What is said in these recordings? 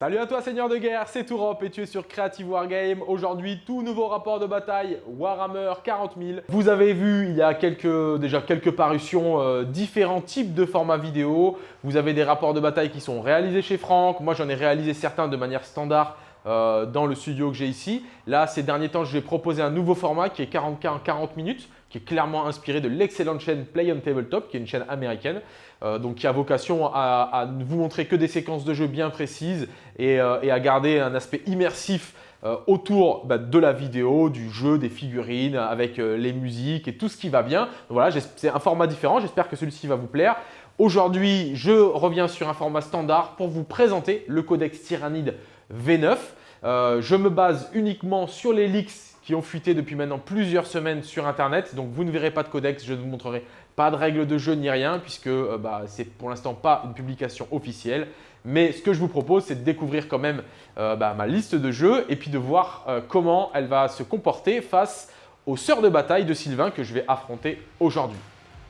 Salut à toi Seigneur de guerre, c'est Tourop et tu es sur Creative Wargame. Aujourd'hui, tout nouveau rapport de bataille Warhammer 40 000. Vous avez vu, il y a quelques, déjà quelques parutions, euh, différents types de formats vidéo. Vous avez des rapports de bataille qui sont réalisés chez Franck. Moi, j'en ai réalisé certains de manière standard euh, dans le studio que j'ai ici. Là, ces derniers temps, je vais proposer un nouveau format qui est 40K en 40 minutes qui est clairement inspiré de l'excellente chaîne Play on Tabletop, qui est une chaîne américaine, euh, donc qui a vocation à, ne vous montrer que des séquences de jeu bien précises et, euh, à garder un aspect immersif euh, autour bah, de la vidéo, du jeu, des figurines, avec les musiques et tout ce qui va bien. voilà, c'est un format différent, j'espère que celui-ci va vous plaire. Aujourd'hui, je reviens sur un format standard pour vous présenter le codex Tyrannide V9. je me base uniquement sur les leaks qui ont fuité depuis maintenant plusieurs semaines sur Internet. Donc, vous ne verrez pas de codex, je ne vous montrerai pas de règles de jeu ni rien puisque euh, bah, c'est pour l'instant pas une publication officielle. Mais ce que je vous propose, c'est de découvrir quand même euh, bah, ma liste de jeux et puis de voir euh, comment elle va se comporter face aux sœurs de bataille de Sylvain que je vais affronter aujourd'hui.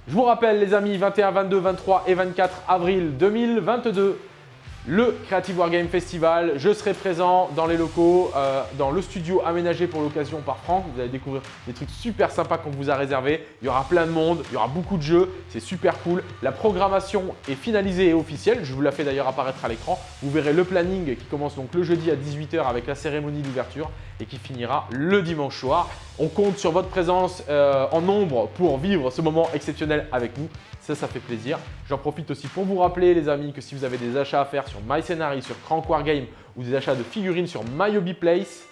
Je vous rappelle les amis, 21, 22, 23 et 24 avril 2022, le Creative Wargame Festival. Je serai présent dans les locaux, euh, dans le studio aménagé pour l'occasion par Franck. Vous allez découvrir des trucs super sympas qu'on vous a réservés. Il y aura plein de monde, il y aura beaucoup de jeux, c'est super cool. La programmation est finalisée et officielle. Je vous la fais d'ailleurs apparaître à l'écran. Vous verrez le planning qui commence donc le jeudi à 18h avec la cérémonie d'ouverture et qui finira le dimanche soir. On compte sur votre présence euh, en nombre pour vivre ce moment exceptionnel avec nous. Ça, ça fait plaisir. J'en profite aussi pour vous rappeler les amis que si vous avez des achats à faire sur MyScenary, sur Crank Game ou des achats de figurines sur MyHobbyPlace,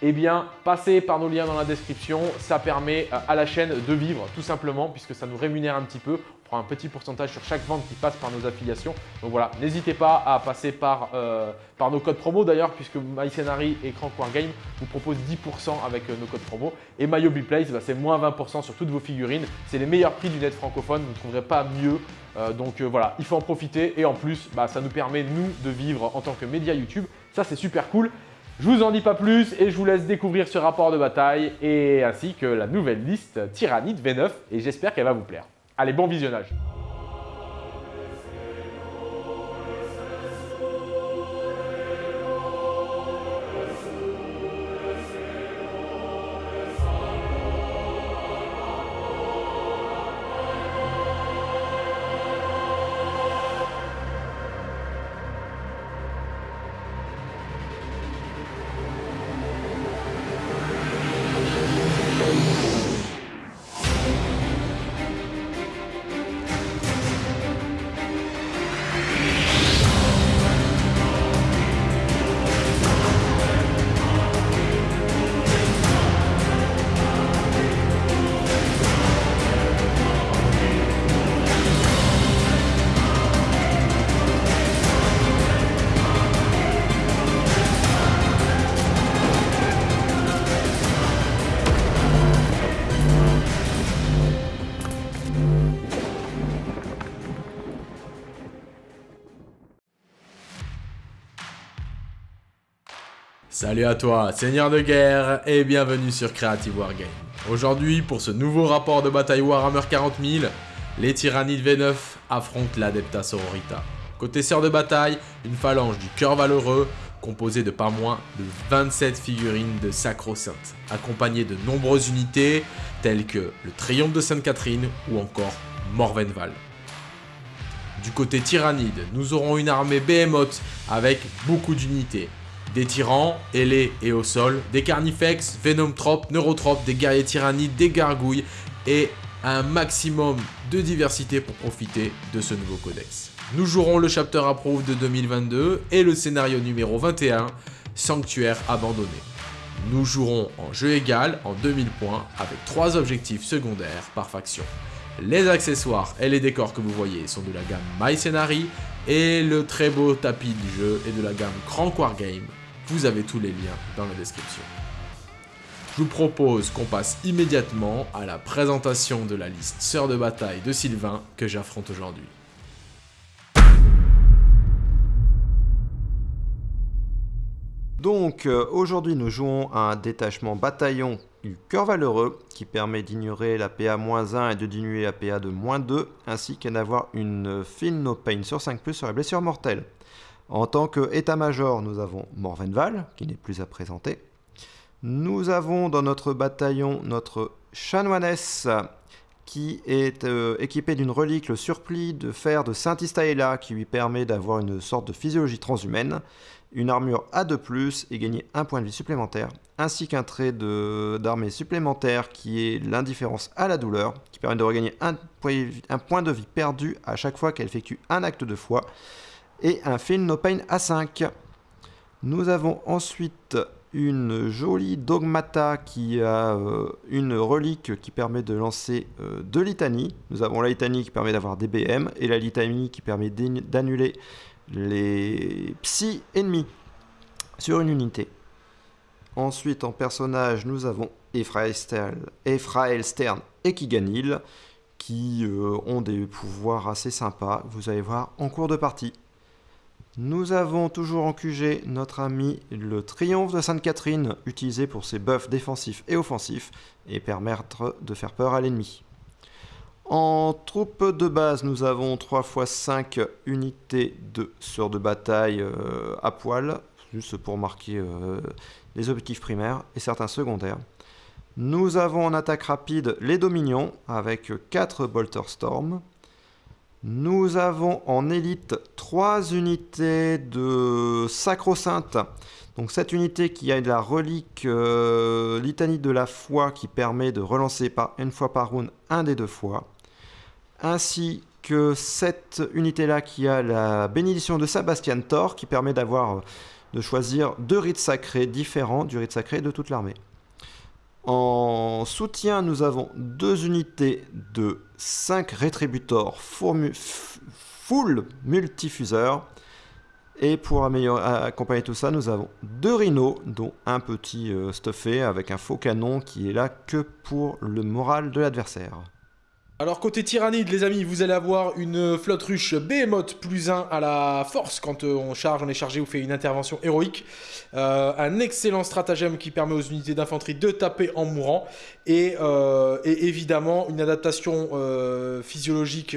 eh bien, passez par nos liens dans la description. Ça permet à la chaîne de vivre tout simplement puisque ça nous rémunère un petit peu prend un petit pourcentage sur chaque vente qui passe par nos affiliations. Donc voilà, n'hésitez pas à passer par, euh, par nos codes promo d'ailleurs, puisque MyScenary et Crank vous proposent 10% avec euh, nos codes promo. Et MyHobbyPlace, bah, c'est moins 20% sur toutes vos figurines. C'est les meilleurs prix du net francophone, vous ne trouverez pas mieux. Euh, donc voilà, il faut en profiter et en plus, bah, ça nous permet, nous, de vivre en tant que média YouTube. Ça, c'est super cool. Je vous en dis pas plus et je vous laisse découvrir ce rapport de bataille et ainsi que la nouvelle liste Tyrannide V9 et j'espère qu'elle va vous plaire. Allez, bon visionnage Salut à toi, seigneur de guerre, et bienvenue sur Creative Wargame. Aujourd'hui, pour ce nouveau rapport de bataille Warhammer 40 000, les tyrannides V9 affrontent l'Adepta Sororita. Côté sœur de bataille, une phalange du cœur valeureux, composée de pas moins de 27 figurines de Sacro-Sainte, accompagnées de nombreuses unités telles que le Triomphe de Sainte-Catherine ou encore Morvenval. Du côté tyrannide, nous aurons une armée Behemoth avec beaucoup d'unités, des tyrans, ailés et au sol, des carnifex, venomtropes, neurotropes, des guerriers tyrannides, des gargouilles et un maximum de diversité pour profiter de ce nouveau codex. Nous jouerons le chapter approve de 2022 et le scénario numéro 21, Sanctuaire abandonné. Nous jouerons en jeu égal en 2000 points avec 3 objectifs secondaires par faction. Les accessoires et les décors que vous voyez sont de la gamme My Scenary et le très beau tapis du jeu est de la gamme Crank Game vous avez tous les liens dans la description. Je vous propose qu'on passe immédiatement à la présentation de la liste Sœur de bataille de Sylvain que j'affronte aujourd'hui. Donc euh, aujourd'hui nous jouons un détachement bataillon du cœur valeureux qui permet d'ignorer la PA-1 et de diminuer la PA de -2 ainsi qu'à d'avoir une fine no pain sur 5 sur la blessure mortelle. En tant qu'état-major, nous avons Morvenval, qui n'est plus à présenter. Nous avons dans notre bataillon notre chanoinesse, qui est euh, équipé d'une relique, le surplis de fer de Saint-Istaëla, qui lui permet d'avoir une sorte de physiologie transhumaine, une armure A2+, et gagner un point de vie supplémentaire, ainsi qu'un trait d'armée supplémentaire qui est l'indifférence à la douleur, qui permet de regagner un point de vie perdu à chaque fois qu'elle effectue un acte de foi, et un Feel No Pain A5. Nous avons ensuite une jolie dogmata qui a euh, une relique qui permet de lancer euh, deux litanies. Nous avons la litanie qui permet d'avoir des BM et la litanie qui permet d'annuler les psy ennemis sur une unité. Ensuite, en personnage, nous avons Ephrael Stern, et Kiganil qui euh, ont des pouvoirs assez sympas. Vous allez voir en cours de partie. Nous avons toujours en QG notre ami le Triomphe de Sainte-Catherine, utilisé pour ses buffs défensifs et offensifs, et permettre de faire peur à l'ennemi. En troupe de base, nous avons 3 x 5 unités de sœurs de bataille euh, à poil, juste pour marquer euh, les objectifs primaires et certains secondaires. Nous avons en attaque rapide les Dominions avec 4 Bolter Storm, nous avons en élite 3 unités de Sacro-Sainte. Donc cette unité qui a la relique euh, litanie de la foi qui permet de relancer par une fois par round un des deux fois. Ainsi que cette unité-là qui a la bénédiction de Sébastien Thor qui permet d'avoir de choisir deux rites sacrés différents du rite sacré de toute l'armée. En soutien, nous avons deux unités de 5 rétributors full multifuseurs. Et pour accompagner tout ça, nous avons deux rhinos, dont un petit euh, stuffé avec un faux canon qui est là que pour le moral de l'adversaire. Alors côté tyrannide les amis, vous allez avoir une flotte ruche Behemoth plus 1 à la force quand euh, on charge, on est chargé ou fait une intervention héroïque. Euh, un excellent stratagème qui permet aux unités d'infanterie de taper en mourant. Et, euh, évidemment une adaptation physiologique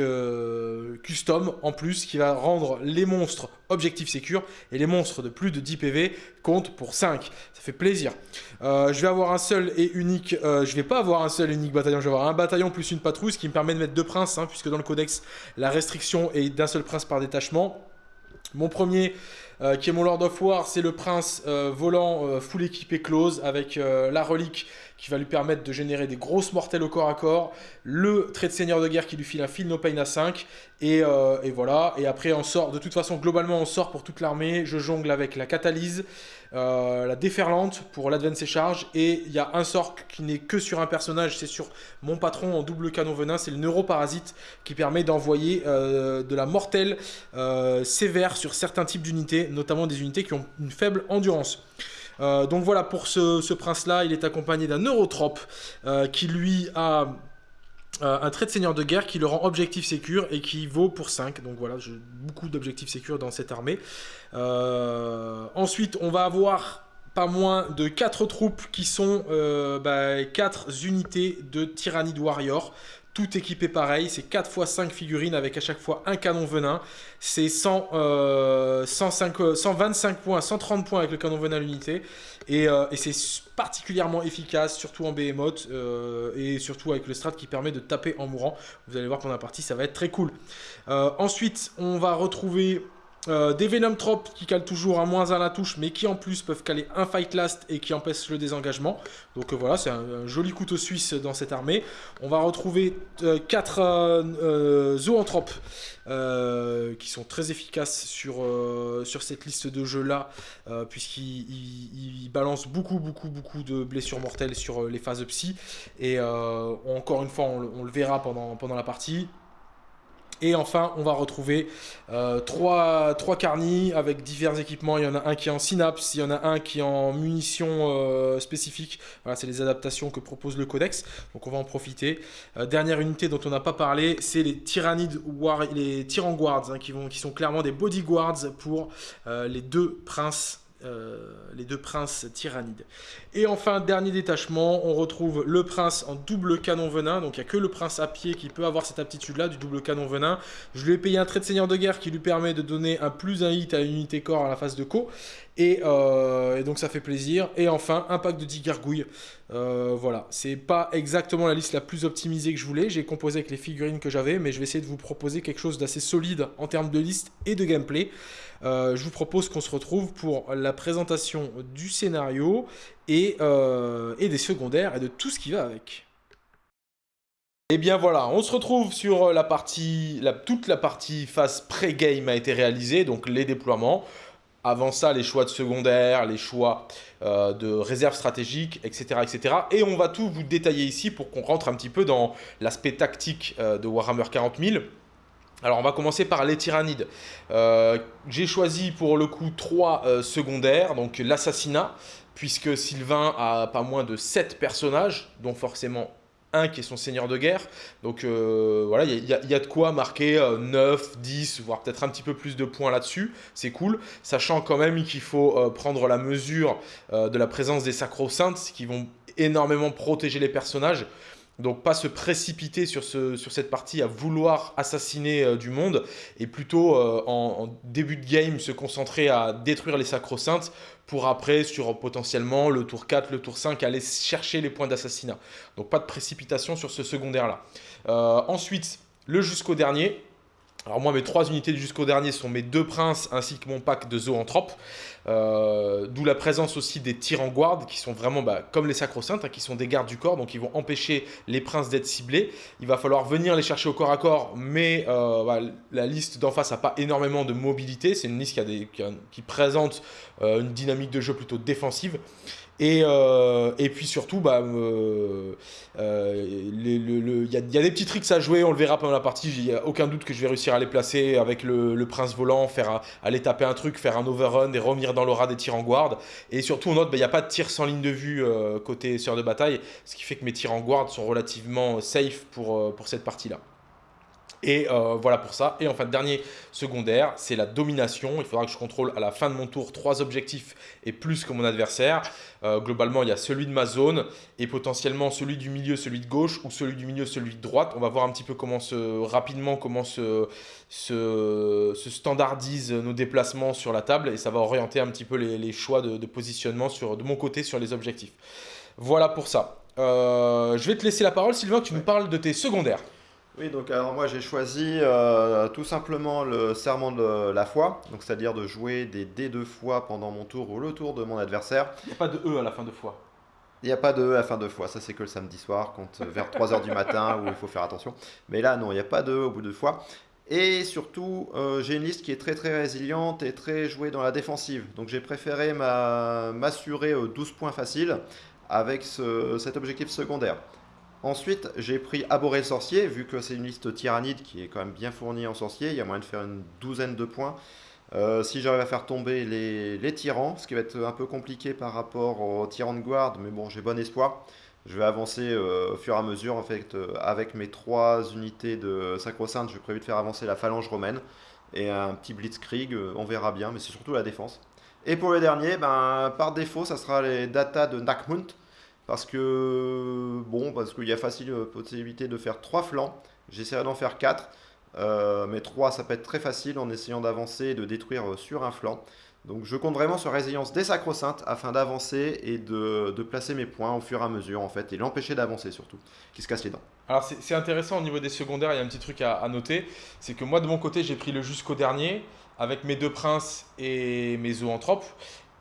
custom en plus qui va rendre les monstres objectifs sécures et les monstres de plus de 10 PV comptent pour 5. Ça fait plaisir. je vais avoir un seul et unique, je vais pas avoir un seul et unique bataillon, je vais avoir un bataillon plus une patrouille, qui permet de mettre deux princes, hein, puisque dans le codex, la restriction est d'un seul prince par détachement. Mon premier, euh, qui est mon Lord of War, c'est le prince euh, volant euh, full équipé close avec la relique qui va lui permettre de générer des grosses mortelles au corps à corps, le trait de seigneur de guerre qui lui file un fil no pain à 5, et, voilà. Et après, on sort, de toute façon, globalement, on sort pour toute l'armée. Je jongle avec la catalyse, la déferlante pour l'advance et charge, et il y a un sort qui n'est que sur un personnage, c'est sur mon patron en double canon venin, c'est le neuroparasite qui permet d'envoyer de la mortelle sévère sur certains types d'unités, notamment des unités qui ont une faible endurance. Euh, donc voilà, pour ce, prince-là, il est accompagné d'un neurotrope euh, qui lui a euh, un trait de seigneur de guerre qui le rend objectif sécure et qui vaut pour 5. Donc voilà, j'ai beaucoup d'objectifs sécures dans cette armée. ensuite, on va avoir pas moins de 4 troupes qui sont 4 bah, unités de Tyrannide Warrior tout équipé pareil, c'est 4 x 5 figurines avec à chaque fois un canon venin. C'est 125 euh, points, 130 points avec le canon venin à l'unité. Euh, et, c'est particulièrement efficace, surtout en behemoth, euh, et surtout avec le strat qui permet de taper en mourant. Vous allez voir pendant la partie, ça va être très cool. ensuite, on va retrouver euh, des Venom Trop qui calent toujours un moins 1 à la touche, mais qui en plus peuvent caler un Fight Last et qui empêchent le désengagement. Donc euh, voilà, c'est un, joli couteau suisse dans cette armée. On va retrouver 4 euh, Zoanthropes qui sont très efficaces sur, cette liste de jeux-là, puisqu'ils balancent beaucoup, beaucoup, beaucoup de blessures mortelles sur les phases psy. Et encore une fois, on, le verra pendant la partie. Et enfin, on va retrouver euh, trois, carnis avec divers équipements. Il y en a un qui est en synapse, il y en a un qui est en munitions euh, spécifiques. Voilà, c'est les adaptations que propose le codex. Donc on va en profiter. Euh, dernière unité dont on n'a pas parlé, c'est les Tyrannides les Tyranguards, hein, qui, vont, qui sont clairement des bodyguards pour les deux princes euh, les deux princes tyrannides. Et enfin, dernier détachement, on retrouve le prince en double canon venin. Donc il n'y a que le prince à pied qui peut avoir cette aptitude-là, du double canon venin. Je lui ai payé un trait de seigneur de guerre qui lui permet de donner un plus un hit à l'unité corps à la phase de co. Euh, et, donc ça fait plaisir. Et enfin, un pack de 10 gargouilles. Euh, voilà, c'est pas exactement la liste la plus optimisée que je voulais. J'ai composé avec les figurines que j'avais, mais je vais essayer de vous proposer quelque chose d'assez solide en termes de liste et de gameplay. Euh, je vous propose qu'on se retrouve pour la présentation du scénario et, euh, des secondaires et de tout ce qui va avec. Et eh bien voilà, on se retrouve sur la partie, toute la partie phase pré-game a été réalisée, donc les déploiements. Avant ça, les choix de secondaires, les choix euh, de réserves stratégiques, etc., etc. Et on va tout vous détailler ici pour qu'on rentre un petit peu dans l'aspect tactique de Warhammer 40 000. Alors on va commencer par les tyrannides. Euh, j'ai choisi pour le coup trois secondaires, donc l'assassinat, puisque Sylvain a pas moins de 7 personnages, dont forcément un qui est son seigneur de guerre. Donc euh, voilà, il y, a de quoi marquer 9, euh, 10, voire peut-être un petit peu plus de points là-dessus. C'est cool, sachant quand même qu'il faut euh, prendre la mesure de la présence des sacro-saintes qui vont énormément protéger les personnages. Donc pas se précipiter sur, ce, sur cette partie à vouloir assassiner du monde et plutôt en, en, début de game se concentrer à détruire les sacro-saintes pour après, sur potentiellement le tour 4, le tour 5, aller chercher les points d'assassinat. Donc pas de précipitation sur ce secondaire-là. Euh, ensuite, le jusqu'au dernier. Alors moi, mes trois unités jusqu'au dernier sont mes deux princes ainsi que mon pack de zoanthropes. Euh, d'où la présence aussi des tirs en guard qui sont vraiment bah, comme les sacro-saintes, hein, qui sont des gardes du corps, donc ils vont empêcher les princes d'être ciblés. Il va falloir venir les chercher au corps à corps, mais euh, bah, la liste d'en face n'a pas énormément de mobilité. C'est une liste qui présente euh, une dynamique de jeu plutôt défensive. Et, euh, et puis surtout, bah, euh, euh, il y, a des petits tricks à jouer, on le verra pendant la partie. Il n'y a aucun doute que je vais réussir à les placer avec le, prince volant, faire aller taper un truc, faire un overrun et revenir dans l'aura des tirs en guard. Et surtout, on note, bah, il n'y a pas de tir sans ligne de vue côté sœur de bataille, ce qui fait que mes tirs en guard sont relativement safe pour, pour cette partie-là. Et euh, voilà pour ça. Et enfin, dernier secondaire, c'est la domination. Il faudra que je contrôle à la fin de mon tour trois objectifs et plus que mon adversaire. Euh, globalement, il y a celui de ma zone et potentiellement celui du milieu, celui de gauche ou celui du milieu, celui de droite. On va voir un petit peu comment se, rapidement comment se, se, standardisent nos déplacements sur la table et ça va orienter un petit peu les, choix de, positionnement sur, de mon côté sur les objectifs. Voilà pour ça. Euh, je vais te laisser la parole, Sylvain, tu nous parles de tes secondaires. Oui, donc alors moi j'ai choisi euh, tout simplement le serment de la foi, donc c'est-à-dire de jouer des dés de foi pendant mon tour ou le tour de mon adversaire. Il n'y a pas de E à la fin de foi. Il n'y a pas de E à la fin de foi, ça c'est que le samedi soir, quand, euh, vers 3h du matin où il faut faire attention. Mais là non, il n'y a pas de E au bout de foi. Et surtout, euh, j'ai une liste qui est très très résiliente et très jouée dans la défensive. Donc j'ai préféré m'assurer 12 points faciles avec cet objectif secondaire. Ensuite, j'ai pris Aboré le sorcier, vu que c'est une liste tyrannide qui est quand même bien fournie en sorcier, il y a moyen de faire une douzaine de points. Euh, si j'arrive à faire tomber les, tyrans, ce qui va être un peu compliqué par rapport aux tyrans de garde, mais bon, j'ai bon espoir. Je vais avancer euh, au fur et à mesure. En fait, euh, avec mes trois unités de Sacro-Sainte, j'ai prévu de faire avancer la phalange romaine et un petit blitzkrieg. on verra bien, mais c'est surtout la défense. Et pour le dernier, ben, par défaut, ça sera les datas de Nakmunt parce que bon parce qu'il y a facile euh, possibilité de faire trois flancs. J'essaierai d'en faire quatre. Euh, mais trois ça peut être très facile en essayant d'avancer et de détruire euh, sur un flanc. Donc je compte vraiment sur résilience des sacro-saintes afin d'avancer et de, placer mes points au fur et à mesure en fait et l'empêcher d'avancer surtout, qui se casse les dents. Alors c'est intéressant au niveau des secondaires, il y a un petit truc à, à noter, c'est que moi de mon côté j'ai pris le jusqu'au dernier avec mes deux princes et mes zoanthropes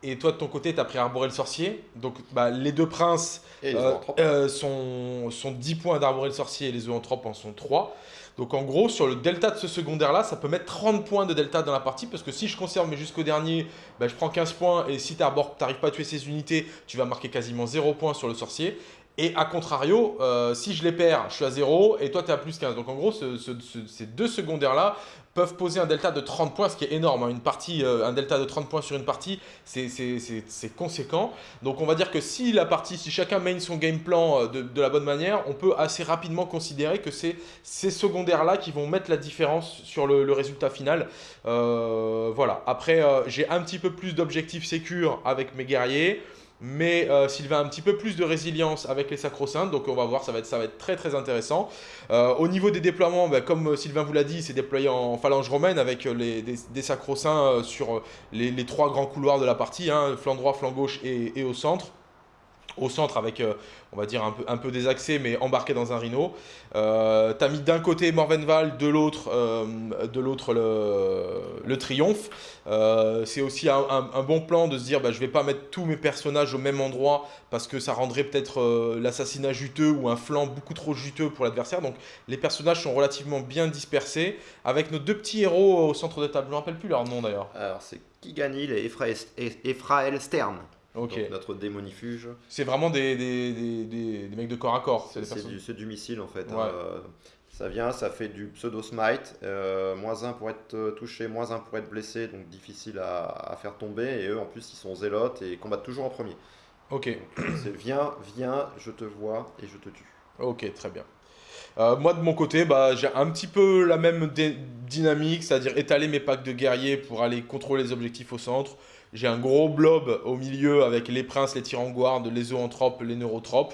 et toi, de ton côté, tu as pris Arboré le sorcier. Donc, bah, les deux princes euh, euh, sont, sont 10 points d'Arboré le sorcier et les zoanthropes en sont 3. Donc, en gros, sur le delta de ce secondaire-là, ça peut mettre 30 points de delta dans la partie. Parce que si je conserve mais jusqu'au dernier, bah, je prends 15 points. Et si tu n'arrives pas à tuer ces unités, tu vas marquer quasiment 0 points sur le sorcier. Et à contrario, euh, si je les perds, je suis à 0 et toi tu es à plus 15. Donc en gros, ces deux secondaires-là peuvent poser un delta de 30 points, ce qui est énorme. Hein. Une partie, euh, un delta de 30 points sur une partie, c'est conséquent. Donc on va dire que si la partie, si chacun main son game plan euh, de, la bonne manière, on peut assez rapidement considérer que c'est ces secondaires-là qui vont mettre la différence sur le, résultat final. Voilà. Après, j'ai un petit peu plus d'objectifs sécures avec mes guerriers mais euh, Sylvain a un petit peu plus de résilience avec les sacro-saints, donc on va voir, ça va être, très très intéressant. Euh, au niveau des déploiements, bah, comme Sylvain vous l'a dit, c'est déployé en phalange romaine avec des, sacro-saints euh, sur les, trois grands couloirs de la partie, hein, flanc droit, flanc gauche et au centre au centre avec, euh, on va dire, un peu, un peu désaxé, mais embarqué dans un rhino. Euh, tu as mis d'un côté Morvenval, de l'autre euh, le, triomphe. c'est aussi un, bon plan de se dire, bah, je vais pas mettre tous mes personnages au même endroit parce que ça rendrait peut-être l'assassinat juteux ou un flanc beaucoup trop juteux pour l'adversaire. Donc les personnages sont relativement bien dispersés, avec nos deux petits héros au centre de table. Je ne me rappelle plus leur nom d'ailleurs. Alors c'est Kiganil et Ephrael Stern. Ok. notre démonifuge. C'est vraiment des, des, des, mecs de corps à corps. C'est du, missile en fait. Hein. ça vient, ça fait du pseudo smite. Euh, moins 1 pour être euh, touché, moins 1 pour être blessé, donc difficile à, faire tomber. Et eux en plus ils sont zélotes et combattent toujours en premier. Ok. C'est viens, viens, je te vois et je te tue. Ok, très bien. Euh, moi, de mon côté, bah, j'ai un petit peu la même dynamique, c'est-à-dire étaler mes packs de guerriers pour aller contrôler les objectifs au centre. J'ai un gros blob au milieu avec les princes, les tyranguards, les zoanthropes, les neurotropes.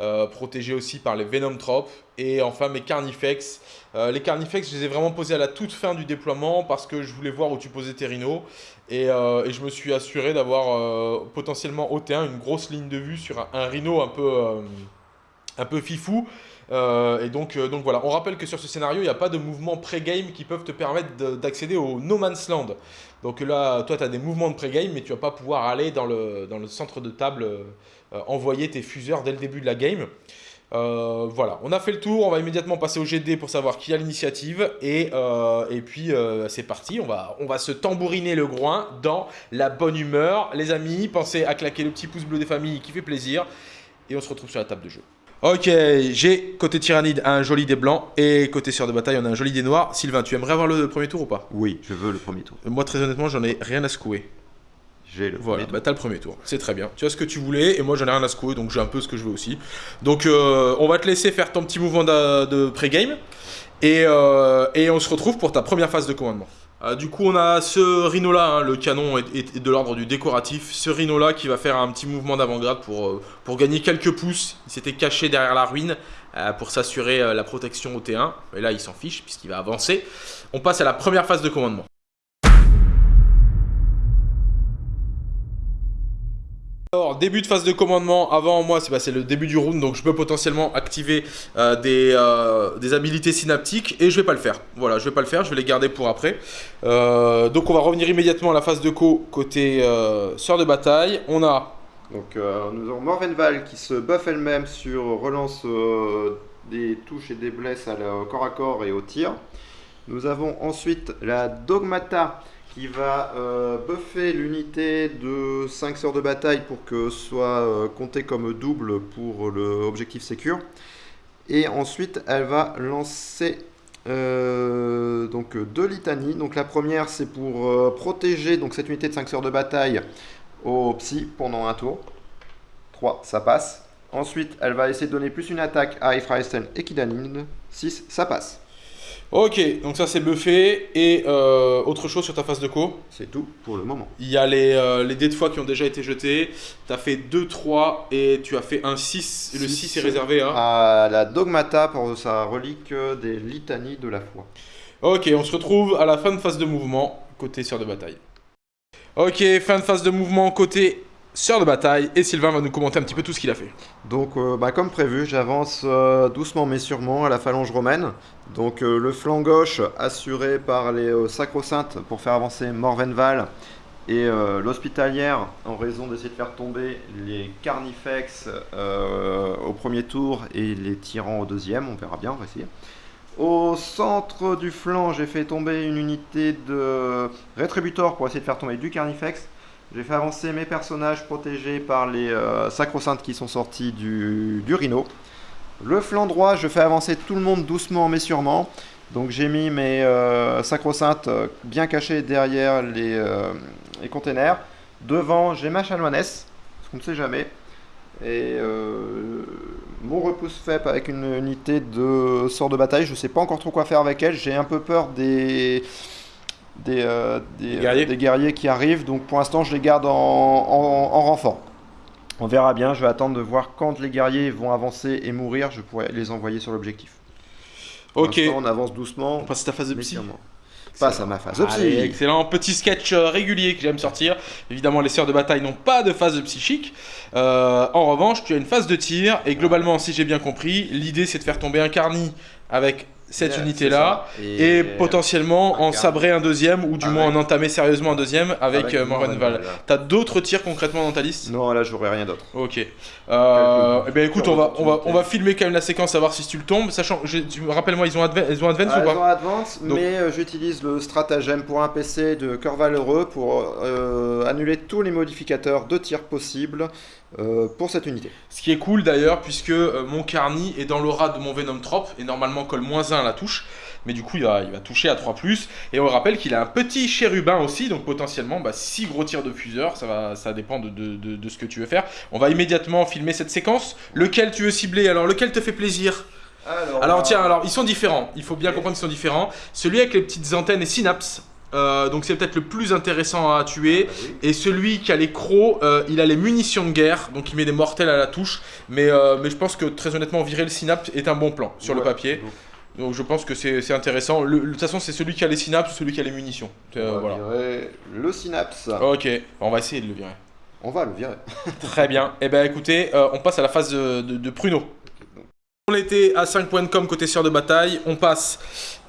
Euh, protégés aussi par les venomtropes. Et enfin mes carnifex. Euh, les carnifex, je les ai vraiment posés à la toute fin du déploiement parce que je voulais voir où tu posais tes rhinos. Et, euh, je me suis assuré d'avoir potentiellement au T1 une grosse ligne de vue sur un, un rhino un peu, un peu fifou. et donc, donc voilà, on rappelle que sur ce scénario, il n'y a pas de mouvements pré-game qui peuvent te permettre d'accéder au No Man's Land. Donc là, toi, tu as des mouvements de pré-game, mais tu vas pas pouvoir aller dans le, centre de table, euh, envoyer tes fuseurs dès le début de la game. Euh, voilà, on a fait le tour, on va immédiatement passer au GD pour savoir qui a l'initiative. Et, euh, et puis, c'est parti, on va, on va se tambouriner le groin dans la bonne humeur. Les amis, pensez à claquer le petit pouce bleu des familles qui fait plaisir. Et on se retrouve sur la table de jeu. Ok, j'ai côté tyrannide un joli dé blanc et côté sœur de bataille on a un joli dé noir. Sylvain, tu aimerais avoir le premier tour ou pas? Oui, je veux le premier tour. Moi très honnêtement j'en ai rien à secouer. J'ai le voilà, bah t'as le premier tour, c'est très bien. Tu as ce que tu voulais et moi j'en ai rien à secouer donc j'ai un peu ce que je veux aussi. Donc euh, on va te laisser faire ton petit mouvement de, pré-game et, euh, et on se retrouve pour ta première phase de commandement. Euh, du coup, on a ce rhino-là, hein, le canon est, de l'ordre du décoratif. Ce rhino-là qui va faire un petit mouvement d'avant-garde pour, euh, pour gagner quelques pouces. Il s'était caché derrière la ruine euh, pour s'assurer la protection au T1. Et là, il s'en fiche puisqu'il va avancer. On passe à la première phase de commandement. Alors, début de phase de commandement, avant moi, c'est le début du round, donc je peux potentiellement activer euh, des, euh, des, habilités synaptiques, et je vais pas le faire. Voilà, je vais pas le faire, je vais les garder pour après. Euh, donc on va revenir immédiatement à la phase de co côté sœur de bataille. On a... Donc nous avons Morvenval qui se buff elle-même sur relance des touches et des blesses à corps à corps et au tir. Nous avons ensuite la Dogmata qui va euh, buffer l'unité de 5 sœurs de bataille pour que soit euh, compté comme double pour l'objectif secure. Et ensuite, elle va lancer euh, donc deux litanies. Donc la première, c'est pour protéger donc, cette unité de 5 sœurs de bataille au psy pendant un tour. 3, ça passe. Ensuite, elle va essayer de donner plus une attaque à Ephraisten et Kidanin. 6, ça passe. Ok, donc ça c'est buffé. Et euh, autre chose sur ta phase de co? C'est tout pour le moment. Il y a les, euh, les dés de foi qui ont déjà été jetés. Tu as fait 2, 3 et tu as fait un 6. le 6 est réservé à... à la Dogmata pour sa relique des litanies de la foi. Ok, on se retrouve à la fin de phase de mouvement, côté sœur de bataille. Ok, fin de phase de mouvement, côté sœur de bataille et Sylvain va nous commenter un petit peu tout ce qu'il a fait. Donc euh, bah, comme prévu, j'avance euh, doucement mais sûrement à la phalange romaine. Donc euh, le flanc gauche assuré par les sacro-saintes pour faire avancer Morvenval et l'hospitalière en raison d'essayer de faire tomber les carnifex au premier tour et les tyrans au deuxième, on verra bien, on va essayer. Au centre du flanc, j'ai fait tomber une unité de rétributor pour essayer de faire tomber du carnifex J'ai fait avancer mes personnages protégés par les euh, sacro-saintes qui sont sortis du, du rhino. Le flanc droit, je fais avancer tout le monde doucement mais sûrement. Donc j'ai mis mes euh, sacro-saintes euh, bien cachées derrière les, euh, les containers. Devant, j'ai ma chanoinesse, parce qu'on ne sait jamais. Et mon repousse fait avec une unité de sort de bataille. Je ne sais pas encore trop quoi faire avec elle. J'ai un peu peur des, des, euh, des, euh, guerriers. des guerriers qui arrivent. Donc pour l'instant, je les garde en, en- en renfort. On verra bien. Je vais attendre de voir quand les guerriers vont avancer et mourir. Je pourrai les envoyer sur l'objectif. Ok. on avance doucement. On passe à ta phase de psy. Passe à ma phase de psy. Allez, excellent. Petit sketch euh, régulier que j'aime sortir. Évidemment, les sœurs de bataille n'ont pas de phase de psychique. Euh, en revanche, tu as une phase de tir. Et globalement, si j'ai bien compris, l'idée c'est de faire tomber un carni avec cette Yeah, unité-là. Et, potentiellement un en sabrer un deuxième, ou du Avec- moins en entamer sérieusement un deuxième avec, Avec euh. Morvenval. T'as d'autres tirs concrètement dans ta liste? Non, là, j'aurai rien d'autre. Ok. Euh, eh bien écoute, on va, on, va, on va filmer quand même la séquence, savoir si tu le tombes. Sachant, tu rappelle-moi, ils ont, adva- ils ont advance Ah, ou pas ont advance, Donc- mais euh, j'utilise le stratagème pour un PC de cœur valeureux pour annuler tous les modificateurs de tir possibles euh, pour cette unité. Ce qui est cool d'ailleurs, puisque euh, mon Carni est dans l'aura de mon Venom Trop et normalement colle moins 1 à la touche. Mais du coup, il va, il va toucher à 3. Et on rappelle qu'il a un petit chérubin aussi, donc potentiellement 6 gros tirs de fuseur. Ça, va, ça dépend de, de- de- de ce que tu veux faire. On va immédiatement filmer cette séquence. Lequel tu veux cibler? Alors, lequel te fait plaisir? Alors, Alors euh, tiens, alors ils sont différents. Il faut bien comprendre qu'ils sont différents. Celui avec les petites antennes et synapses, euh, donc c'est peut-être le plus intéressant à tuer. bah oui. Et celui qui a les crocs, euh, il a les munitions de guerre, donc il met des mortels à la touche. Mais, euh, mais je pense que très honnêtement, virer le synapse est un bon plan sur le papier. donc, Donc je pense que c'est intéressant. Le- le- De toute façon, c'est celui qui a les synapses ou celui qui a les munitions. On va voilà. virer le synapse. Ok, on va essayer de le virer. On va le virer. Très bien. Eh ben écoutez, on passe à la phase de, de- de pruneau. On était à 5 points de com côté sœur de bataille, on passe,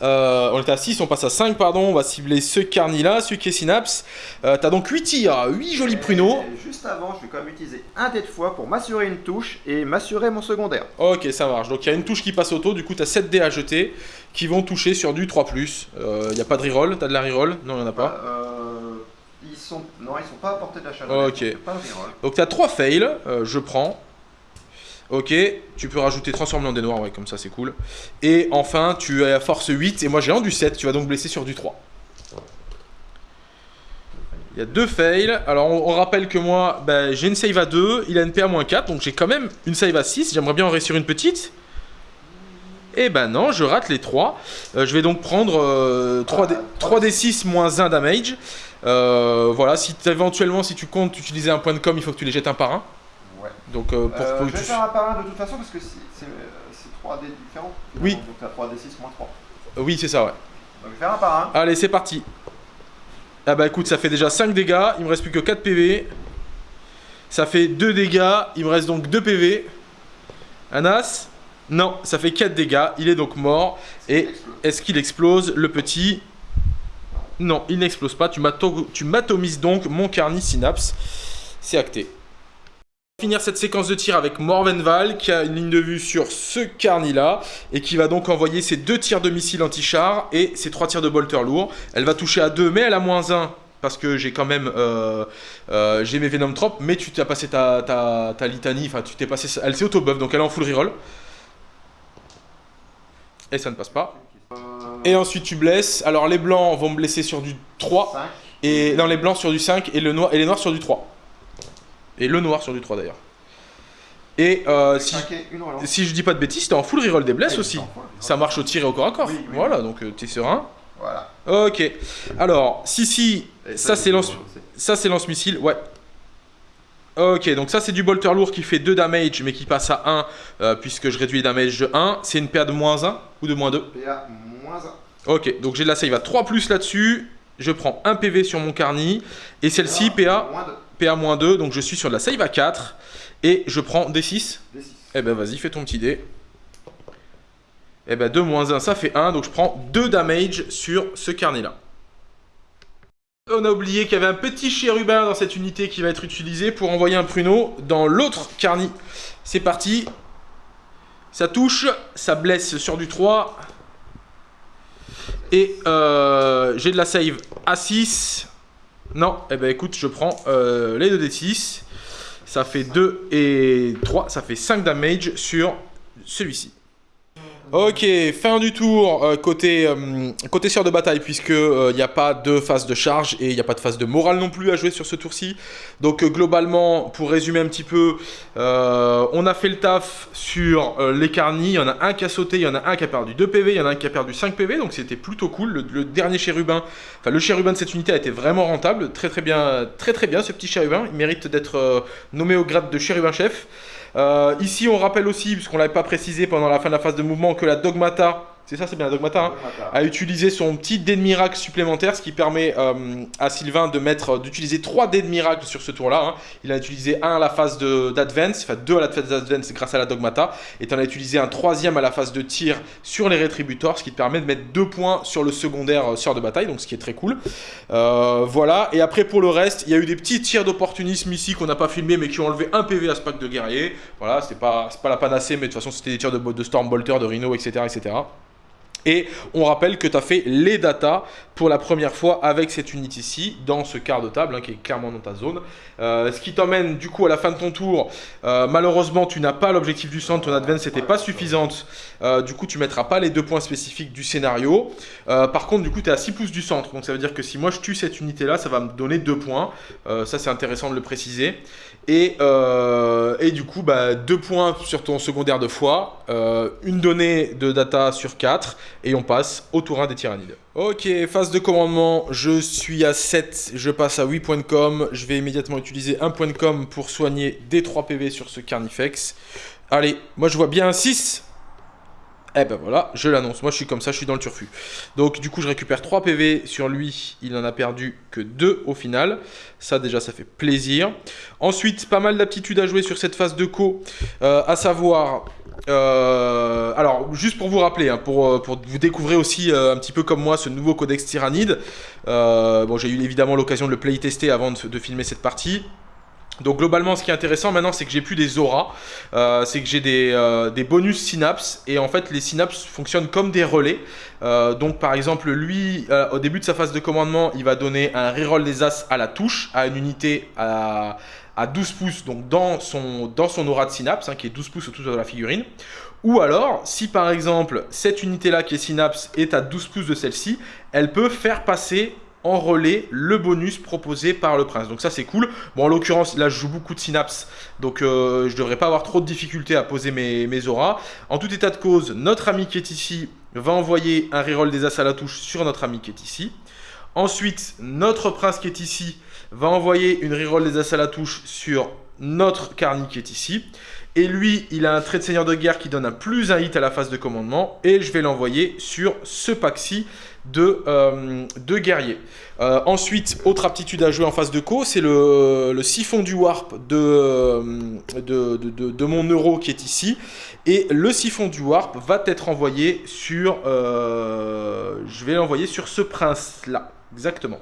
euh, on était à 6, on passe à 5 pardon, on va cibler ce carni là, celui qui est synapse. Euh, T'as donc 8 tirs, 8 jolis pruneaux. Juste avant, je vais quand même utiliser un dé de fois pour m'assurer une touche et m'assurer mon secondaire. Ok, ça marche. Donc il y a une touche qui passe auto, du coup t'as 7 dés à jeter qui vont toucher sur du 3+. Il n'y a pas de reroll, t'as de la reroll? Non, il n'y en a pas. Euh, ils sont... Non, ils sont pas à portée de la chaleur. Ok. Pas de. Donc t'as 3 fails, euh, je prends. Ok, tu peux rajouter transformer en dés noirs, ouais, comme ça c'est cool. Et enfin, tu as force 8, et moi j'ai un du 7, tu vas donc blesser sur du 3. Il y a deux fails. Alors on, rappelle que moi, bah, j'ai une save à 2, il a une PA-4, donc j'ai quand même une save à 6. J'aimerais bien en réussir une petite. Et ben non, je rate les 3. je vais donc prendre euh, 3D, Ah, 3D6 moins 1 damage. Euh, voilà, si éventuellement, si tu comptes utiliser un point de com, il faut que tu les jettes un par un. Donc euh, pour Euh, que je vais tu- faire un par un de toute façon parce que c'est c'est, euh, c'est 3 dés différents. Oui. Donc t'as 3 d 6 moins 3. Oui, c'est ça, ouais. Donc je vais faire un par un. Allez, c'est parti. Ah bah écoute, ça fait déjà 5 dégâts, il me reste plus que 4 PV. Ça fait 2 dégâts, il me reste donc 2 PV. Anas? Non, ça fait 4 dégâts, il est donc mort. Et est-ce qu'il explose, le petit? Non, il n'explose pas, tu m'atomises donc mon carni synapse. C'est acté. Finir cette séquence de tir avec Morvenval qui a une ligne de vue sur ce carni là et qui va donc envoyer ses deux tirs de missiles anti-char et ses trois tirs de bolter lourd. Elle va toucher à 2 mais elle a moins 1 parce que j'ai quand même euh, euh, j'ai mes Venom Trop mais tu t'as passé ta, ta, ta litanie, enfin tu t'es passé elle s'est auto buff donc elle est en full reroll. Et ça ne passe pas. Et ensuite tu blesses. Alors les blancs vont me blesser sur du 3 5. et dans les blancs sur du 5 et, le noir, et les noirs sur du 3. Et le noir sur du 3 d'ailleurs. Et euh, si, je dis pas de bêtises, t'es en full reroll des blesses aussi. Ça marche au tir et au corps à corps. Oui, oui. Voilà, donc euh, t'es serein. Voilà. Ok. Alors, si, si, Et ça c'est lance, ça c'est lance-missile, ouais. Ok, donc ça c'est du bolter lourd qui fait 2 damage mais qui passe à 1 euh, puisque je réduis les damage de 1. C'est une PA de moins 1 ou de moins 2 PA moins 1. Ok, donc j'ai de la save à 3 plus là-dessus. Je prends un PV sur mon carni. Et celle-ci, PA, Moins 2. PA moins 2. Donc je suis sur de la save à 4. Et je prends D6. D 6. Eh ben vas-y, fais ton petit dé. Eh ben 2 moins 1, ça fait 1. Donc je prends 2 damage sur ce carni-là. On a oublié qu'il y avait un petit chérubin dans cette unité qui va être utilisé pour envoyer un pruneau dans l'autre carni. C'est parti. Ça touche, ça blesse sur du 3. Et euh, j'ai de la save à 6. Non, eh ben écoute, je prends euh, les 2d6. Ça fait 2 et 3, ça fait 5 damage sur celui-ci. Ok, fin du tour euh, côté, euh, côté de bataille, puisque il euh, n'y a pas de phase de charge et il n'y a pas de phase de morale non plus à jouer sur ce tour-ci. Donc globalement, pour résumer un petit peu, on a fait le taf sur les carnis. Il y en a un qui a sauté, il y en a un qui a perdu 2 PV, il y en a un qui a perdu 5 PV, donc c'était plutôt cool. Le, le, dernier chérubin, enfin le chérubin de cette unité a été vraiment rentable, très très bien, très très bien ce petit chérubin. Il mérite d'être nommé au grade de chérubin chef. Euh, ici, on rappelle aussi, puisqu'on ne l'avait pas précisé pendant la fin de la phase de mouvement, que la Dogmata c'est ça, c'est bien Dogmata, hein, a utilisé son petit dé de miracle supplémentaire, ce qui permet euh, à Sylvain de mettre, d'utiliser 3 dés de miracle sur ce tour-là. Hein. Il a utilisé un à la phase d'advance, enfin deux à la phase d'advance grâce à la Dogmata, et tu en as utilisé un troisième à la phase de tir sur les rétributors, ce qui te permet de mettre 2 points sur le secondaire euh, de bataille, donc ce qui est très cool. Euh, voilà, et après pour le reste, il y a eu des petits tirs d'opportunisme ici qu'on n'a pas filmé, mais qui ont enlevé un PV à ce pack de guerrier. Voilà, c'est pas, pas la panacée, mais de toute façon c'était des tirs de, de Stormbolter, de Rhino, etc. etc. Et on rappelle que tu as fait les datas pour la première fois avec cette unité ici, dans ce quart de table, hein, qui est clairement dans ta zone. Euh, ce qui t'emmène du coup à la fin de ton tour, euh, malheureusement tu n'as pas l'objectif du centre, ton advance n'était pas suffisante, euh, du coup tu mettras pas les deux points spécifiques du scénario. par contre du coup tu es à 6 pouces du centre, donc ça veut dire que si moi je tue cette unité là, ça va me donner 2 points, ça c'est intéressant de le préciser. Et, et du coup 2 bah, points sur ton secondaire de foi, une donnée de data sur 4, et on passe au tour 1 des tyrannides. Ok, phase de commandement, je suis à 7, je passe à 8 points de com. Je vais immédiatement utiliser un point de com pour soigner des 3 PV sur ce Carnifex. Allez, moi je vois bien un 6. Eh ben voilà, je l'annonce. Moi je suis comme ça, je suis dans le turfu. Donc du coup je récupère 3 PV sur lui. Il n'en a perdu que 2 au final. Ça déjà ça fait plaisir. Ensuite, pas mal d'aptitudes à jouer sur cette phase de co. Euh, à savoir euh, alors, juste pour vous rappeler, hein, pour, euh, pour, vous découvrir aussi un petit peu comme moi ce nouveau codex Tyrannide. bon, j'ai eu évidemment l'occasion de le playtester avant de, filmer cette partie. Donc globalement, ce qui est intéressant maintenant, c'est que j'ai plus des auras, c'est que j'ai des, des, bonus synapses, et en fait, les synapses fonctionnent comme des relais. donc par exemple, lui, au début de sa phase de commandement, il va donner un reroll des as à la touche, à une unité à, à 12 pouces, donc dans son, aura de synapse, hein, qui est 12 pouces autour de la figurine. Ou alors, si par exemple, cette unité-là qui est synapse est à 12 pouces de celle-ci, elle peut faire passer en relais le bonus proposé par le prince. Donc ça c'est cool. Bon en l'occurrence là je joue beaucoup de synapse donc euh, je devrais pas avoir trop de difficultés à poser mes, mes auras. En tout état de cause, notre ami qui est ici va envoyer un reroll des as à la touche sur notre ami qui est ici. Ensuite, notre prince qui est ici va envoyer une reroll des as à la touche sur notre Carni qui est ici. Et lui, il a un trait de seigneur de guerre qui donne un plus un hit à la phase de commandement. Et je vais l'envoyer sur ce pack-ci de, euh, guerrier. Euh, ensuite, autre aptitude à jouer en phase de co, c'est le, siphon du warp de, de, de, mon euro qui est ici. Et le siphon du warp va être envoyé sur... Euh, je vais l'envoyer sur ce prince-là, exactement.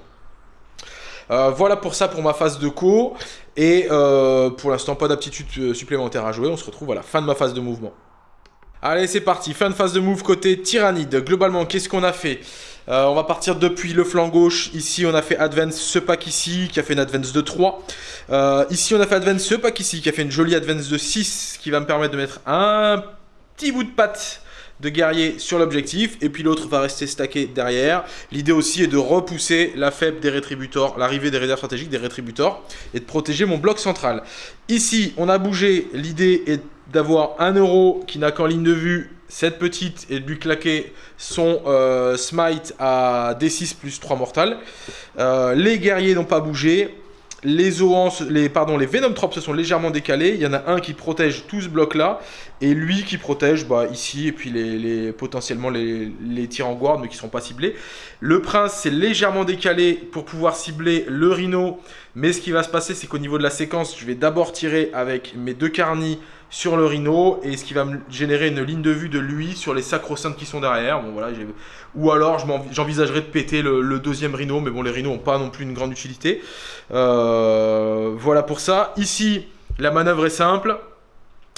Euh, voilà pour ça pour ma phase de co. Et euh, pour l'instant, pas d'aptitude euh, supplémentaire à jouer. On se retrouve à la fin de ma phase de mouvement. Allez, c'est parti. Fin de phase de move côté Tyrannide. Globalement, qu'est-ce qu'on a fait On va partir depuis le flanc gauche. Ici, on a fait Advance ce pack ici, qui a fait une Advance de 3. ici, on a fait Advance ce pack ici, qui a fait une jolie Advance de 6, qui va me permettre de mettre un petit bout de patte de guerrier sur l'objectif et puis l'autre va rester stacké derrière. L'idée aussi est de repousser la faible des rétributors, l'arrivée des réserves stratégiques des rétributors et de protéger mon bloc central. Ici, on a bougé, l'idée est d'avoir un euro qui n'a qu'en ligne de vue cette petite et de lui claquer son euh, smite à D6 plus 3 mortal. Euh, les guerriers n'ont pas bougé. Les pardon, les se sont légèrement décalés. Il y en a un qui protège tout ce bloc-là. Et lui qui protège bah, ici. Et puis les, potentiellement les, les en guard, mais qui ne sont pas ciblés. Le prince s'est légèrement décalé pour pouvoir cibler le rhino. Mais ce qui va se passer, c'est qu'au niveau de la séquence, je vais d'abord tirer avec mes deux carnis sur le rhino et ce qui va me générer une ligne de vue de lui sur les sacro-saintes qui sont derrière. Ou alors j'envisagerais de péter le, deuxième rhino, mais bon, les rhinos n'ont pas non plus une grande utilité. Euh, voilà pour ça. Ici, la manœuvre est simple.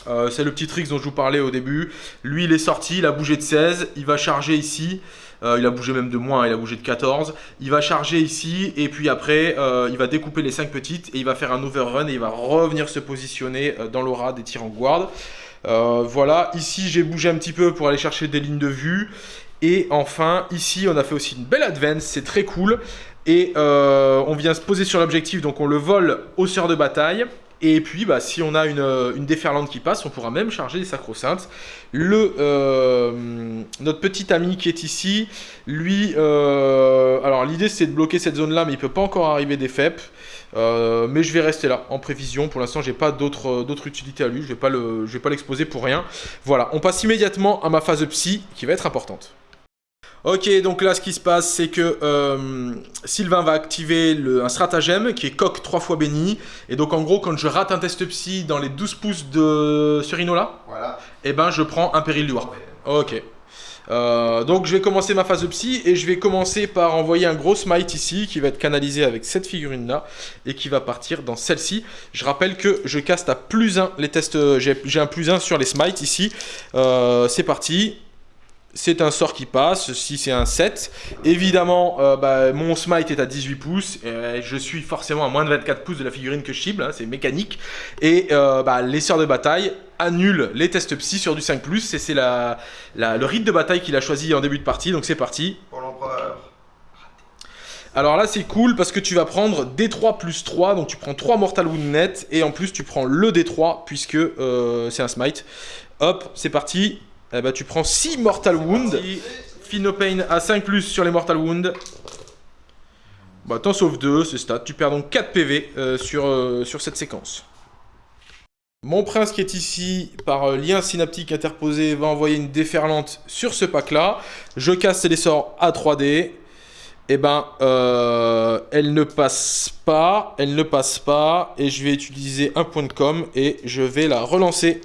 Euh, c'est le petit trick dont je vous parlais au début. Lui, il est sorti, il a bougé de 16. Il va charger ici. Euh, il a bougé même de moins, il a bougé de 14. Il va charger ici et puis après, euh, il va découper les 5 petites et il va faire un overrun et il va revenir se positionner dans l'aura des tirs en guard. voilà, ici j'ai bougé un petit peu pour aller chercher des lignes de vue. Et enfin, ici, on a fait aussi une belle advance, c'est très cool. Et on vient se poser sur l'objectif, donc on le vole au sœur de bataille. Et puis, bah, si on a une, euh, une, déferlante qui passe, on pourra même charger les sacro-saintes. Le, euh, notre petit ami qui est ici, lui, euh, alors l'idée c'est de bloquer cette zone-là, mais il peut pas encore arriver des FEP. mais je vais rester là en prévision. Pour l'instant, j'ai pas d'autres utilité à lui. Je je vais pas l'exposer pour rien. Voilà, on passe immédiatement à ma phase psy qui va être importante. Ok, donc là, ce qui se passe, c'est que euh, Sylvain va activer un stratagème qui est coq 3 fois béni. Et donc, en gros, quand je rate un test psy dans les 12 pouces de Surino là, voilà. et eh ben, je prends un péril du warp. Ok. Euh, donc je vais commencer ma phase de psy et je vais commencer par envoyer un gros smite ici qui va être canalisé avec cette figurine là et qui va partir dans celle-ci. Je rappelle que je caste à plus 1 les tests, j'ai un plus 1 sur les smites ici. Euh, c'est parti, c'est un sort qui passe, si c'est un 7. Évidemment, euh, bah, mon smite est à 18 pouces, et je suis forcément à moins de 24 pouces de la figurine que je cible, hein, c'est mécanique. Et euh, bah, les sœurs de bataille annulent les tests psy sur du 5+, et c'est la, le rite de bataille qu'il a choisi en début de partie, donc c'est parti. Pour l'empereur. Alors là c'est cool parce que tu vas prendre D3 plus 3, donc tu prends 3 Mortal Wound net, et en plus tu prends le D3 puisque euh, c'est un smite. Hop, c'est parti, eh ben, tu prends 6 Mortal Wound. Pain à 5 plus sur les Mortal Wound. Bah, t'en sauves 2, c'est stat. Tu perds donc 4 PV euh, sur, euh, sur cette séquence. Mon prince qui est ici, par euh, lien synaptique interposé, va envoyer une déferlante sur ce pack-là. Je casse les sorts à 3D. Eh ben, elle ne passe pas, elle ne passe pas, et je vais utiliser un point de com, et je vais la relancer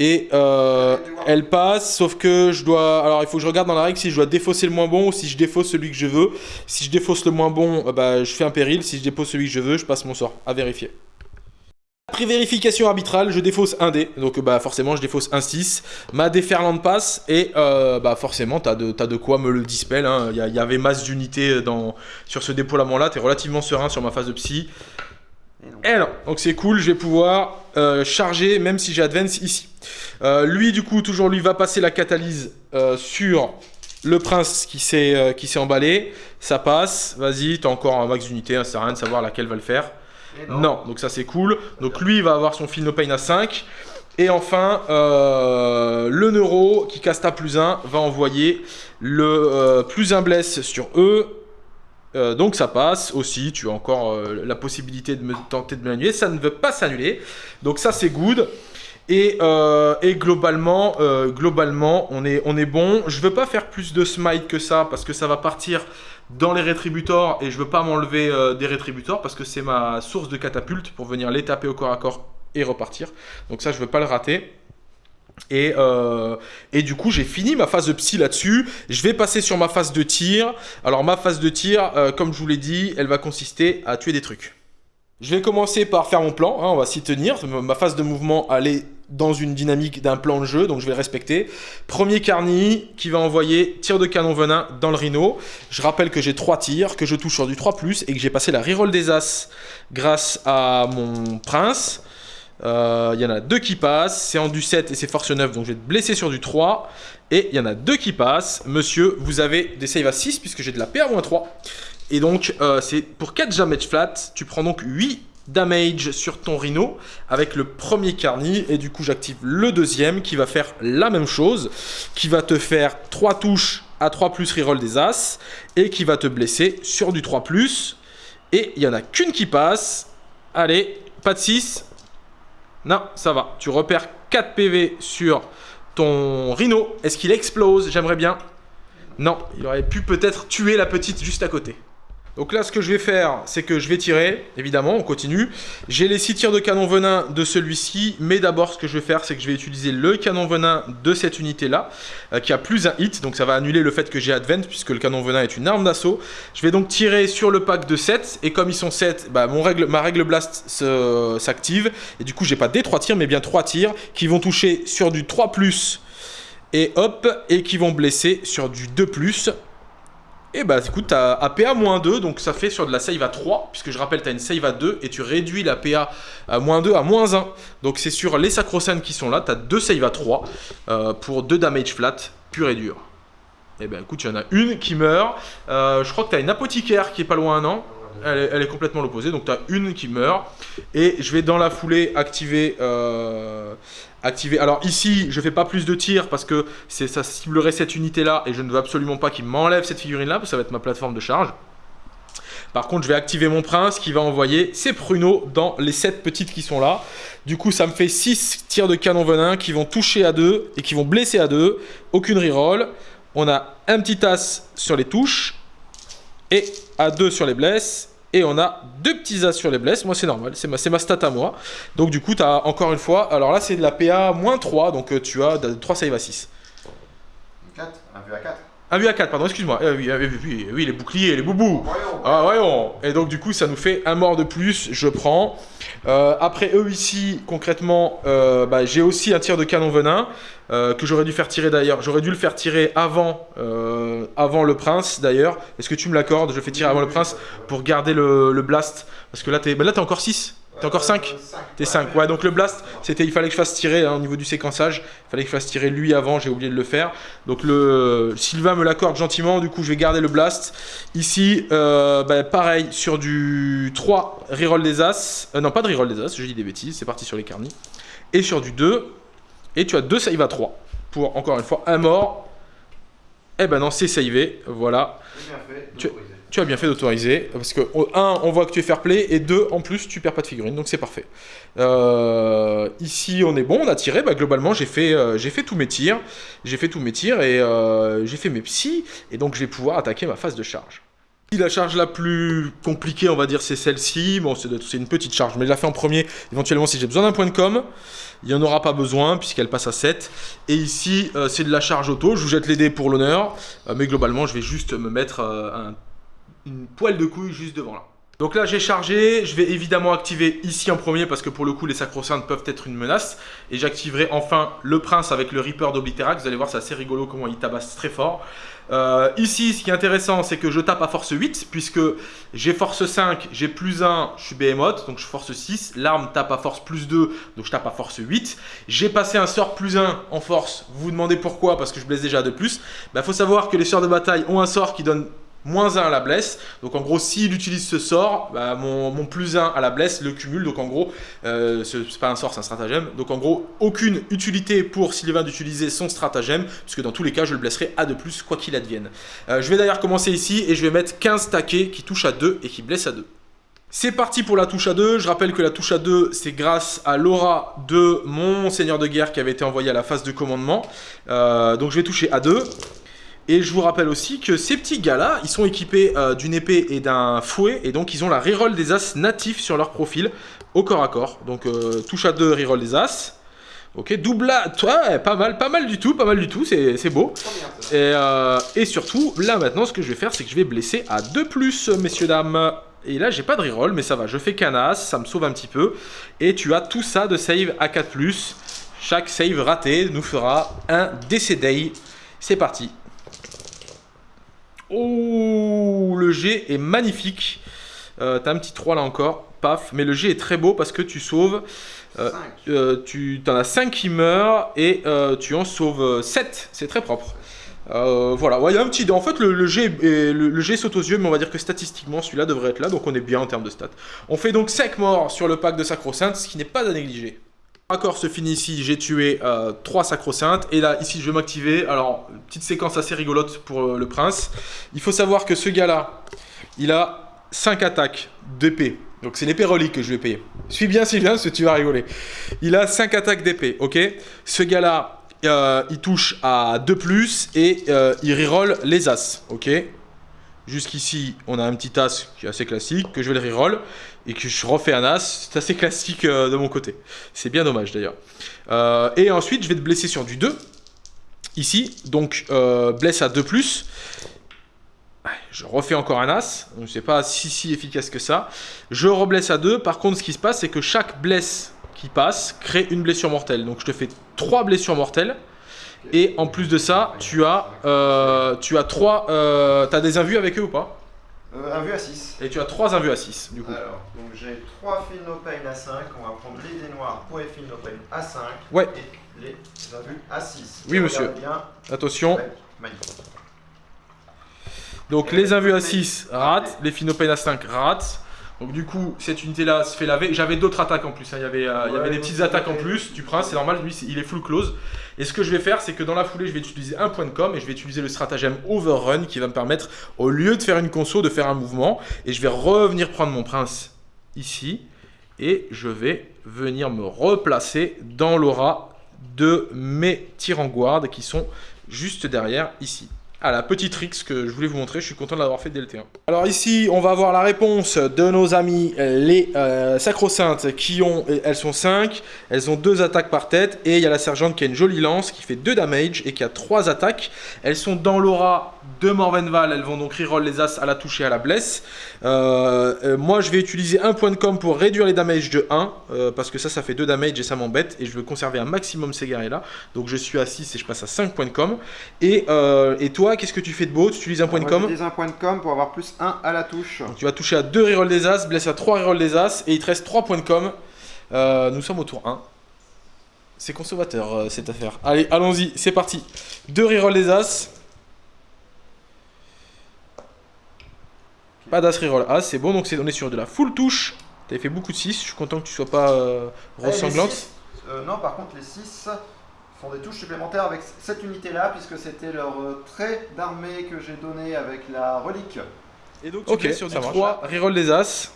et euh, elle passe, sauf que je dois... Alors il faut que je regarde dans la règle si je dois défausser le moins bon ou si je défausse celui que je veux. Si je défausse le moins bon, euh, bah, je fais un péril. Si je dépose celui que je veux, je passe mon sort. À vérifier. Après vérification arbitrale, je défausse un dé. Donc bah forcément, je défausse un 6. Ma déferlante passe et euh, bah forcément, t'as de, de quoi me le dispel. Hein. Il y, avait masse d'unités sur ce déploiement-là. T'es relativement serein sur ma phase de psy. Et non. Donc c'est cool, je vais pouvoir charger même si j'ai advance ici. Euh, lui, du coup, toujours lui, va passer la catalyse euh, sur le prince qui s'est euh, emballé. Ça passe. Vas-y, t'as encore un max d'unité. Hein, ça sert à rien de savoir laquelle va le faire. Non. donc ça c'est cool. Donc lui, il va avoir son Pain à 5. Et enfin, le neuro qui casse ta plus 1 va envoyer le plus 1 bless sur eux. Donc ça passe aussi, tu as encore la possibilité de me tenter de me l'annuler, ça ne veut pas s'annuler, donc ça c'est good. Euh, et, globalement, euh, globalement on, est, on est bon. Je veux pas faire plus de smite que ça parce que ça va partir dans les rétributors et je veux pas m'enlever euh, des rétributors parce que c'est ma source de catapulte pour venir les taper au corps à corps et repartir. Donc ça, je veux pas le rater. Et, et, du coup, j'ai fini ma phase de psy là-dessus. Je vais passer sur ma phase de tir. Alors, ma phase de tir, comme je vous l'ai dit, elle va consister à tuer des trucs. Je vais commencer par faire mon plan, hein, on va s'y tenir. Ma phase de mouvement, elle est dans une dynamique d'un plan de jeu, donc je vais respecter. Premier Carny qui va envoyer tir de canon venin dans le Rhino. Je rappelle que j'ai 3 tirs, que je touche sur du 3+, et que j'ai passé la reroll des As grâce à mon Prince. Euh, il y en a deux qui passent, c'est en du 7 et c'est force 9, donc je vais te blesser sur du 3. Et il y en a deux qui passent. Monsieur, vous avez des saves à 6 puisque j'ai de la PA-3. Et donc, euh, c'est pour 4 damage flat, tu prends donc 8 damage sur ton Rhino avec le premier Carny et du coup j'active le deuxième qui va faire la même chose qui va te faire 3 touches à 3 plus reroll des As et qui va te blesser sur du 3 plus et il n'y en a qu'une qui passe allez pas de 6 non ça va. Tu repères 4 PV sur ton Rhino. Est-ce qu'il explose? J'aimerais bien. Non il aurait pu peut-être tuer la petite juste à côté donc là, ce que je vais faire, c'est que je vais tirer, évidemment, on continue. J'ai les 6 tirs de canon venin de celui-ci, mais d'abord, ce que je vais faire, c'est que je vais utiliser le canon venin de cette unité-là, euh, qui a plus un hit, donc ça va annuler le fait que j'ai Advent, puisque le canon venin est une arme d'assaut. Je vais donc tirer sur le pack de 7, et comme ils sont 7, bah, ma règle blast s'active, et du coup, j'ai pas des 3 tirs, mais bien 3 tirs, qui vont toucher sur du 3+, Et hop, et qui vont blesser sur du 2+. Et bah écoute, t'as APA moins 2, donc ça fait sur de la save à 3, puisque je rappelle, t'as une save à 2, et tu réduis la PA à moins 2 à moins 1. Donc c'est sur les sacro qui sont là, t'as deux save à 3 euh, pour 2 damage flat, pur et dur. Et ben écoute, il y en a une qui meurt. Euh, je crois que t'as une apothicaire qui est pas loin, non? Elle est, complètement l'opposé, donc tu as une qui meurt. Et je vais dans la foulée activer... Euh, activer. Alors ici, je fais pas plus de tirs parce que ça ciblerait cette unité-là et je ne veux absolument pas qu'il m'enlève cette figurine-là, parce que ça va être ma plateforme de charge. Par contre, je vais activer mon prince qui va envoyer ses pruneaux dans les 7 petites qui sont là. Du coup, ça me fait 6 tirs de canon venin qui vont toucher à 2 et qui vont blesser à 2. Aucune reroll. On a un petit as sur les touches et à 2 sur les blesses. Et on a deux petits as sur les blesses. Moi, c'est normal. C'est ma, ma stat à moi. Donc, du coup, tu as encore une fois... Alors là, c'est de la PA moins 3. Donc, euh, tu as 3 save à 6. 4 Un vu à 4 un vu à 4, pardon, excuse-moi. Euh, oui, oui, oui, les boucliers, les boubous. Ah, voyons. Et donc, du coup, ça nous fait un mort de plus. Je prends. Euh, après, eux ici, concrètement, bah, j'ai aussi un tir de canon venin. Euh, que j'aurais dû faire tirer d'ailleurs. J'aurais dû le faire tirer avant, euh, avant le prince d'ailleurs. Est-ce que tu me l'accordes? Je fais tirer avant le prince pour garder le, blast. Parce que là, t'es là, es encore 6 T'es encore 5 T'es 5. Ouais, donc le blast, c'était il fallait que je fasse tirer hein, au niveau du séquençage. Il fallait que je fasse tirer lui avant, j'ai oublié de le faire. Donc le Sylvain me l'accorde gentiment, du coup je vais garder le blast. Ici, euh, bah, pareil, sur du 3, reroll des as. non, pas de reroll des as, je dis des bêtises, c'est parti sur les carnis. Et sur du 2, et tu as deux save à 3 pour, encore une fois, un mort. Eh ben non, c'est savé, voilà. tu, as bien fait d'autoriser, parce que, un, on voit que tu es fair play, et deux, en plus, tu perds pas de figurine, donc c'est parfait. Euh, ici, on est bon, on a tiré, bah, globalement, j'ai fait, euh, fait tous mes tirs, j'ai fait tous mes tirs, et euh, j'ai fait mes psys, et donc je vais pouvoir attaquer ma phase de charge. La charge la plus compliquée, on va dire, c'est celle-ci. Bon, c'est une petite charge, mais je la fais en premier. Éventuellement, si j'ai besoin d'un point de com, il n'y en aura pas besoin puisqu'elle passe à 7. Et ici, c'est de la charge auto. Je vous jette les dés pour l'honneur. Mais globalement, je vais juste me mettre euh, une poêle de couille juste devant là. Donc là j'ai chargé, je vais évidemment activer ici en premier parce que pour le coup les sacro-saintes peuvent être une menace et j'activerai enfin le prince avec le Reaper d'Obliterax, vous allez voir c'est assez rigolo comment il tabasse très fort. Euh, ici ce qui est intéressant c'est que je tape à force 8 puisque j'ai force 5, j'ai plus 1, je suis Behemoth donc je force 6, l'arme tape à force plus 2 donc je tape à force 8. J'ai passé un sort plus 1 en force, vous vous demandez pourquoi parce que je blesse déjà de plus. Il bah, faut savoir que les sorts de bataille ont un sort qui donne moins 1 à la blesse. Donc en gros, s'il utilise ce sort, bah, mon, plus 1 à la blesse le cumule. Donc en gros, euh, c'est pas un sort, c'est un stratagème. Donc en gros, aucune utilité pour Sylvain d'utiliser son stratagème, puisque dans tous les cas, je le blesserai à de plus, quoi qu'il advienne. Euh, je vais d'ailleurs commencer ici et je vais mettre 15 taquets qui touchent à 2 et qui blessent à 2. C'est parti pour la touche à 2. Je rappelle que la touche à 2, c'est grâce à l'aura de mon seigneur de guerre qui avait été envoyé à la phase de commandement. Euh, donc je vais toucher à 2. Et je vous rappelle aussi que ces petits gars-là, ils sont équipés euh, d'une épée et d'un fouet, et donc ils ont la reroll des as natifs sur leur profil, au corps à corps. Donc euh, touche à deux, reroll des as. Ok, double toi, pas mal, pas mal du tout, pas mal du tout, c'est beau. Et, euh, et, surtout, là maintenant, ce que je vais faire, c'est que je vais blesser à 2 plus, messieurs, dames. Et là, j'ai pas de reroll, mais ça va, je fais canas, ça me sauve un petit peu. Et tu as tout ça de save à 4 plus. Chaque save raté nous fera un Day. C'est parti. Oh, le G est magnifique. Euh, T'as un petit 3 là encore, paf. Mais le G est très beau parce que tu sauves... Euh, euh, tu en as 5 qui meurent et tu en sauves 7. C'est très propre. voilà, il y a un petit... En fait, le, G, le, G saute aux yeux, mais on va dire que statistiquement, celui-là devrait être là, donc on est bien en termes de stats. On fait donc 5 morts sur le pack de Sacro-Sainte, ce qui n'est pas à négliger. Accord se finit ici, j'ai tué euh, 3 sacro-saintes. Et là, ici, je vais m'activer. Alors, petite séquence assez rigolote pour euh, le prince. Il faut savoir que ce gars-là, il a 5 attaques d'épée. Donc, c'est l'épée relique que je vais payer. Suis bien, Sylvain, parce tu vas rigoler. Il a 5 attaques d'épée, ok? Ce gars-là, euh, il touche à 2+, et euh, il reroll les as, ok? Jusqu'ici, on a un petit as qui est assez classique, que je vais le reroll, et que je refais un as. C'est assez classique euh, de mon côté. C'est bien dommage d'ailleurs. Euh, et ensuite, je vais te blesser sur du 2. Ici, donc euh, blesse à 2+. Je refais encore un as, donc c'est pas si si efficace que ça. Je reblesse à 2, par contre ce qui se passe c'est que chaque blesse qui passe crée une blessure mortelle. Donc je te fais 3 blessures mortelles, Et en plus de ça, tu as, tu as trois. Euh, T'as des invus avec eux ou pas? Euh, Un vue à 6. Et tu as trois invus à 6 du coup. Alors, donc j'ai 3 fils à 5. On va prendre les dés noirs pour les fils no pain à 5. Ouais. Et les invus à 6. Oui, monsieur. Bien. Attention. Ouais. Donc les invus à 6 ratent, les Finopènes à 5 ratent. Donc du coup, cette unité-là se fait laver. J'avais d'autres attaques en plus. hein. Il y avait, euh, il y Ouais, avait des petites attaques en plus. Du prince, c'est normal. Lui, il est full close. Et ce que je vais faire, c'est que dans la foulée, je vais utiliser un point de com et je vais utiliser le stratagème Overrun qui va me permettre, au lieu de faire une conso, de faire un mouvement. Et je vais revenir prendre mon prince ici. Et je vais venir me replacer dans l'aura de mes tyranguards qui sont juste derrière ici. Ah, la petite tricks que je voulais vous montrer, je suis content de l'avoir fait dès le T1. Alors ici, on va avoir la réponse de nos amis les euh, sacro-saintes qui ont, elles sont 5, elles ont 2 attaques par tête et il y a la sergente qui a une jolie lance qui fait 2 damage et qui a 3 attaques. Elles sont dans l'aura de Morvenval, elles vont donc reroll les as à la touche et à la blesse. Euh, euh, moi je vais utiliser un point de com pour réduire les damages de 1 euh, parce que ça ça fait 2 damage et ça m'embête et je veux conserver un maximum ces guerriers là. Donc je suis à 6 et je passe à 5 points de com. Et, euh, et toi qu'est-ce que tu fais de beau? Tu utilises un point de com? J'utilise un point de com pour avoir plus 1 à la touche. donc tu vas toucher à 2 reroll des as, blesse à 3 reroll des as, et il te reste 3 points de com. Euh, nous sommes au tour 1. C'est consommateur euh, cette affaire. Allez, allons-y, c'est parti. 2 reroll des as. Pas d'as reroll as, c'est bon, donc c'est- on est sur de la full touche. T'avais fait beaucoup de 6, je suis content que tu sois pas euh, Eh, ressanglante. euh, non, par contre, les 6 font des touches supplémentaires avec cette unité-là, puisque c'était leur euh, trait d'armée que j'ai donné avec la relique. Et donc tu Ok, fais sur du ça 3. marche. 3 reroll des as.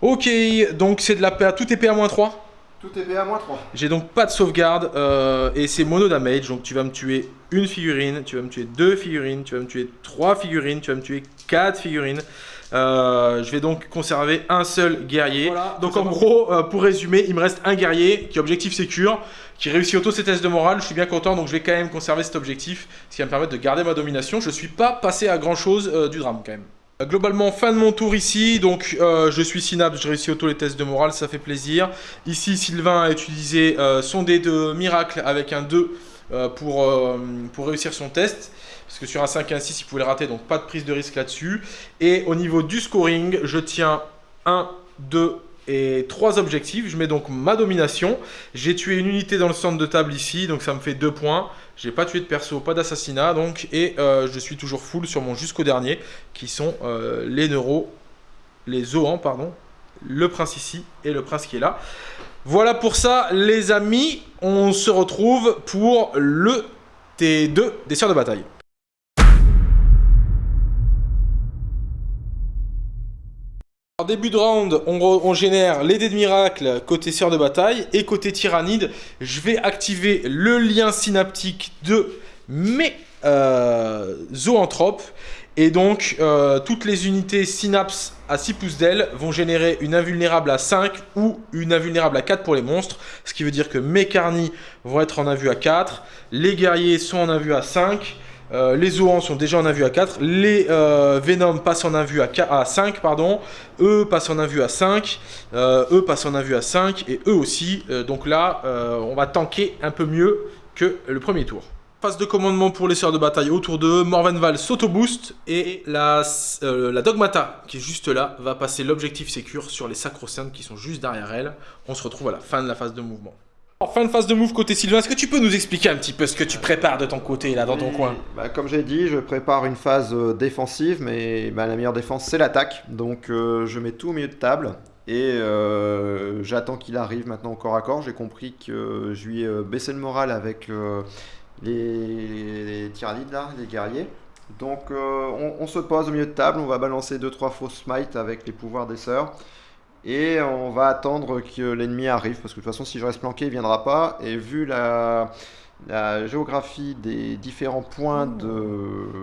Ok, donc c'est de la PA, tout est PA moins 3 Tout est PA moins 3. J'ai donc pas de sauvegarde euh, et c'est mono damage. Donc tu vas me tuer une figurine, tu vas me tuer deux figurines, tu vas me tuer trois figurines, tu vas me tuer quatre figurines. Euh, je vais donc conserver un seul guerrier. Voilà, donc en gros, euh, pour résumer, il me reste un guerrier qui est objectif sécure, qui réussit auto ses tests de morale. Je suis bien content, donc je vais quand même conserver cet objectif, ce qui va me permettre de garder ma domination. Je suis pas passé à grand chose du drame quand même. Euh, Globalement, fin de mon tour ici, donc euh, je suis Synapse, je réussis auto les tests de morale, ça fait plaisir. Ici, Sylvain a utilisé euh, son dé de miracle avec un 2 euh, pour, euh, pour réussir son test. Parce que sur un 5 et un 6, il pouvait le rater, donc pas de prise de risque là-dessus. Et au niveau du scoring, je tiens 1, 2 et 3 objectifs. Je mets donc ma domination. J'ai tué une unité dans le centre de table ici, donc ça me fait 2 points. J'ai pas tué de perso, pas d'assassinat, donc et euh, je suis toujours full sur mon jusqu'au dernier, qui sont euh, les neuros, les zoans, pardon, le prince ici et le prince qui est là. Voilà pour ça, les amis, on se retrouve pour le T2 des sœurs de bataille. Début de round, on, on génère les dés de miracle côté sœur de bataille et côté tyrannide, je vais activer le lien synaptique de mes euh, zoanthropes. Et donc euh, toutes les unités synapses à 6 pouces d'aile vont générer une invulnérable à 5 ou une invulnérable à 4 pour les monstres, ce qui veut dire que mes carnis vont être en invue à 4, les guerriers sont en invue à 5, euh, les Zoans sont déjà en invue à 4, les euh, Venom passent en invue à, qua- à 5, pardon, eux passent en invue à 5, euh, eux passent en invue à 5, et eux aussi. Donc là, on va tanker un peu mieux que le premier tour. Phase de commandement pour les sœurs de bataille autour d'eux, Morvenval s'auto-boost, et la, Dogmata, qui est juste là, va passer l'objectif sécure sur les sacro-saintes qui sont juste derrière elle. On se retrouve à la fin de la phase de mouvement. En fin de phase de move côté Sylvain, est-ce que tu peux nous expliquer un petit peu ce que tu prépares de ton côté, là, dans ton Oui, coin bah, Comme j'ai dit, je prépare une phase euh, défensive, mais bah, la meilleure défense c'est l'attaque. Donc euh, je mets tout au milieu de table et euh, j'attends qu'il arrive maintenant au corps à corps. J'ai compris que je lui ai baissé le moral avec euh, les, les tyranides là, les guerriers. Donc on, on se pose au milieu de table, on va balancer 2-3 fausses smite avec les pouvoirs des sœurs. Et on va attendre que l'ennemi arrive, parce que de toute façon si je reste planqué il viendra pas. Et vu la, la géographie des différents points de...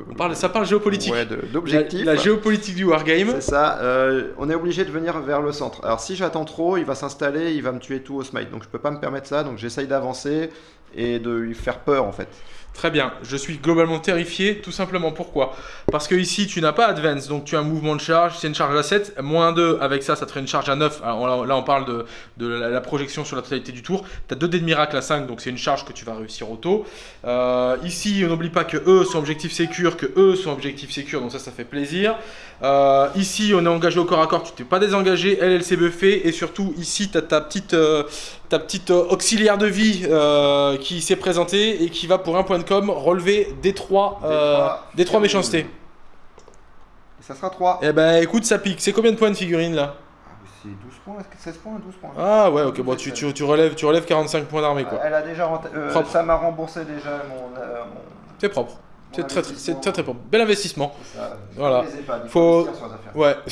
On parle, Ça parle géopolitique. Ouais, la, d'objectifs. la géopolitique du wargame. C'est ça, euh, on est obligé de venir vers le centre. Alors si j'attends trop, il va s'installer, il va me tuer tout au smite. Donc je peux pas me permettre ça, donc j'essaye d'avancer et de lui faire peur en fait. Très bien, je suis globalement terrifié, tout simplement. Pourquoi? Parce que ici, tu n'as pas Advance, donc tu as un mouvement de charge, c'est une charge à 7, moins 2, avec ça, ça te ferait une charge à 9. Alors là, on parle de, la, projection sur la totalité du tour. Tu as 2 dés de miracle à 5, donc c'est une charge que tu vas réussir auto. Euh, ici, on n'oublie pas que eux sont objectifs sécures, que eux sont objectifs sécures, donc ça, ça fait plaisir. Euh, ici, on est engagé au corps à corps, tu t'es pas désengagé, elle, elle s'est buffée, et surtout, ici, tu as ta petite, euh, ta petite auxiliaire de vie qui s'est présentée et qui va pour un point de com relever D3, des 3 méchancetés. Et ça sera 3. Eh ben écoute, ça pique. C'est combien de points de figurine là? Ah, C'est 12 points, 16 points, 12 points? Ah ouais, ok, bon, tu, tu, relèves, tu relèves 45 points d'armée quoi. Elle a déjà euh, ça m'a remboursé déjà mon. Euh, c'est propre. C'est très, très, très, très propre. Bel investissement. Ça, voilà. faut. Ouais.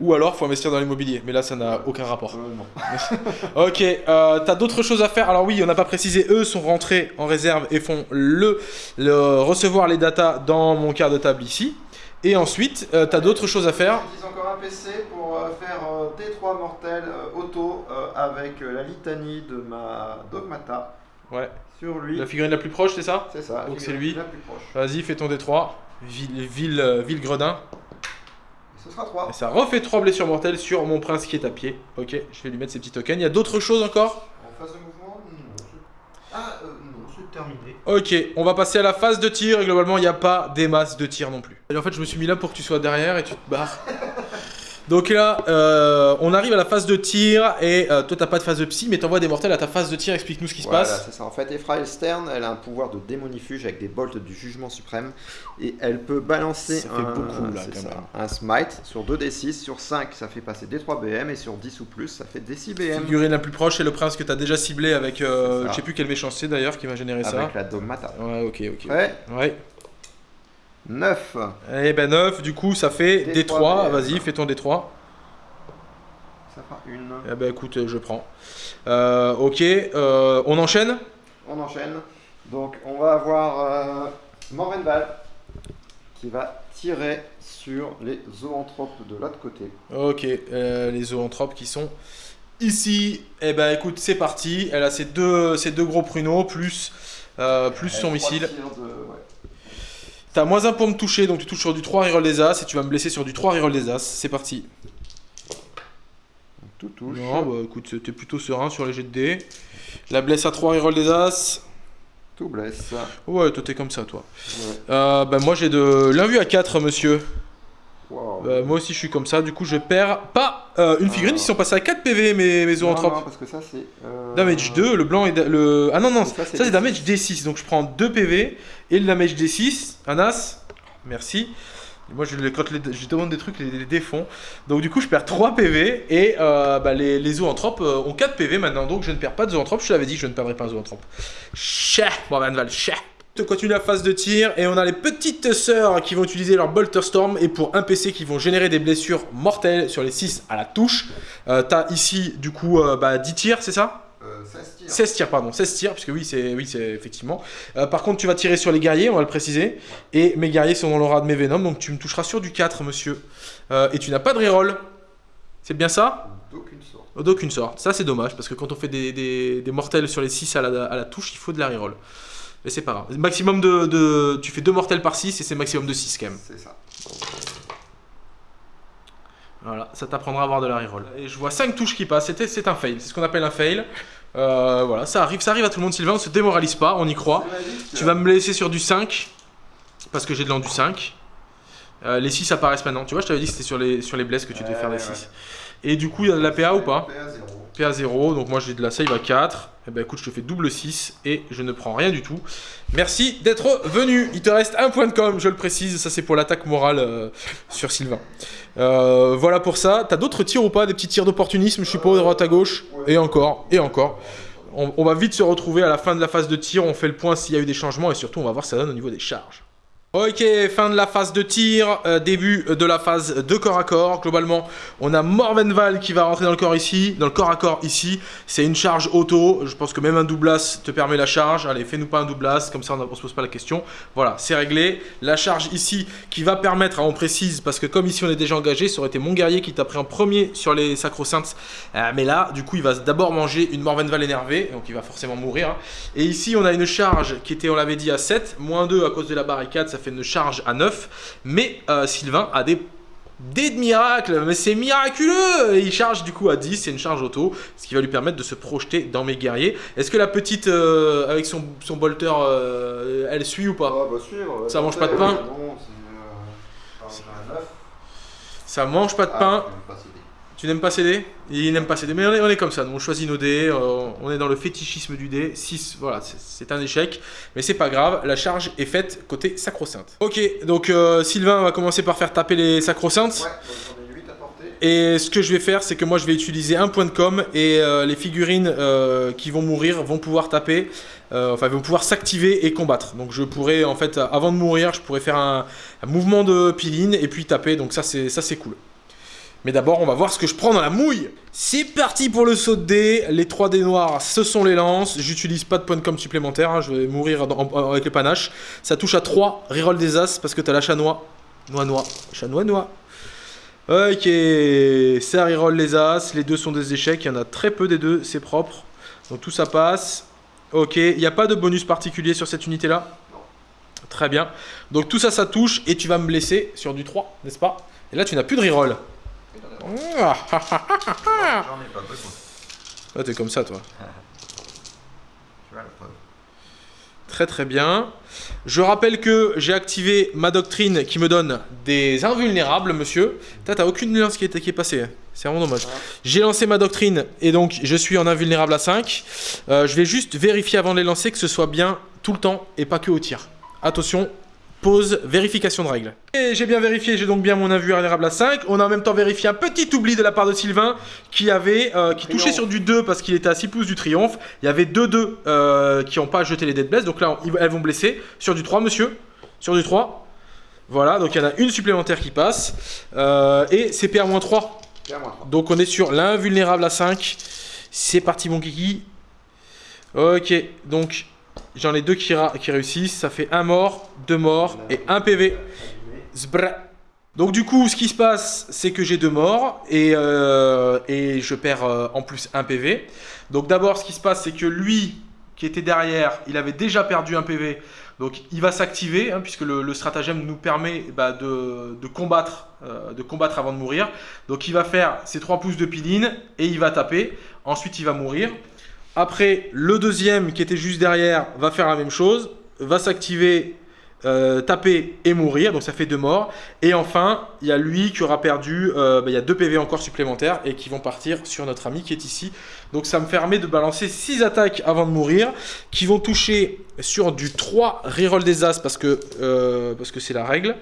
Ou alors, faut investir dans l'immobilier. Mais là, ça n'a aucun rapport. Euh, ok, euh, t'as d'autres choses à faire? Alors oui, on n'a pas précisé. Eux sont rentrés en réserve et font le, recevoir les datas dans mon quart de table ici. Et ensuite, euh, t'as d'autres choses à faire? J'utilise encore un PC pour faire T3 mortel auto avec la litanie de ma Dogmata. Ouais. Sur lui. La figurine la plus proche, c'est ça? C'est ça. Donc c'est lui. Vas-y, fais ton D3. Ville, ville, ville Gredin. Ce sera 3. Et ça refait 3 blessures mortelles sur mon prince qui est à pied. Ok, je vais lui mettre ses petits tokens. Il y a d'autres choses encore? En phase de mouvement Non. Ah, euh, non, c'est terminé. Ok, on va passer à la phase de tir. Et globalement, il n'y a pas des masses de tir non plus. Et en fait, je me suis mis là pour que tu sois derrière et tu te barres. Donc là, euh, on arrive à la phase de tir et euh, toi t'as pas de phase de psy mais t'envoies des mortels à ta phase de tir, explique-nous ce qui se passe. c'est ça. En fait, Ephraël Stern, elle a un pouvoir de démonifuge avec des bolts du jugement suprême et elle peut balancer un, smite sur 2d6, sur 5 ça fait passer d3 BM et sur 10 ou plus ça fait d6 BM. Figurine la plus proche c'est le prince que t'as déjà ciblé avec, euh, je sais plus quelle méchanceté d'ailleurs qui va générer ça. Avec la dogmata. Ouais, ok, ok. Ouais. ouais. 9. Eh ben 9, du coup ça fait D3, vas-y fais ton D3. Ça fera une. Eh ben écoute, je prends. Euh, ok, euh, on enchaîne? On enchaîne. Donc on va avoir euh, Morvenval qui va tirer sur les zoanthropes de l'autre côté. Ok, euh, les zoanthropes qui sont ici. Eh ben écoute, c'est parti. Elle a ses deux, ses deux gros pruneaux plus, plus son missile. T'as moins un pour me toucher, donc tu touches sur du 3 reroll des As et tu vas me blesser sur du 3 reroll des As. C'est parti. Tout touche. Non, bah écoute, t'es plutôt serein sur les jets de dés. La blesse à 3 reroll des As. Tout blesse. Ouais, toi t'es comme ça, toi. Euh, bah moi j'ai de l'invue à 4, monsieur. Bah, moi aussi je suis comme ça, du coup je perds pas euh, une figurine, ils sont passés à 4 PV mes, mes Non, parce que ça c'est. Euh, damage 2, le blanc et le. Ah non, non, ça c'est damage D6, donc je prends 2 PV et le damage D6, un as, merci. moi je, quand je demande des trucs, les, les défends. Donc du coup je perds 3 PV et euh, bah, les, les zoanthropes ont 4 PV maintenant, donc je ne perds pas de zoanthropes, je te l'avais dit, je ne perdrai pas un zoanthrope. Chah, bon Van Val, chah continue la phase de tir et on a les petites sœurs qui vont utiliser leur Bolter Storm et pour un PC qui vont générer des blessures mortelles sur les 6 à la touche. Euh, T'as ici du coup euh, bah, 10 tirs, c'est ça? Euh, 16 tirs. 16 tirs, pardon, 16 tirs, puisque oui, c'est oui, effectivement. Euh, par contre, tu vas tirer sur les guerriers, on va le préciser. Et mes guerriers sont dans l'aura de mes Venom, donc tu me toucheras sur du 4, monsieur. Euh, et tu n'as pas de reroll. C'est bien ça? D'aucune sorte. D'aucune sorte. Ça, c'est dommage, parce que quand on fait des, des, des mortels sur les 6 à la, à la touche, il faut de la reroll. Mais c'est pas grave. Maximum de, Tu fais deux mortels par 6 et c'est maximum de 6 quand même. C'est ça. Voilà, ça t'apprendra à avoir de la reroll. Et je vois 5 touches qui passent, c'est un fail. C'est ce qu'on appelle un fail. Euh, voilà, ça arrive, ça arrive à tout le monde, Sylvain, on se démoralise pas, on y croit. Tu vas me laisser sur du 5, parce que j'ai de l'an du 5. Euh, les 6 apparaissent maintenant, tu vois, je t'avais dit que c'était sur les, sur les blesses que tu devais faire les 6. Et du coup, il y a de la PA ou pas? PA 0. PA 0, donc moi j'ai de la save à 4. Eh ben écoute, je te fais double 6 et je ne prends rien du tout. Merci d'être venu. Il te reste un point de com, je le précise. Ça, c'est pour l'attaque morale euh, sur Sylvain. Euh, voilà pour ça. T'as d'autres tirs ou pas? Des petits tirs d'opportunisme, je suppose, droite à gauche? Et encore, et encore. On, va vite se retrouver à la fin de la phase de tir. On fait le point s'il y a eu des changements et surtout, on va voir ce que ça donne au niveau des charges. Ok, fin de la phase de tir, euh, début de la phase de corps à corps. Globalement, on a Morvenval qui va rentrer dans le corps ici, dans le corps à corps ici. C'est une charge auto. Je pense que même un doublas te permet la charge. Allez, fais-nous pas un doublas, comme ça on ne se pose pas la question. Voilà, c'est réglé. La charge ici qui va permettre, on précise, parce que comme ici on est déjà engagé, ça aurait été mon guerrier qui t'a pris en premier sur les sacro-saintes. Euh, mais là, du coup, il va d'abord manger une Morvenval énervée, donc il va forcément mourir. Et ici, on a une charge qui était, on l'avait dit, à 7, moins 2 à cause de la barricade, fait une charge à 9. Mais euh, Sylvain a des des miracles, mais c'est miraculeux Il charge du coup à 10, c'est une charge auto, ce qui va lui permettre de se projeter dans mes guerriers. Est-ce que la petite, euh, avec son, son bolter, euh, elle suit ou pas? Ah, bah suivre. Ça mange pas de pain Non, c'est un 9. Ça mange pas de pain. Tu n'aimes pas céder? Il n'aime pas céder. Mais on est, on est comme ça, nous on choisit nos dés, euh, on est dans le fétichisme du dé. 6, voilà, c'est- un échec. Mais c'est pas grave, la charge est faite côté sacro-sainte. Ok, donc euh, Sylvain va commencer par faire taper les sacro-saintes. Ouais, donc j'en ai 8 à porter. Et ce que je vais faire, c'est que moi je vais utiliser un point de com et euh, les figurines euh, qui vont mourir vont pouvoir taper, euh, enfin vont pouvoir s'activer et combattre. Donc je pourrais en fait, avant de mourir, je pourrais faire un, un mouvement de piline et puis taper. Donc ça c'est ça c'est cool. Mais d'abord, on va voir ce que je prends dans la mouille. C'est parti pour le saut de dés. Les 3 dés noirs, ce sont les lances. J'utilise pas de point de com supplémentaire. hein. Je vais mourir avec le panache. Ça touche à 3. Reroll des as parce que t'as la chanois. Noix, noix. Chanois, noix. Ok, ça reroll les as, les deux sont des échecs, il y en a très peu des deux, c'est propre. Donc tout ça passe. Ok, il n'y a pas de bonus particulier sur cette unité là Très bien. Donc tout ça, ça touche et tu vas me blesser sur du 3, n'est-ce pas? Et là tu n'as plus de reroll. J'en ai pas besoin. Ah, t'es comme ça toi. Tu vois la preuve. Très très bien. Je rappelle que j'ai activé ma doctrine qui me donne des invulnérables, monsieur. T'as t'as aucune lance qui est, qui est passée. C'est vraiment dommage. J'ai lancé ma doctrine et donc je suis en invulnérable à 5. Euh, je vais juste vérifier avant de les lancer que ce soit bien tout le temps et pas que au tir. Attention, pause, vérification de règles. Et j'ai bien vérifié, j'ai donc bien mon invulnérable à 5. On a en même temps vérifié un petit oubli de la part de Sylvain qui avait euh, qui touchait sur du 2 parce qu'il était à 6 pouces du triomphe. Il y avait 2-2 euh, qui n'ont pas jeté les dead bless. Donc là, elles vont blesser. Sur du 3, monsieur. Sur du 3. Voilà, donc il y en a une supplémentaire qui passe. Euh, et CPR-3. Tiens-moi 3. Donc on est sur l'invulnérable à 5. C'est parti mon kiki. Ok, donc j'en ai deux qui, réussissent. Ça fait un mort, deux morts et un PV. Donc du coup, ce qui se passe, c'est que j'ai deux morts et, euh, et je perds euh, en plus un PV. Donc d'abord, ce qui se passe, c'est que lui, qui était derrière, il avait déjà perdu un PV. Donc il va s'activer, hein, puisque le, le stratagème nous permet bah, de, de combattre, euh, de combattre avant de mourir. Donc il va faire ses 3 pouces de piline et il va taper. Ensuite, il va mourir. Après, le deuxième qui était juste derrière va faire la même chose, va s'activer, euh, taper et mourir, donc ça fait deux morts. Et enfin, il y a lui qui aura perdu, euh, bah, il y a deux PV encore supplémentaires et qui vont partir sur notre ami qui est ici. Donc ça me permet de balancer 6 attaques avant de mourir, qui vont toucher sur du 3 reroll des as parce que euh, parce que c'est la règle.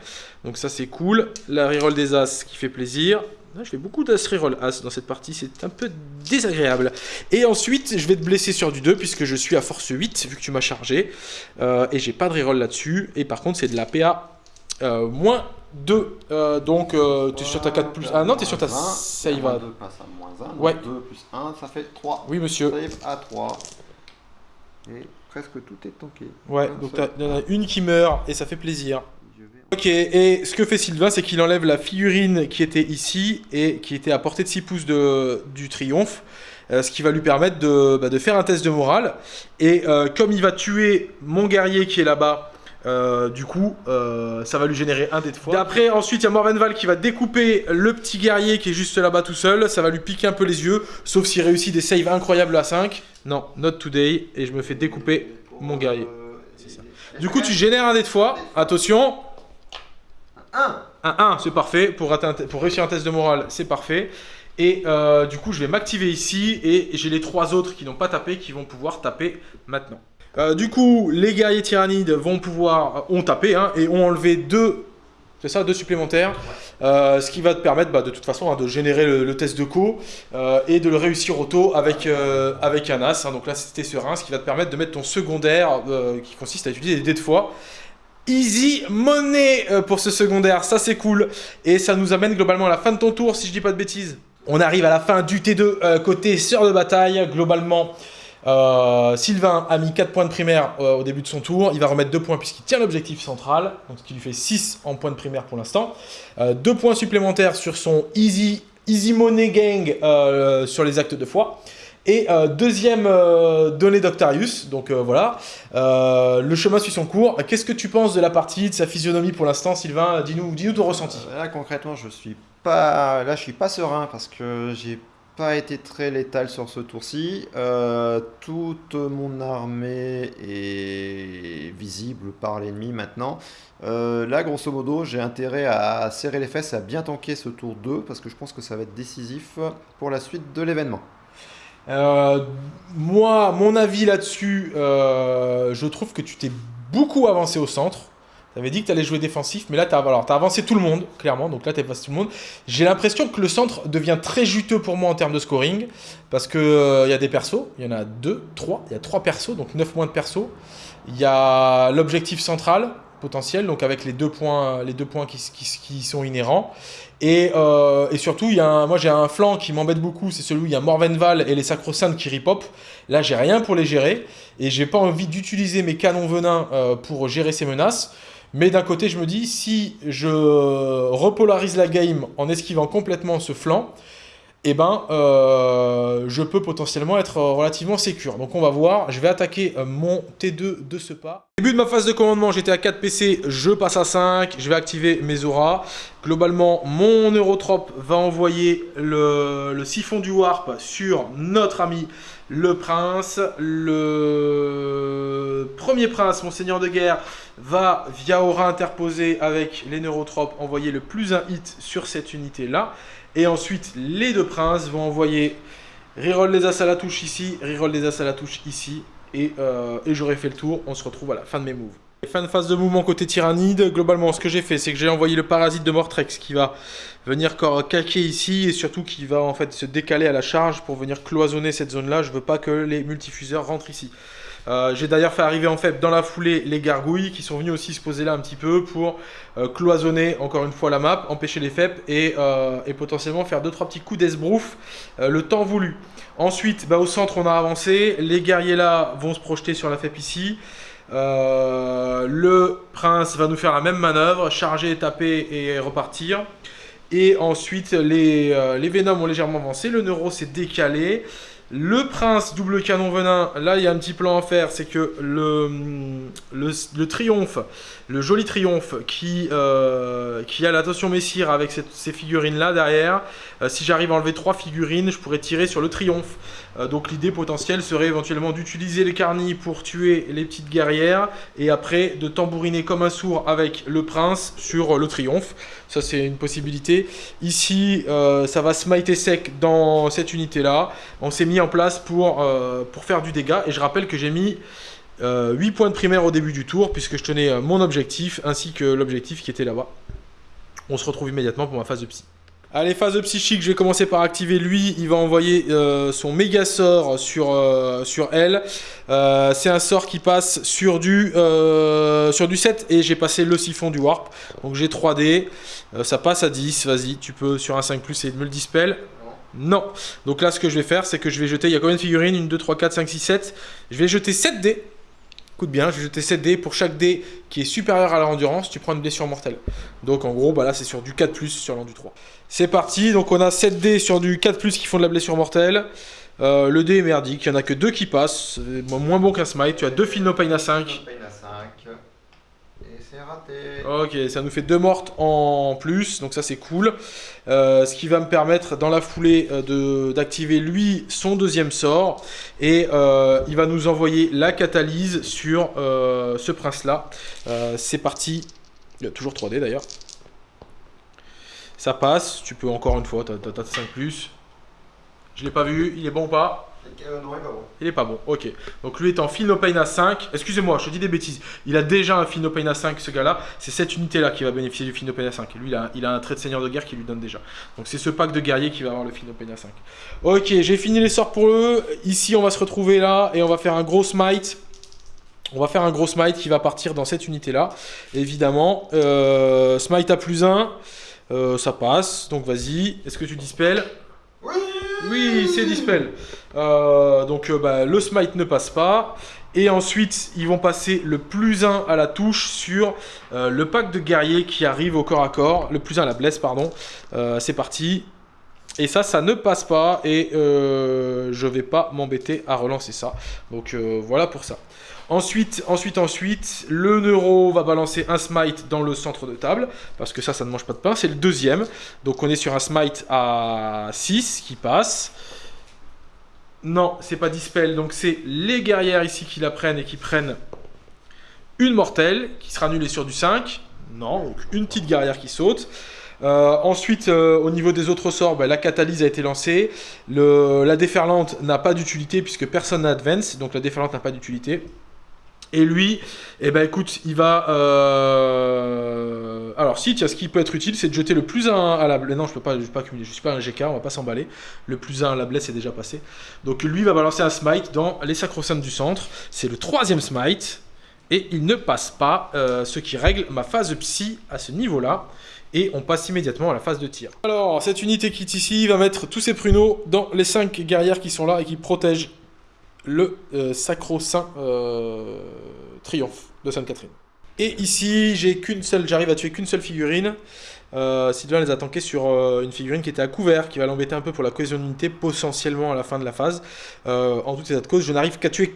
Donc ça c'est cool. La reroll des as qui fait plaisir. Je fais beaucoup d'as reroll as dans cette partie, c'est un peu désagréable. Et ensuite, je vais te blesser sur du 2 puisque je suis à force 8 vu que tu m'as chargé. Euh, et j'ai pas de reroll là-dessus. Et par contre, c'est de la PA euh, moins 2. Euh, donc, tu es sur ta 4 plus. Ah non, tu es sur ta save à. 2 passe à moins 1. Ouais. 2 plus 1, ça fait 3. Oui, monsieur. Save à 3. Et presque tout est tanké. Ouais, donc il y en a une qui meurt et ça fait plaisir. Ok, et ce que fait Sylvain, c'est qu'il enlève la figurine qui était ici et qui était à portée de 6 pouces de, du triomphe, euh, ce qui va lui permettre de, bah, de faire un test de morale. Et euh, comme il va tuer mon guerrier qui est là-bas, euh, du coup, ça va lui générer un dé de foi. Après, ensuite, il y a Morvenval qui va découper le petit guerrier qui est juste là-bas tout seul. Ça va lui piquer un peu les yeux, sauf s'il réussit des saves incroyables à 5. Non, not today, et je me fais découper mon guerrier. Du coup, tu génères un dé de foi. Attention, 1 un 1, c'est parfait. Pour, pour réussir un test de morale, c'est parfait. Et euh, du coup, je vais m'activer ici. Et j'ai les trois autres qui n'ont pas tapé qui vont pouvoir taper maintenant. Euh, du coup, les guerriers tyrannides vont pouvoir, ont tapé hein, et ont enlevé deux, c'est ça, deux supplémentaires. Euh, ce qui va te permettre bah, de toute façon hein, de générer le, test de co euh, et de le réussir auto avec, euh, avec un as. hein. donc là, c'était serein, ce qui va te permettre de mettre ton secondaire euh, qui consiste à utiliser des dés de foi Easy money euh, pour ce secondaire, ça c'est cool. Et ça nous amène globalement à la fin de ton tour, si je dis pas de bêtises. On arrive à la fin du T2 euh, côté sœur de bataille. Globalement, euh, Sylvain a mis 4 points de primaire au début de son tour. Il va remettre 2 points puisqu'il tient l'objectif central. Donc ce qui lui fait 6 en points de primaire pour l'instant. 2 points supplémentaires sur son Easy, easy Money Gang sur les actes de foi. Et euh, deuxième euh, donnée d'Octarius, donc euh, voilà, le chemin suit son cours. Qu'est-ce que tu penses de la partie, de sa physionomie pour l'instant, Sylvain? Dis-nous dis ton ressenti. là, concrètement, je suis pas, là, je suis pas serein parce que j'ai pas été très létal sur ce tour-ci. toute mon armée est visible par l'ennemi maintenant. là, grosso modo, j'ai intérêt à serrer les fesses, à bien tanker ce tour 2 parce que je pense que ça va être décisif pour la suite de l'événement. Euh, moi, mon avis là-dessus, euh, je trouve que tu t'es beaucoup avancé au centre. Tu avais dit que tu allais jouer défensif, mais là, tu as, as, avancé tout le monde, clairement. Donc là, tu avancé tout le monde. J'ai l'impression que le centre devient très juteux pour moi en termes de scoring. Parce qu'il euh, y a des persos. Il y en a deux, trois. Il y a trois persos, donc 9 points de persos. Il y a l'objectif central potentiel, donc avec les deux points, les deux points qui sont inhérents. Euh, et, surtout, y a moi j'ai un flanc qui m'embête beaucoup, c'est celui où il y a Morvenval et les Sacro-Saints qui ripop. Là, j'ai rien pour les gérer et j'ai pas envie d'utiliser mes canons venins euh, pour gérer ces menaces. Mais d'un côté, je me dis, si je repolarise la game en esquivant complètement ce flanc, eh ben, euh, je peux potentiellement être relativement sécure. Donc on va voir, je vais attaquer euh, mon T2 de ce pas. Début de ma phase de commandement, j'étais à 4 PC, je passe à 5, je vais activer mes auras. Globalement, mon Eurotrope va envoyer le, siphon du Warp sur notre ami le prince. Le premier prince, mon seigneur de guerre, va via aura interposée avec les neurotropes envoyer le plus un hit sur cette unité là. Et ensuite, les deux princes vont envoyer reroll les as à la touche ici, reroll les as à la touche ici. Et, euh, et j'aurai fait le tour. On se retrouve à la fin de mes moves. Fin de phase de mouvement côté tyrannide. Globalement, ce que j'ai fait, c'est que j'ai envoyé le parasite de Mortrex qui va venir caquer ici et surtout qui va en fait se décaler à la charge pour venir cloisonner cette zone-là. Je veux pas que les multifuseurs rentrent ici. Euh, j'ai d'ailleurs fait arriver en fait dans la foulée les gargouilles qui sont venus aussi se poser là un petit peu pour euh, cloisonner encore une fois la map, empêcher les FEP euh, et, potentiellement faire 2-3 petits coups d'esbrouf le temps voulu. Ensuite, bah, au centre on a avancé, les guerriers là vont se projeter sur la FEP ici. le prince va nous faire la même manœuvre, charger, taper et repartir. Et ensuite, les, les Venoms ont légèrement avancé, le Neuro s'est décalé. Le prince double canon venin, là il y a un petit plan à faire, c'est que le, le, triomphe, le joli triomphe qui, euh, qui a l'attention messire avec ces figurines là derrière, euh, si j'arrive à enlever trois figurines, je pourrais tirer sur le triomphe. Euh, donc l'idée potentielle serait éventuellement d'utiliser les carnis pour tuer les petites guerrières et après de tambouriner comme un sourd avec le prince sur le triomphe. Ça c'est une possibilité. Ici ça va smiter sec dans cette unité là. On s'est mis en place pour, pour faire du dégât. Et je rappelle que j'ai mis 8 euh, points de primaire au début du tour, puisque je tenais euh, mon objectif, ainsi que l'objectif qui était là-bas. On se retrouve immédiatement pour ma phase de psy. Allez, phase de psychique, je vais commencer par activer lui. Il va envoyer son méga sort sur, sur elle. c'est un sort qui passe sur du, sur du 7 et j'ai passé le siphon du warp. Donc j'ai 3D. ça passe à 10. Vas-y, tu peux sur un 5 plus et de me le dispel. Non. Donc là, ce que je vais faire, c'est que je vais jeter. Il y a combien de figurines? 1, 2, 3, 4, 5, 6, 7. Je vais jeter 7 dés. Écoute bien, je vais jeter 7 dés. Pour chaque dé qui est supérieur à la endurance, tu prends une blessure mortelle. Donc en gros, bah là, c'est sur du 4 sur l'an du 3. C'est parti. Donc on a 7 dés sur du 4 qui font de la blessure mortelle. Euh, le dé est merdique. Il n'y en a que 2 qui passent. Moins bon qu'un smite. Tu as 2 fil no pain à 5. Ok, ça nous fait deux mortes en plus, donc ça c'est cool. Euh, ce qui va me permettre dans la foulée euh, d'activer lui son deuxième sort. Et euh, il va nous envoyer la catalyse sur ce prince-là. c'est parti. Il y a toujours 3D d'ailleurs. Ça passe, tu peux encore une fois, t'as 5 plus. Je l'ai pas vu, il est bon ou pas? Il est pas bon. ok. Donc lui est en Pain à 5. Excusez-moi, je dis des bêtises. Il a déjà un Pain à 5, ce gars-là. C'est cette unité-là qui va bénéficier du Pain à 5. lui, il a, il un trait de seigneur de guerre qui lui donne déjà. Donc c'est ce pack de guerriers qui va avoir le Pain à 5. Ok, j'ai fini les sorts pour eux. Ici, on va se retrouver là et on va faire un gros smite. On va faire un gros smite qui va partir dans cette unité-là. Évidemment, euh, smite à plus 1, euh, ça passe. Donc vas-y, est-ce que tu dispelles? Oui Oui, c'est dispel. Euh, donc bah, le smite ne passe pas. Et ensuite, ils vont passer le plus 1 à la touche sur le pack de guerriers qui arrive au corps à corps. Le plus 1 à la blesse, pardon. c'est parti. Et ça, ça ne passe pas et euh, je vais pas m'embêter à relancer ça. Donc euh, voilà pour ça. Ensuite, ensuite, ensuite, le neuro va balancer un smite dans le centre de table, parce que ça, ça ne mange pas de pain. C'est le deuxième. Donc on est sur un smite à 6 qui passe. Non, c'est pas dispel, donc c'est les guerrières ici qui la prennent et qui prennent une mortelle, qui sera annulée sur du 5. Non, donc une petite guerrière qui saute. Euh, ensuite, euh, au niveau des autres sorts, bah, la catalyse a été lancée. la déferlante n'a pas d'utilité puisque personne n'a advance, donc la déferlante n'a pas d'utilité. Et lui, eh ben écoute, il va... Euh, alors si, tiens, ce qui peut être utile, c'est de jeter le plus 1 à la blesse. Non, je peux pas, je peux pas cumuler, je suis pas un GK, on va pas s'emballer. Le plus 1 à la blesse est déjà passé. Donc lui va balancer un smite dans les sacro du centre. C'est le troisième smite. Et il ne passe pas, ce qui règle ma phase psy à ce niveau-là et on passe immédiatement à la phase de tir. Alors, cette unité qui est ici va mettre tous ses pruneaux dans les 5 guerrières qui sont là et qui protègent le euh, sacro-saint euh, triomphe de Sainte-Catherine. Et ici, j'ai qu'une seule, j'arrive à tuer qu'une seule figurine. Euh, Sylvain les a tankés sur euh, une figurine qui était à couvert, qui va l'embêter un peu pour la cohésion d'unité, potentiellement à la fin de la phase. En tout état de cause, je n'arrive qu'à tuer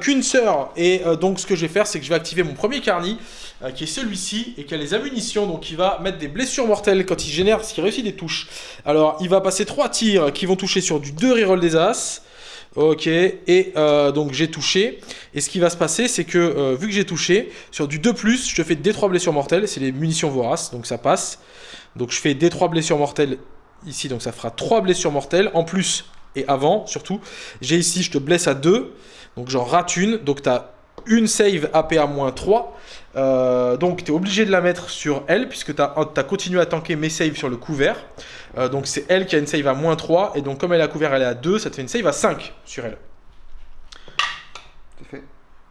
qu'une sœur. Et donc, ce que je vais faire, c'est que je vais activer mon premier carni, qui est celui-ci, et qui a les ammunitions. Donc, il va mettre des blessures mortelles quand il génère, ce qui réussit des touches. Alors, il va passer 3 tirs qui vont toucher sur du 2 reroll des As. Ok, et donc j'ai touché. Et ce qui va se passer, c'est que vu que j'ai touché, sur du 2+, je te fais des 3 blessures mortelles, c'est les munitions voraces, donc ça passe. Donc je fais des 3 blessures mortelles ici, donc ça fera 3 blessures mortelles. En plus, et avant surtout, j'ai ici, je te blesse à 2, donc j'en rate une, donc tu as une save AP à moins 3. Euh, donc tu es obligé de la mettre sur elle, puisque tu as, continué à tanker mes saves sur le couvert. Euh, donc c'est elle qui a une save à moins 3, et donc comme elle a couvert, elle est à 2, ça te fait une save à 5 sur elle. C'est fait.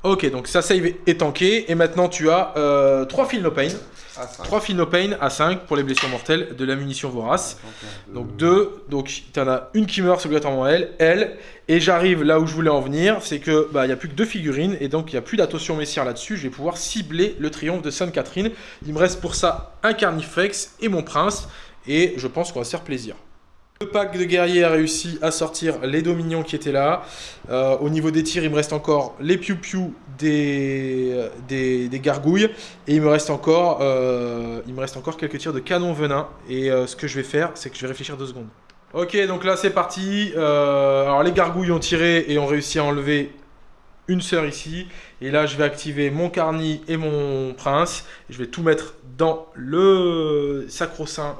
Ok, donc sa save est tankée, et maintenant tu as euh, 3 fils no pain. 3 Pain à 5 pour les blessures mortelles de la munition vorace. Donc 2, donc tu en as une qui meurt obligatoirement elle, elle, et j'arrive là où je voulais en venir, c'est que bah, il n'y a plus que deux figurines, et donc il n'y a plus d'attention messière là-dessus, je vais pouvoir cibler le triomphe de Sainte-Catherine. Il me reste pour ça un Carnifex et mon prince, et je pense qu'on va se faire plaisir. Le pack de guerriers a réussi à sortir les dominions qui étaient là. Euh, au niveau des tirs, il me reste encore les piou-piou des, des, gargouilles. Et il me, reste encore, euh, il me reste encore quelques tirs de canon venin. Et euh, ce que je vais faire, c'est que je vais réfléchir deux secondes. Ok, donc là c'est parti. alors les gargouilles ont tiré et ont réussi à enlever une sœur ici. Et là je vais activer mon carni et mon prince. Et je vais tout mettre dans le sacro-saint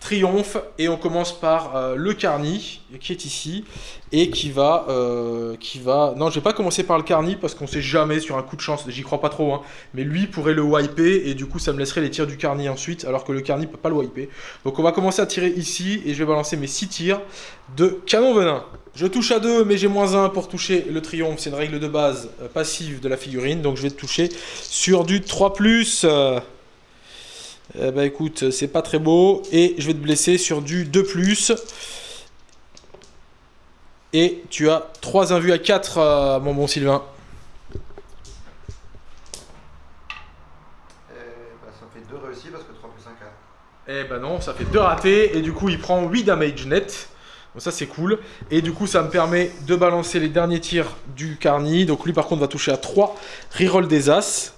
triomphe et on commence par euh, le Carni qui est ici et qui va euh, qui va non je vais pas commencer par le Carni parce qu'on sait jamais sur un coup de chance j'y crois pas trop hein, mais lui pourrait le wiper et du coup ça me laisserait les tirs du Carni ensuite alors que le Carni peut pas le wiper. Donc on va commencer à tirer ici et je vais balancer mes 6 tirs de canon venin. Je touche à 2 mais j'ai moins 1 pour toucher le triomphe. C'est une règle de base euh, passive de la figurine. Donc je vais toucher sur du 3+. Eh ben écoute, c'est pas très beau. Et je vais te blesser sur du 2+. Et tu as 3 invus à 4, euh, mon bon Sylvain. Eh ben, ça fait 2 réussis parce que 3 plus 5 4. Eh ben non, ça fait 2 ratés. Et du coup, il prend 8 damage net. Donc ça c'est cool. Et du coup ça me permet de balancer les derniers tirs du Carni. Donc lui par contre va toucher à 3. Reroll des As.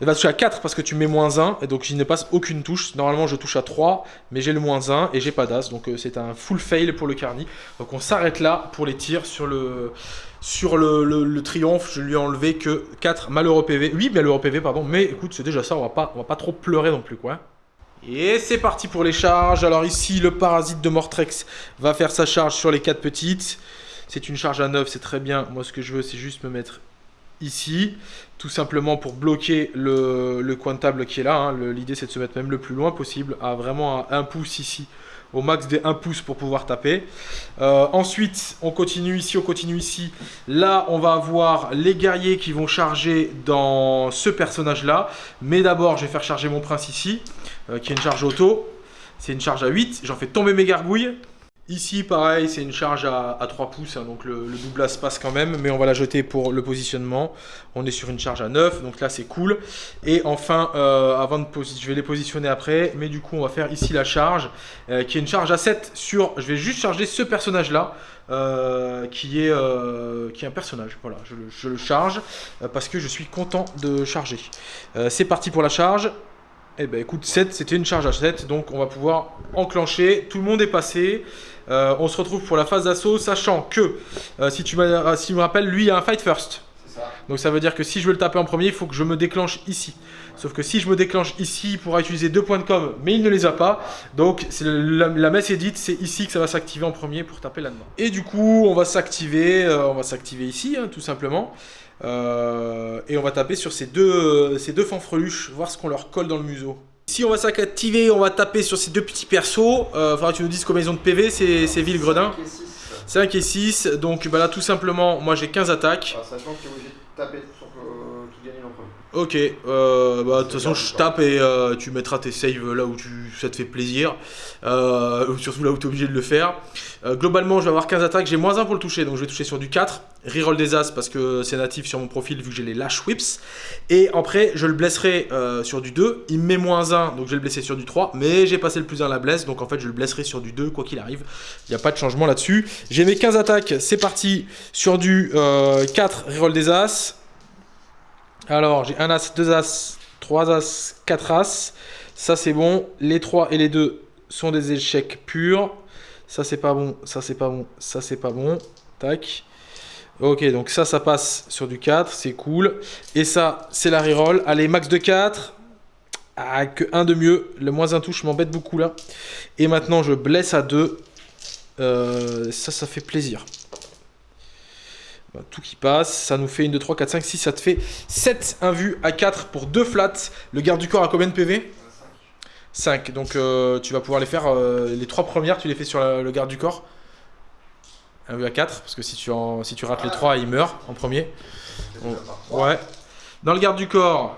Elle va toucher à 4 parce que tu mets moins 1, et donc je ne passe aucune touche. Normalement, je touche à 3, mais j'ai le moins 1 et j'ai pas d'as. Donc euh, c'est un full fail pour le Carni. Donc on s'arrête là pour les tirs sur le, sur le, triomphe. Je lui ai enlevé que 4 malheureux PV. Oui, malheureux PV, pardon. Mais écoute, c'est déjà ça. On va pas, on va pas trop pleurer non plus, quoi. Et c'est parti pour les charges. Alors ici, le parasite de Mortrex va faire sa charge sur les 4 petites. C'est une charge à 9, c'est très bien. Moi, ce que je veux, c'est juste me mettre ici, tout simplement pour bloquer le, coin de table qui est là. Hein. L'idée c'est de se mettre même le plus loin possible, à vraiment un pouce ici au max des 1 pouce pour pouvoir taper. Euh, ensuite, on continue ici, on continue ici. Là, on va avoir les guerriers qui vont charger dans ce personnage-là. Mais d'abord, je vais faire charger mon prince ici, euh, qui est une charge auto. C'est une charge à 8. J'en fais tomber mes gargouilles. Ici, pareil, c'est une charge à, 3 pouces, hein, donc le, le se passe quand même, mais on va la jeter pour le positionnement. On est sur une charge à 9, donc là c'est cool. Et enfin, euh, avant de je vais les positionner après, mais du coup on va faire ici la charge, euh, qui est une charge à 7 sur... Je vais juste charger ce personnage-là, euh, qui, est, qui est un personnage. Voilà, je le, je le charge parce que je suis content de charger. c'est parti pour la charge. Eh ben écoute, 7, c'était une charge à 7, donc on va pouvoir enclencher. Tout le monde est passé. Euh, on se retrouve pour la phase d'assaut, sachant que, euh, si, tu si me rappelles, lui, il a un fight first. Donc ça veut dire que si je veux le taper en premier, il faut que je me déclenche ici. Sauf que si je me déclenche ici, il pourra utiliser deux points de com, mais il ne les a pas. Donc la, la, messe est dite, c'est ici que ça va s'activer en premier pour taper là-dedans. Et du coup, on va s'activer, euh, on va s'activer ici, hein, tout simplement. et on va taper sur ces deux, ces deux fanfreluches, voir ce qu'on leur colle dans le museau. Ici, on va s'activer, on va taper sur ces deux petits persos. Euh, faudra que tu nous dises combien ils ont de PV, c'est Villegredin. 5 et 6. Donc bah là, tout simplement, moi j'ai 15 attaques. Alors, sachant que tu es obligé de taper sur euh, tout gagner en premier. Ok, euh, bah, de toute façon je tape et euh, tu mettras tes saves là où tu, ça te fait plaisir, euh, surtout là où tu es obligé de le faire. globalement je vais avoir 15 attaques, j'ai moins 1 pour le toucher, donc je vais toucher sur du 4. Reroll des as parce que c'est natif sur mon profil vu que j'ai les lash whips. Et après je le blesserai sur du 2, il me met moins 1 donc je vais le blesser sur du 3, mais j'ai passé le plus 1 à la blesse donc en fait je le blesserai sur du 2 quoi qu'il arrive. Il n'y a pas de changement là-dessus. J'ai mes 15 attaques, c'est parti sur du 4 reroll des as. Alors, j'ai un As, deux As, trois As, quatre As. Ça, c'est bon. Les trois et les deux sont des échecs purs. Ça, c'est pas bon. Ça, c'est pas bon. Ça, c'est pas bon. Tac. Ok, donc ça, ça passe sur du 4. C'est cool. Et ça, c'est la reroll. Allez, max de 4. Ah, que 1 de mieux. Le moins un touche m'embête beaucoup là. Et maintenant, je blesse à 2. Euh, ça, ça fait plaisir. Bah, tout qui passe, ça nous fait 1, 2, 3, 4, 5, 6, ça te fait 7 invus à 4 pour 2 flats. Le garde du corps a combien de PV 5. Donc euh, tu vas pouvoir les faire, euh, les 3 premières, tu les fais sur le garde du corps. 1 vu à 4, parce que si tu, en, si tu rates les 3, il meurt en premier. ouais. Dans le garde du corps,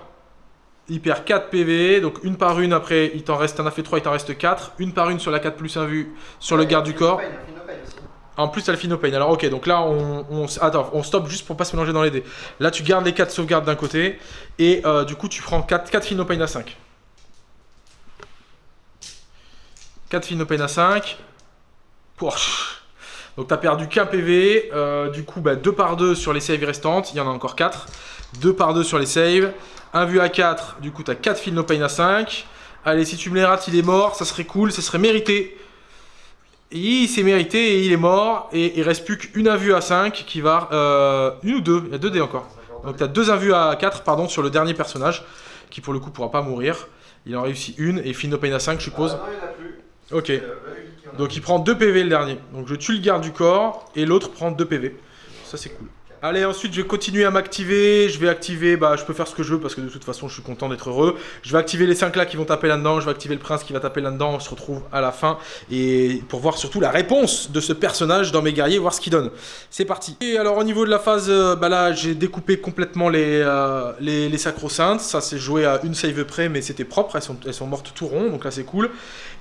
il perd 4 PV, donc une par une après, il t'en reste, un a fait 3, il t'en reste 4. Une par une sur la 4 plus 1 vue sur le garde du corps. En plus, t'as le Finopane. Alors, ok, donc là, on, on, attends, on stoppe juste pour pas se mélanger dans les dés. Là, tu gardes les 4 sauvegardes d'un côté. Et euh, du coup, tu prends 4, 4 Finopane à 5. 4 Finopane à 5. Donc, t'as perdu qu'un PV. Euh, du coup, bah, 2 par 2 sur les saves restantes. Il y en a encore 4. 2 par 2 sur les saves. 1 vu à 4. Du coup, t'as 4 Finopane à 5. Allez, si tu me les rates, il est mort. Ça serait cool. Ça serait mérité il s'est mérité et il est mort. Et il reste plus qu'une invue à 5 qui va... Euh, une ou deux Il y a deux dés encore. Donc tu as deux invues à 4 pardon, sur le dernier personnage. Qui pour le coup pourra pas mourir. Il en réussit une et Pain à 5 je suppose. Ah, non, il a plus. Ok. Euh, Donc il prend 2 PV le dernier. Donc je tue le garde du corps et l'autre prend 2 PV. Ça c'est cool. Allez, ensuite, je vais continuer à m'activer. Je vais activer, bah, je peux faire ce que je veux parce que de toute façon, je suis content d'être heureux. Je vais activer les 5 là qui vont taper là-dedans. Je vais activer le prince qui va taper là-dedans. On se retrouve à la fin. Et pour voir surtout la réponse de ce personnage dans mes guerriers, voir ce qu'il donne. C'est parti. Et alors, au niveau de la phase, euh, bah là, j'ai découpé complètement les, euh, les, les sacro-saintes. Ça, c'est joué à une save près, mais c'était propre. Elles sont, elles sont mortes tout rond, donc là, c'est cool.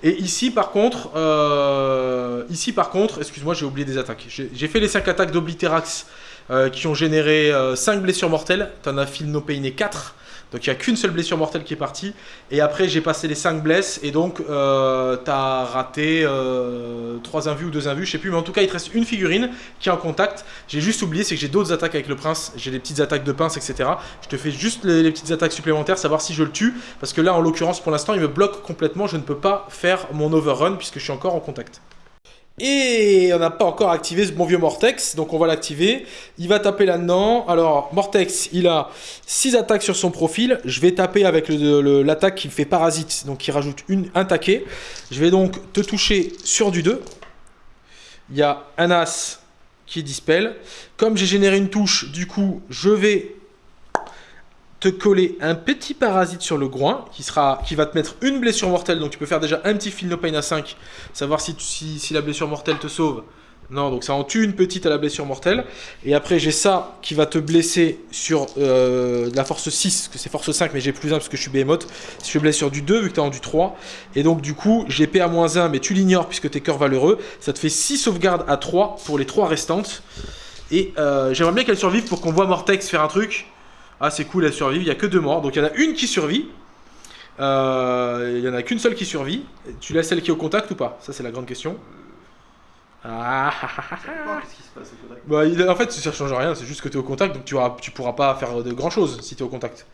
Et ici, par contre, euh, ici, par contre, excuse-moi, j'ai oublié des attaques. J'ai fait les 5 attaques d'Obliterax euh, qui ont généré 5 euh, blessures mortelles. T'en as Phil No Pain 4. Donc il n'y a qu'une seule blessure mortelle qui est partie. Et après j'ai passé les 5 blesses et donc euh, t'as raté 3 invus ou 2 invus, je sais plus. Mais en tout cas il te reste une figurine qui est en contact. J'ai juste oublié, c'est que j'ai d'autres attaques avec le prince. J'ai des petites attaques de pince, etc. Je te fais juste les, les, petites attaques supplémentaires, savoir si je le tue. Parce que là en l'occurrence pour l'instant il me bloque complètement. Je ne peux pas faire mon overrun puisque je suis encore en contact. Et on n'a pas encore activé ce bon vieux Mortex, donc on va l'activer. Il va taper là-dedans. Alors, Mortex, il a 6 attaques sur son profil. Je vais taper avec l'attaque qui fait parasite, donc qui rajoute un taquet. Je vais donc te toucher sur du 2. Il y a un As qui dispel. Comme j'ai généré une touche, du coup, je vais te coller un petit parasite sur le groin qui, sera, qui va te mettre une blessure mortelle. Donc tu peux faire déjà un petit feel no pain à 5, savoir si, si, si la blessure mortelle te sauve. Non, donc ça en tue une petite à la blessure mortelle. Et après, j'ai ça qui va te blesser sur euh, la force 6, que c'est force 5, mais j'ai plus 1 parce que je suis behemoth. Si je blesse sur du 2, vu que tu es en du 3. Et donc, du coup, j'ai PA-1, mais tu l'ignores puisque tu es cœur valeureux. Ça te fait 6 sauvegardes à 3 pour les 3 restantes. Et euh, j'aimerais bien qu'elle survive pour qu'on voit Mortex faire un truc. Ah, c'est cool, elle survive. Il n'y a que deux morts. Donc, il y en a une qui survit. Euh, il n'y en a qu'une seule qui survit. Tu laisses celle qui est au contact ou pas? Ça, c'est la grande question. Ah, Qu'est-ce qui se passe au contact bah, en fait, ça change rien, c'est juste que tu es au contact, donc tu, auras, tu pourras pas faire de grand chose si tu es au contact.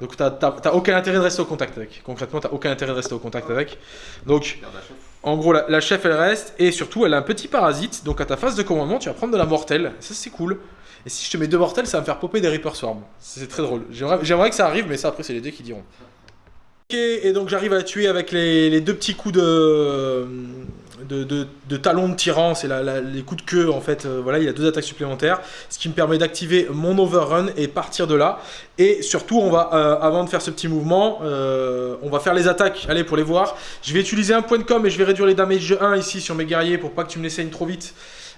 Donc t'as aucun intérêt de rester au contact avec. Concrètement, t'as aucun intérêt de rester au contact avec. Donc, en gros, la, la chef elle reste, et surtout, elle a un petit parasite, donc à ta phase de commandement, tu vas prendre de la mortelle. Ça, c'est cool. Et si je te mets deux mortelles, ça va me faire popper des Reaper Swarm. C'est très drôle. J'aimerais que ça arrive, mais ça, après, c'est les dés qui diront. Ok, et donc j'arrive à la tuer avec les, deux petits coups de, de, de, de tyran, c'est les coups de queue en fait. Euh, voilà, il a deux attaques supplémentaires, ce qui me permet d'activer mon overrun et partir de là. Et surtout, on va, euh, avant de faire ce petit mouvement, euh, on va faire les attaques. Allez, pour les voir, je vais utiliser un point de com et je vais réduire les damage de 1 ici sur mes guerriers pour pas que tu me les saignes trop vite.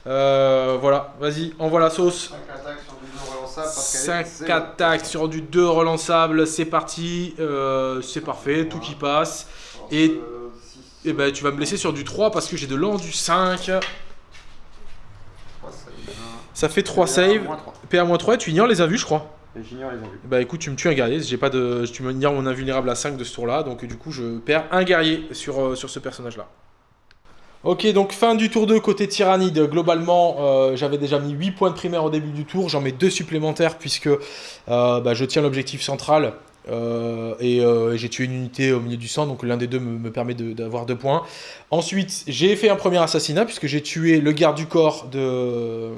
Euh, voilà, vas-y, envoie la sauce. 5 attaques sur du non relançable parce qu'elle 5 est zéro. attaques sur du 2 relançable, c'est parti, euh, c'est parfait, tout qui passe. Alors, Et- euh, Et ben tu vas me blesser sur du 3 parce que j'ai de l'an du 5. trois, ça fait 3 Et un, saves. moins trois. PA-3 et tu ignores les invus je crois. Et j'ignore les envies. Bah écoute tu me tues un guerrier, j'ai pas de. Tu me ignores mon invulnérable à 5 de ce tour là, donc du coup je perds un guerrier sur, euh, sur ce personnage là. Ok donc fin du tour 2 côté tyrannide, globalement euh, j'avais déjà mis 8 points de primaire au début du tour, j'en mets 2 supplémentaires puisque euh, bah, je tiens l'objectif central euh, et j'ai tué une unité au milieu du sang donc l'un des deux me, me permet de- d'avoir 2 points. Ensuite j'ai fait un premier assassinat puisque j'ai tué le garde du corps de...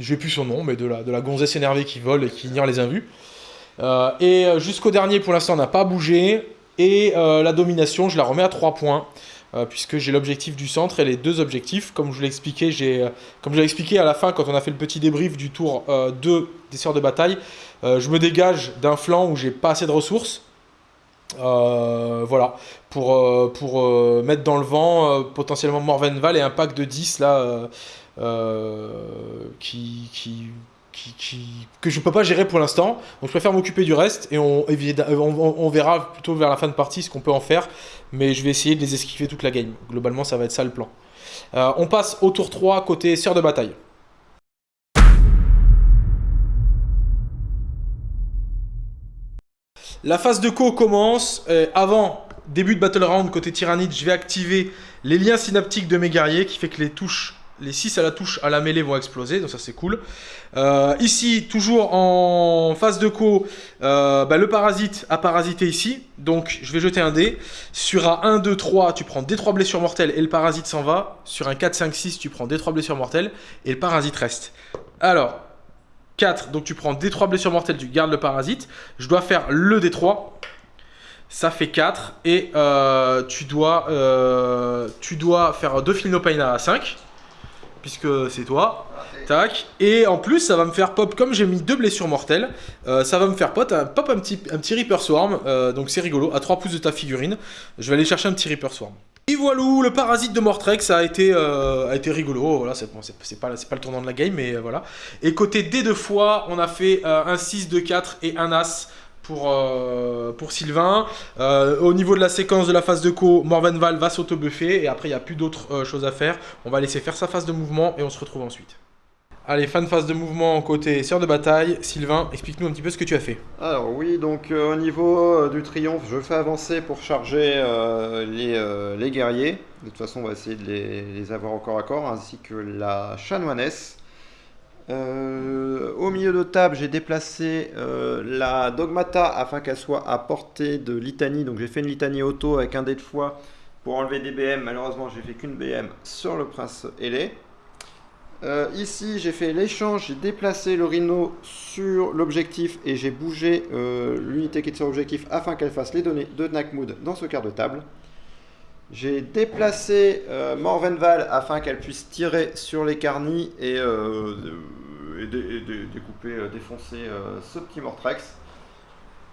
Je plus son nom mais de la, de la gonzesse énervée qui vole et qui ignore les invus. Et jusqu'au dernier, pour l'instant, on n'a pas bougé. Et la domination, je la remets à 3 points. Euh, puisque j'ai l'objectif du centre et les deux objectifs. Comme je vous l'ai expliqué, euh, expliqué à la fin, quand on a fait le petit débrief du tour euh, 2 des sœurs de bataille, euh, je me dégage d'un flanc où j'ai pas assez de ressources. Euh, voilà, pour, euh, pour euh, mettre dans le vent euh, potentiellement Morvenval et un pack de 10 là euh, euh, qui, qui, qui, qui- que je peux pas gérer pour l'instant. Donc je préfère m'occuper du reste et on- on verra plutôt vers la fin de partie ce qu'on peut en faire. Mais je vais essayer de les esquiver toute la game. Globalement, ça va être ça le plan. Euh, on passe au tour 3 côté sœur de bataille. La phase de co commence. Euh, avant début de battle round côté tyrannide, je vais activer les liens synaptiques de mes guerriers qui fait que les touches, les 6 à la touche à la mêlée vont exploser, donc ça c'est cool. Euh, ici, toujours en phase de co, euh, bah, le parasite a parasité ici, donc je vais jeter un dé. Sur un 1, 2, 3, tu prends des 3 blessures mortelles et le parasite s'en va. Sur un 4, 5, 6, tu prends des 3 blessures mortelles et le parasite reste. Alors, 4, donc tu prends des 3 blessures mortelles, tu gardes le parasite. Je dois faire le D3. Ça fait 4 et euh, tu, dois, faire 2 Philinopaina à 5 puisque c'est toi. Tac. Et en plus, ça va me faire pop, comme j'ai mis deux blessures mortelles, euh, ça va me faire pop un, petit, un petit Reaper Swarm. euh, donc c'est rigolo, à 3 pouces de ta figurine. Je vais aller chercher un petit Reaper Swarm. Et voilà, le parasite de Mortrex a été, euh, a été rigolo. Voilà, c'est pas, le tournant de la game, mais voilà. Et côté D deux fois, on a fait un 6, 2, 4 et un As pour, euh, pour Sylvain. Euh, au niveau de la séquence de la phase de co, Morvenval va s'auto-buffer et après il n'y a plus d'autres euh, choses à faire. On va laisser faire sa phase de mouvement et on se retrouve ensuite. Allez, fin de phase de mouvement côté sœur de bataille. Sylvain, explique-nous un petit peu ce que tu as fait. Alors oui, donc au niveau du triomphe, je fais avancer pour charger les, les guerriers. De toute façon, on va essayer de les, les avoir au corps à corps, ainsi que la chanoinesse. Euh, au milieu de table, j'ai déplacé euh, la dogmata afin qu'elle soit à portée de litanie. Donc j'ai fait une litanie auto avec un dé de foi pour enlever des BM. Malheureusement, j'ai fait qu'une BM sur le prince ailé. Euh, ici, j'ai fait l'échange, j'ai déplacé le rhino sur l'objectif et j'ai bougé l'unité qui est sur l'objectif afin qu'elle fasse les données de Nakmoud dans ce quart de table. J'ai déplacé Morvenval afin qu'elle puisse tirer sur les carnis et, et dé- et dé- découper, euh, défoncer euh, ce petit Mortrex.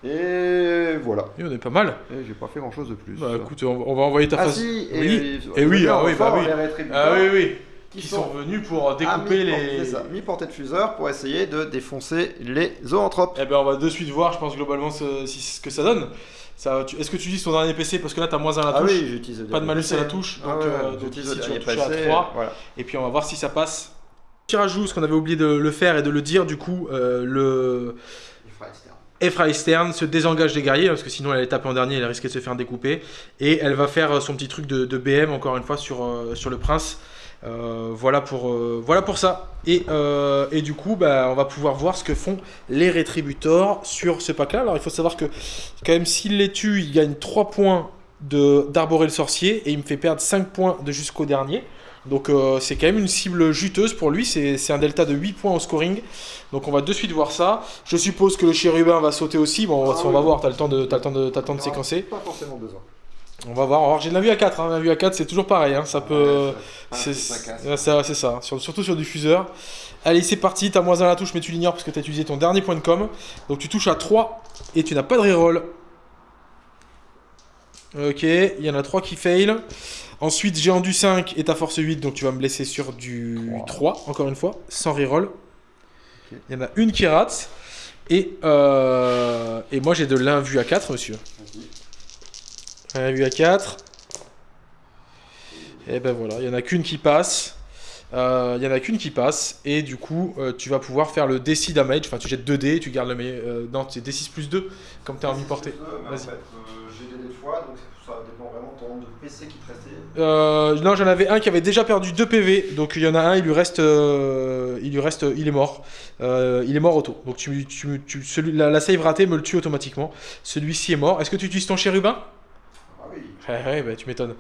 Et voilà. Et on est pas mal. Et j'ai pas fait grand chose de plus. Bah écoute, on, va envoyer ta ah face. si, et, Oui. et, Et oui, ah oui, bah fort, oui. Ah oui, oui. qui, Qui sont, sont venus pour à découper les. mi-portée de fuseur pour essayer de défoncer les zoanthropes. Eh ben on va de suite voir, je pense globalement ce, que ça donne. Tu- Est-ce que tu utilises ton dernier PC parce que là t'as moins 1 à la Ah touche oui, j'utilise Pas de malus à la PC. touche, Ah donc, ouais, euh, donc j'utilise ici, le tu à PC, trois. Voilà. et puis on va voir si ça passe. Petit rajout, ce qu'on avait oublié de le faire et de le dire du coup, euh, le. Efra Stern se désengage des guerriers parce que sinon elle allait taper en dernier, elle risquait de se faire découper et elle va faire euh, son petit truc de, BM encore une fois sur, euh, sur le prince. Voilà, pour, voilà pour ça. Et, et du coup, bah, on va pouvoir voir ce que font les rétributors sur ce pack-là. Alors il faut savoir que quand même s'il les tue, il gagne 3 points d'arborer le sorcier et il me fait perdre 5 points de jusqu'au dernier. Donc euh, c'est quand même une cible juteuse pour lui, c'est c'est un delta de 8 points au scoring. Donc on va de suite voir ça. Je suppose que le chérubin va sauter aussi. Bon, on va, Ah on va oui. voir, t'as le temps de, le temps de, le temps de Ah, séquencer. Pas forcément besoin. On va voir. Alors j'ai de la vue à 4, hein. la vue à 4 c'est toujours pareil, hein. ça peut... Ah, C'est ça casse. ouais, ça, c'est ça, Sur- surtout sur diffuseur. Allez, c'est parti, t'as moins 1 à la touche, mais tu l'ignores parce que t'as utilisé ton dernier point de com. Donc tu touches à 3 et tu n'as pas de reroll. Ok, il y en a 3 qui fail. Ensuite, géant du 5 et ta force 8, donc tu vas me blesser sur du 3, encore une fois, sans reroll. Il y en a une qui rate. Et, euh, et moi j'ai de l'invue à 4, monsieur. Vas-y. L'invue à 4. Et ben voilà, il y en a qu'une qui passe. Euh, Il y en a qu'une qui passe. Et du coup, euh, tu vas pouvoir faire le DC damage. Enfin, tu jettes 2 dés, tu gardes le meilleur. euh, non, c'est D6 plus 2, comme t'es en mi-portée. Mais en Vas-y. j'ai des de fois, donc vraiment ton nombre de PC qui te restait. Euh, non, j'en avais un qui avait déjà perdu 2 PV. Donc il y en a un, il lui reste. euh, il lui reste. Il est mort. Euh, il est mort auto. Donc tu, tu, tu- celui, la, la save ratée me le tue automatiquement. Celui-ci est mort. Est-ce que tu utilises ton chérubin? Ah oui. Ouais, ouais, bah, tu m'étonnes.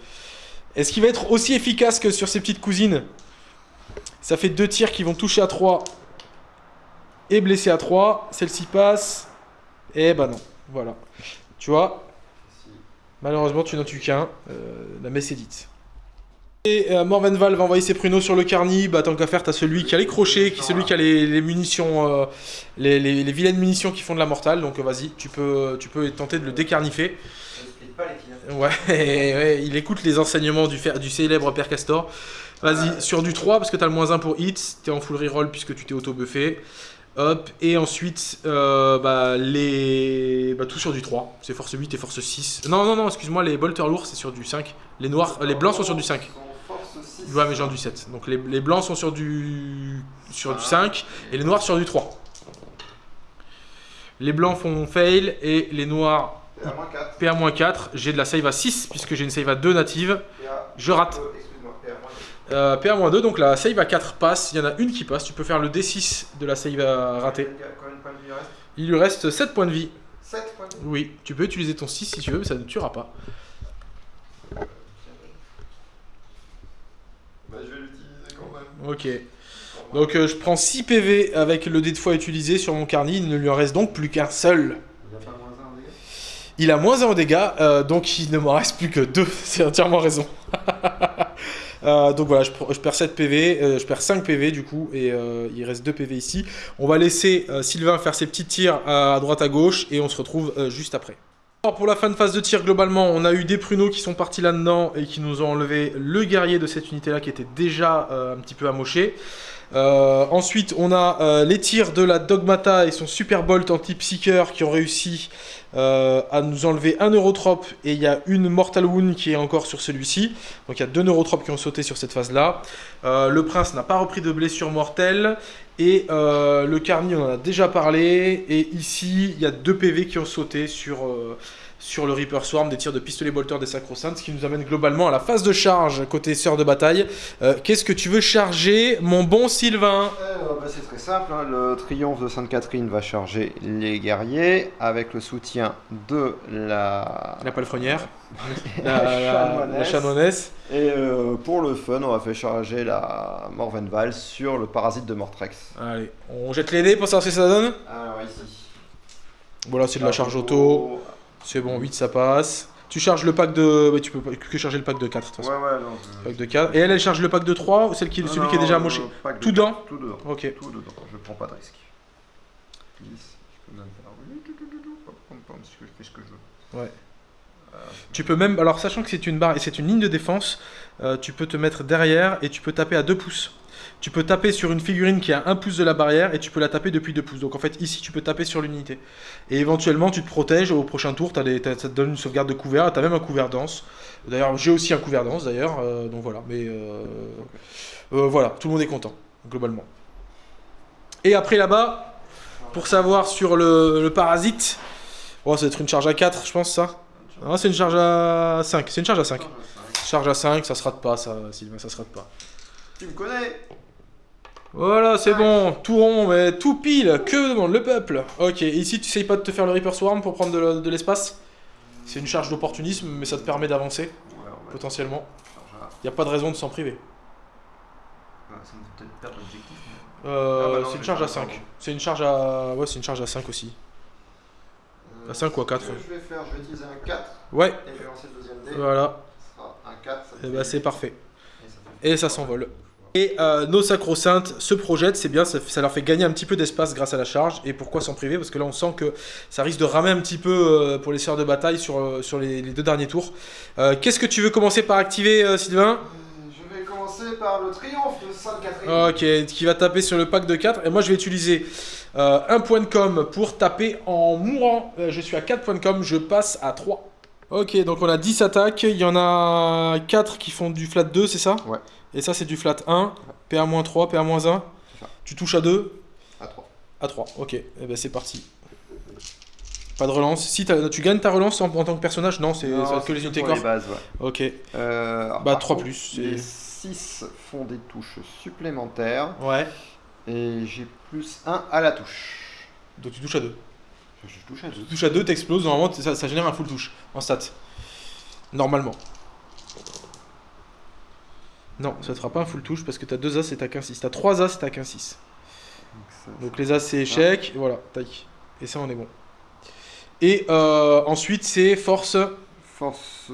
Est-ce qu'il va être aussi efficace que sur ses petites cousines? Ça fait deux tirs qui vont toucher à 3 et blesser à 3. Celle-ci passe. Et bah non. Voilà. Tu vois. Malheureusement, tu n'en tues qu'un. Euh, la messe est dite. Et euh, Morvenval va envoyer ses pruneaux sur le carni. Bah, tant qu'à faire, t'as celui qui a les crochets, qui celui qui a les, les munitions, euh, les, les- les vilaines munitions qui font de la mortale. Donc euh, vas-y, tu peux, tu peux tenter de le décarnifer. Pas les. Ouais, ouais, il écoute les enseignements du, fer- du célèbre Père Castor. Vas-y, sur du 3, parce que t'as le moins 1 pour hit, t'es en full reroll puisque tu t'es auto-buffé. Hop, et ensuite, euh, bah, les... bah, tout sur du 3. C'est force 8 et force 6. Non, non, non, excuse-moi, les bolters lourds, c'est sur du 5. Les noirs, euh, les blancs sont sur du 5. Son force 6. Ouais, mais j'ai du 7. Donc les, les blancs sont sur du, sur du 5 et les noirs sur du 3. Les blancs font fail et les noirs Et à moins 4. PA-4. J'ai de la save à 6 puisque j'ai une save à 2 native. Je rate. Euh, Excuse-moi. Et à moins 4. Euh, PA-2, donc la save à 4 passe. Il y en a une qui passe. Tu peux faire le D6 de la save à rater. Il lui reste 7 points de vie. 7 points de vie. Oui, tu peux utiliser ton 6 si tu veux, mais ça ne tuera pas. Bah, je vais l'utiliser quand même. Ok. Donc euh, je prends 6 PV avec le dé de fois utilisé sur mon carnet. Il ne lui en reste donc plus qu'un seul. Il a pas moins 1 en dégâts Il a moins 1 en dégâts, euh, donc il ne m'en reste plus que 2. C'est entièrement raison. Euh, donc voilà, je, perds 7 PV, euh, je perds 5 PV du coup, et euh, il reste 2 PV ici. On va laisser euh, Sylvain faire ses petits tirs à, droite à gauche, et on se retrouve euh, juste après. Alors pour la fin de phase de tir, globalement, on a eu des pruneaux qui sont partis là-dedans et qui nous ont enlevé le guerrier de cette unité-là qui était déjà euh, un petit peu amoché. Euh, ensuite, on a euh, les tirs de la Dogmata et son Super Bolt anti-Psyker qui ont réussi euh, à nous enlever un Neurotrope et il y a une Mortal Wound qui est encore sur celui-ci. Donc il y a deux Neurotropes qui ont sauté sur cette phase-là. Le Prince n'a pas repris de blessure mortelle. Et le Carni, on en a déjà parlé. Et ici, il y a deux PV qui ont sauté sur, sur le Reaper Swarm, des tirs de pistolet bolter des Sacro-Saints, ce qui nous amène globalement à la phase de charge côté sœur de bataille. Euh, Qu'est-ce que tu veux charger, mon bon Sylvain? Euh, bah, c'est très simple, hein. le triomphe de Sainte-Catherine va charger les guerriers avec le soutien de la, La palefrenière, la la, la, chanoinesse. la chanoinesse. Et euh, pour le fun, on va faire charger la Morvenval sur le parasite de Mortrex. Allez, on jette les dés pour savoir ce que ça donne. Alors ici. Voilà, c'est de la charge auto. C'est bon, 8 ça passe. Tu charges le pack de. bah, tu peux que charger le pack de 4 de toute Ouais, façon. ouais, non. je- Pack de 4. Et elle, elle charge le pack de 3 ou celle qui, Non, celui qui est déjà amoché? Tout dedans? Tout dedans. Ok. Tout dedans, je prends pas de risque. 10, je peux même faire. parce que je fais ce que je veux. Ouais. Tu peux même, alors sachant que c'est une barre et c'est une ligne de défense, euh, tu peux te mettre derrière et tu peux taper à 2 pouces. Tu peux taper sur une figurine qui a 1 pouce de la barrière et tu peux la taper depuis 2 pouces. Donc en fait ici tu peux taper sur l'unité. Et éventuellement tu te protèges au prochain tour, des- t'as- ça te donne une sauvegarde de couvert, tu as même un couvert dense. D'ailleurs j'ai aussi un couvert dense d'ailleurs, euh, donc voilà. Mais euh, euh, voilà, tout le monde est content, globalement. Et après là-bas, pour savoir sur le, le parasite, oh, ça va être une charge à 4 je pense ça. Ah, c'est une charge à 5. C'est une charge à 5. Charge à 5, ça se rate pas, ça, Sylvain, ça se rate pas. Tu me connais Voilà, c'est bon, tout rond, mais tout pile, que demande le peuple Ok, et ici tu essayes pas de te faire le Reaper Swarm pour prendre de le- de l'espace? C'est une charge d'opportunisme, mais ça te permet d'avancer, Ouais, potentiellement. Y a pas de raison de s'en priver. Ah, ça me fait peut-être perdre l'objectif. mais- Euh, Ah bah c'est une charge à ça, 5. pardon. C'est une charge à... Ouais, c'est une charge à 5 aussi. Euh, À cinq ou à ce quatre. que Je vais faire, je vais utiliser un 4 Ouais, et je vais lancer le deuxième dé. voilà, Ce sera un 4. ça et me bah c'est parfait. et ça fait- Et ça s'envole. Et euh, nos sacro-saintes se projettent, c'est bien, ça, ça leur fait gagner un petit peu d'espace grâce à la charge. Et pourquoi s'en priver? Parce que là, on sent que ça risque de ramer un petit peu euh, pour les sœurs de bataille sur, euh, sur les, les deux derniers tours. Euh, Qu'est-ce que tu veux commencer par activer, euh, Sylvain? Je vais commencer par le triomphe de Sainte Catherine. Ok, qui va taper sur le pack de 4. Et moi, je vais utiliser euh, un point de com pour taper en mourant. Euh, je suis à 4 points de com, je passe à 3. Ok, donc on a 10 attaques. Il y en a 4 qui font du flat 2, c'est ça? Ouais. Et ça, c'est du flat 1. PA-3, PA-1. C'est ça. Tu touches à 2, À 3. à 3. Ok, et ben c'est parti. Pas de relance. Si tu gagnes ta relance en, en tant que personnage Non, c'est que les unités corps. les bases, ouais. Ok, Euh, alors, Bah, par 3 contre, plus, Les 6 font des touches supplémentaires. ouais. Et j'ai plus 1 à la touche. Donc tu touches à 2. Je, touche à 2. Tu touches à 2, t'exploses, normalement ça, ça génère un full touche en stat. Normalement. Non, ça te fera pas un full touche parce que t'as 2 as et t'as qu'un 6. T'as 3 as et t'as qu'un 6. Donc les as c'est échec, et voilà, tac. Et ça on est bon. Et euh, ensuite c'est force, Force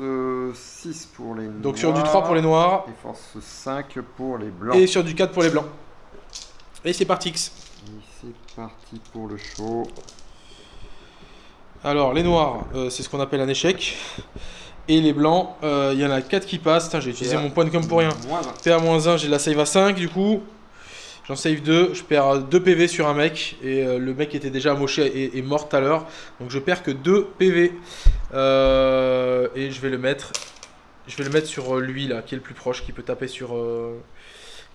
6 pour les donc sur du 3 pour les noirs Et force 5 pour les blancs. et sur du 4 pour les blancs. Et c'est parti. X. Et c'est parti pour le show. Alors les noirs, euh, c'est ce qu'on appelle un échec. Et les blancs, euh, il y en a 4 qui passent. Putain, j'ai utilisé à- mon point de com pour rien. Moins 1. PA-1, j'ai la save à 5 du coup. J'en save 2, je perds 2 PV sur un mec. Et euh, le mec était déjà amoché et, et mort tout à l'heure. Donc je perds que 2 PV. Euh, et je vais le mettre. Je vais le mettre sur euh, lui là, qui est le plus proche, qui peut taper sur.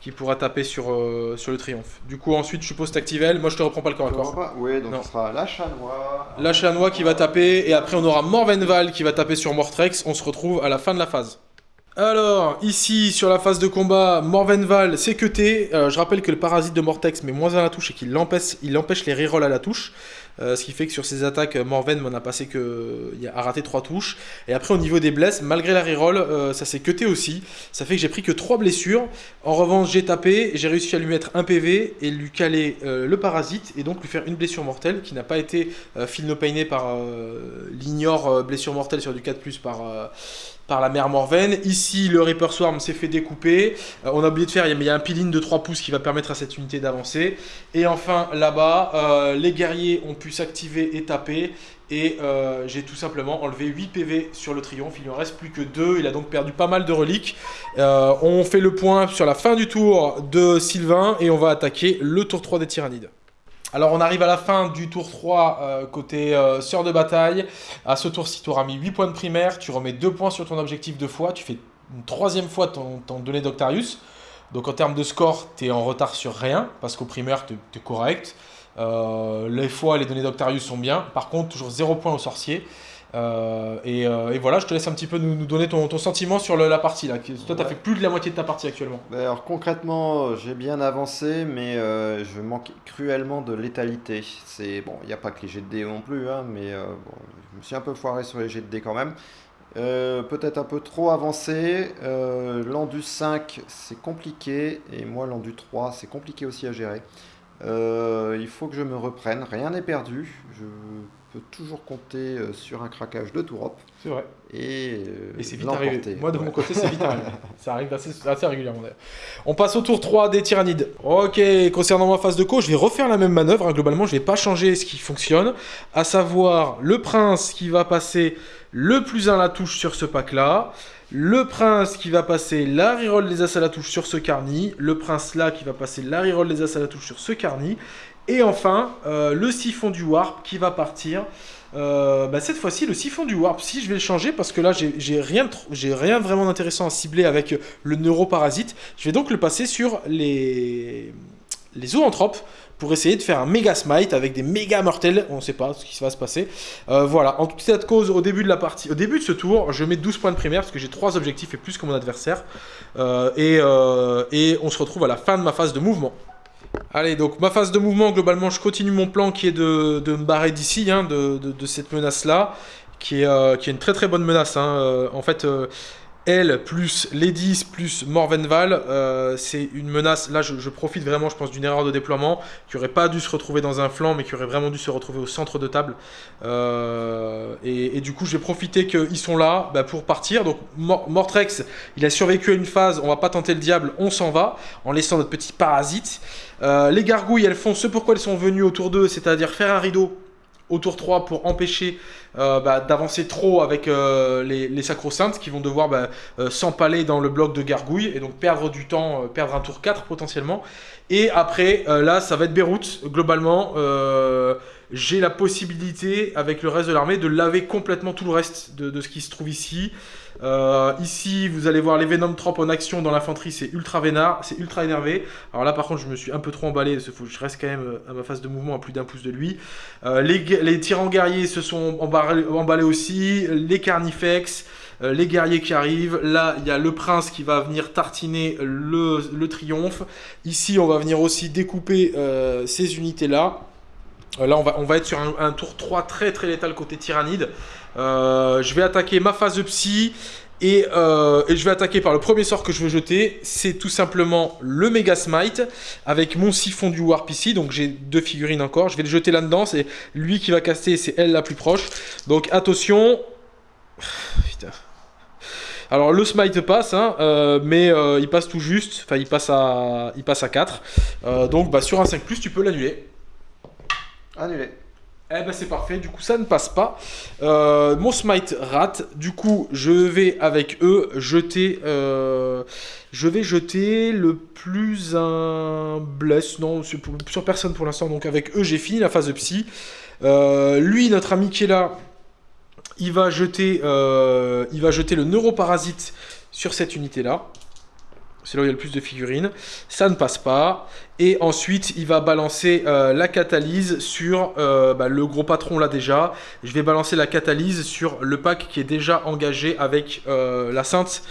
Qui pourra taper sur, euh, sur le triomphe. Du coup ensuite je suppose t'actives elle, moi je te reprends pas le corps à corps. Oui, donc Non. ce sera la chanois. La chanois qui va taper, et après on aura Morvenval qui va taper sur Mortrex. On se retrouve à la fin de la phase. Alors, ici sur la phase de combat, Morvenval c'est cuté. Euh, je rappelle que le parasite de Mortex met moins 1 à la touche et qu'il empêche, il empêche les rerolls à la touche. Euh, ce qui fait que sur ses attaques, Morven m'en a passé que. Il a raté 3 touches. Et après, au niveau des blesses, malgré la reroll, euh, ça s'est cuté aussi. Ça fait que j'ai pris que 3 blessures. En revanche, j'ai tapé, j'ai réussi à lui mettre un PV et lui caler euh, le parasite et donc lui faire une blessure mortelle qui n'a pas été euh, par l'ignore blessure mortelle sur du 4 par, par la mère Morven. Ici, le Reaper Swarm s'est fait découper. Euh, on a oublié de faire, mais il y a un piline de 3 pouces qui va permettre à cette unité d'avancer. Et enfin, là-bas, euh, les guerriers ont pu s'activer et taper. Et euh, j'ai tout simplement enlevé 8 PV sur le triomphe. Il ne en reste plus que 2. Il a donc perdu pas mal de reliques. On fait le point sur la fin du tour de Sylvain. Et on va attaquer le tour 3 des tyrannides. Alors on arrive à la fin du tour 3 euh, côté euh, sœur de bataille. À ce tour-ci, tu auras mis 8 points de primaire, tu remets 2 points sur ton objectif de fois, tu fais une troisième fois ton, ton donné d'Octarius. Donc en termes de score, tu es en retard sur rien, parce qu'au primaire, tu es correct. Euh, les fois, les données d'Octarius sont bien. Par contre, toujours 0 points au sorcier. Euh, et, euh, et voilà, je te laisse un petit peu nous, nous donner ton, ton sentiment sur le- la partie. là. Toi, tu as Ouais. fait plus de la moitié de ta partie actuellement. Ben alors concrètement, euh, j'ai bien avancé, mais euh, je manque cruellement de létalité. C'est bon, il n'y a pas que les jets de dés non plus, hein, mais euh, bon, je me suis un peu foiré sur les jets de dés quand même. Peut-être un peu trop avancé. L'endu 5, c'est compliqué, et moi l'endu 3, c'est compliqué aussi à gérer. Il faut que je me reprenne. Rien n'est perdu. Je peut toujours compter euh, sur un craquage de Tourop. C'est vrai. Et, et c'est vite arrivé. Moi, de mon côté, c'est vite arrivé. Ça arrive assez, assez régulièrement d'ailleurs. On passe au tour 3 des tyrannides. Ok, concernant ma phase de co, je vais refaire la même manœuvre. Hein. Globalement, je vais pas changer ce qui fonctionne. À savoir, le prince qui va passer le plus 1 à la touche sur ce pack-là. Le prince qui va passer la reroll des as à la touche sur ce carni. Le prince là qui va passer la reroll des as à la touche sur ce carni. Et enfin, euh, le siphon du warp qui va partir. Euh, bah, cette fois-ci, le siphon du warp, si je vais le changer, parce que là, j'ai rien, rien vraiment d'intéressant à cibler avec le neuroparasite. Je vais donc le passer sur les, les zoanthropes pour essayer de faire un méga smite avec des méga mortels. On ne sait pas ce qui va se passer. Euh, voilà, en toute cette cause, au début de la partie, au début de ce tour, je mets 12 points de primaire parce que j'ai 3 objectifs et plus que mon adversaire. et, et on se retrouve à la fin de ma phase de mouvement. Allez, donc ma phase de mouvement, globalement, je continue mon plan qui est de, me barrer d'ici, hein, de, cette menace-là, qui, euh, qui est une très très bonne menace. Hein. Euh, en fait, euh, elle plus Ledis plus Morvenval, c'est une menace. Là, je, profite vraiment, je pense, d'une erreur de déploiement qui aurait pas dû se retrouver dans un flanc, mais qui aurait vraiment dû se retrouver au centre de table. Et, du coup, je vais profiter qu'ils sont là bah, pour partir. Donc, Mortrex, il a survécu à une phase. On va pas tenter le diable, on s'en va en laissant notre petit parasite. Euh, les gargouilles, elles font ce pourquoi elles sont venues autour d'eux, c'est-à-dire faire un rideau autour 3 pour empêcher euh, bah, d'avancer trop avec euh, les, sacro-saintes qui vont devoir bah, s'empaler dans le bloc de gargouilles et donc perdre du temps, perdre un tour 4 potentiellement. Et après, là, ça va être Beyrouth, globalement j'ai la possibilité, avec le reste de l'armée, de laver complètement tout le reste de, ce qui se trouve ici. Euh, ici, vous allez voir les Venom Trop en action dans l'infanterie, c'est ultra énervé. Alors là, par contre, je me suis un peu trop emballé, je reste quand même euh, à ma phase de mouvement à plus d'un pouce de lui. Euh, les, tyrans guerriers se sont emballés, aussi, les carnifex, les guerriers qui arrivent. Là, il y a le prince qui va venir tartiner le, triomphe. Ici, on va venir aussi découper ces unités-là. Là, on va, on va être sur un, tour 3 très très létal côté tyrannide. Euh, je vais attaquer ma phase de psy. Euh, et, je vais attaquer par le premier sort que je veux jeter. C'est tout simplement le Mega Smite avec mon siphon du Warp ici. Donc j'ai deux figurines encore. Je vais le jeter là-dedans. C'est lui qui va caster, c'est elle la plus proche. Donc attention. Putain. Alors le smite passe, hein, mais il passe tout juste, enfin il passe à, il passe à 4. donc bah, sur un 5+, tu peux l'annuler. Annulé. Eh ben c'est parfait, du coup ça ne passe pas. Euh, mon smite rate, du coup je vais avec eux jeter... Euh, je vais jeter le plus un bless, non sur, sur personne pour l'instant, donc avec eux j'ai fini la phase de psy. Euh, lui, notre ami qui est là, il va jeter, il va jeter le neuroparasite sur cette unité là. C'est là où il y a le plus de figurines. Ça ne passe pas. Et ensuite, il va balancer euh, la catalyse sur euh, bah, le gros patron là déjà. Je vais balancer la catalyse sur le pack qui est déjà engagé avec euh, la sainte.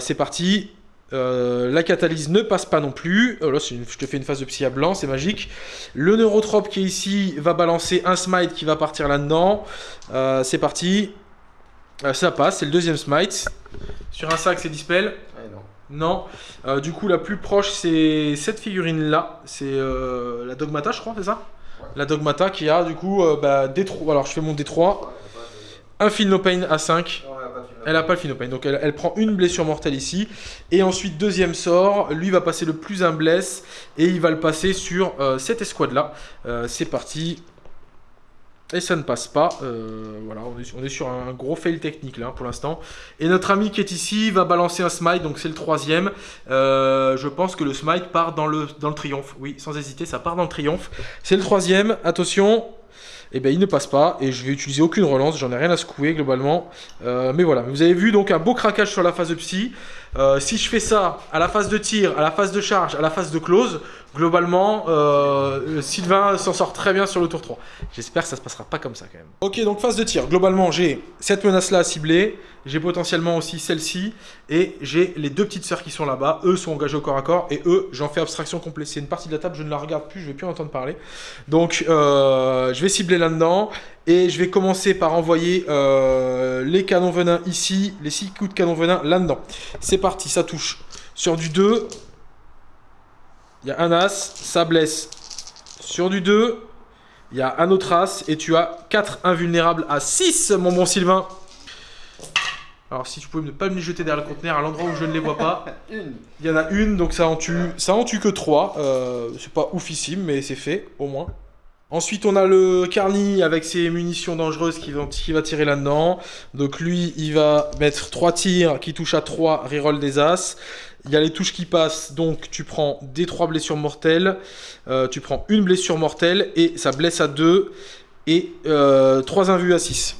c'est parti. la catalyse ne passe pas non plus. Oh je te fais une phase de psy à blanc, c'est magique. Le neurotrope qui est ici va balancer un smite qui va partir là-dedans. c'est parti. ça passe, c'est le deuxième smite. Sur un sac, c'est dispel. Non. Euh, du coup, la plus proche, c'est cette figurine-là. C'est euh, la Dogmata, je crois, c'est ça La Dogmata qui a, du coup, euh, bah, D3. Alors, je fais mon D3. Un Philopane à 5. elle a pas le Philopane. Donc, elle, prend une blessure mortelle ici. Et ensuite, deuxième sort. Lui va passer le plus un bless. Et il va le passer sur cette escouade-là. c'est parti. Et ça ne passe pas. Euh, voilà, on est, sur un gros fail technique là pour l'instant. Et notre ami qui est ici va balancer un smite, donc c'est le troisième. Euh, je pense que le smite part dans le, triomphe. Oui, sans hésiter, ça part dans le triomphe. C'est le troisième. Attention. Et eh bien il ne passe pas et je vais utiliser aucune relance, j'en ai rien à secouer globalement. Euh, mais voilà, vous avez vu donc un beau craquage sur la phase de psy. si je fais ça à la phase de tir, à la phase de charge, à la phase de close, globalement, euh, Sylvain s'en sort très bien sur le tour 3. J'espère que ça se passera pas comme ça quand même. Ok, donc phase de tir. Globalement, j'ai cette menace-là à cibler. J'ai potentiellement aussi celle-ci. Et j'ai les deux petites sœurs qui sont là-bas. Eux sont engagés au corps à corps. Et eux, j'en fais abstraction complète. C'est une partie de la table, je ne la regarde plus, je vais plus en entendre parler. Donc, euh, je vais cibler là-dedans. Et je vais commencer par envoyer euh, les canons venin ici, les 6 coups de canon venin là-dedans. C'est parti, ça touche. Sur du 2, il y a un as, ça blesse. Sur du 2, Il y a un autre as et tu as 4 invulnérables à 6, mon bon Sylvain. Alors si tu pouvais ne pas me les jeter derrière le conteneur à l'endroit où je ne les vois pas. Une. Il y en a une, donc ça en tue, ça en tue que 3. c'est pas oufissime, mais c'est fait, au moins. Ensuite, on a le Carny avec ses munitions dangereuses qui va, qui va tirer là-dedans. Donc lui, il va mettre 3 tirs qui touchent à 3, reroll des As. Il y a les touches qui passent, donc tu prends des 3 blessures mortelles. Euh, tu prends une blessure mortelle et ça blesse à 2 et euh, 3 invus à 6.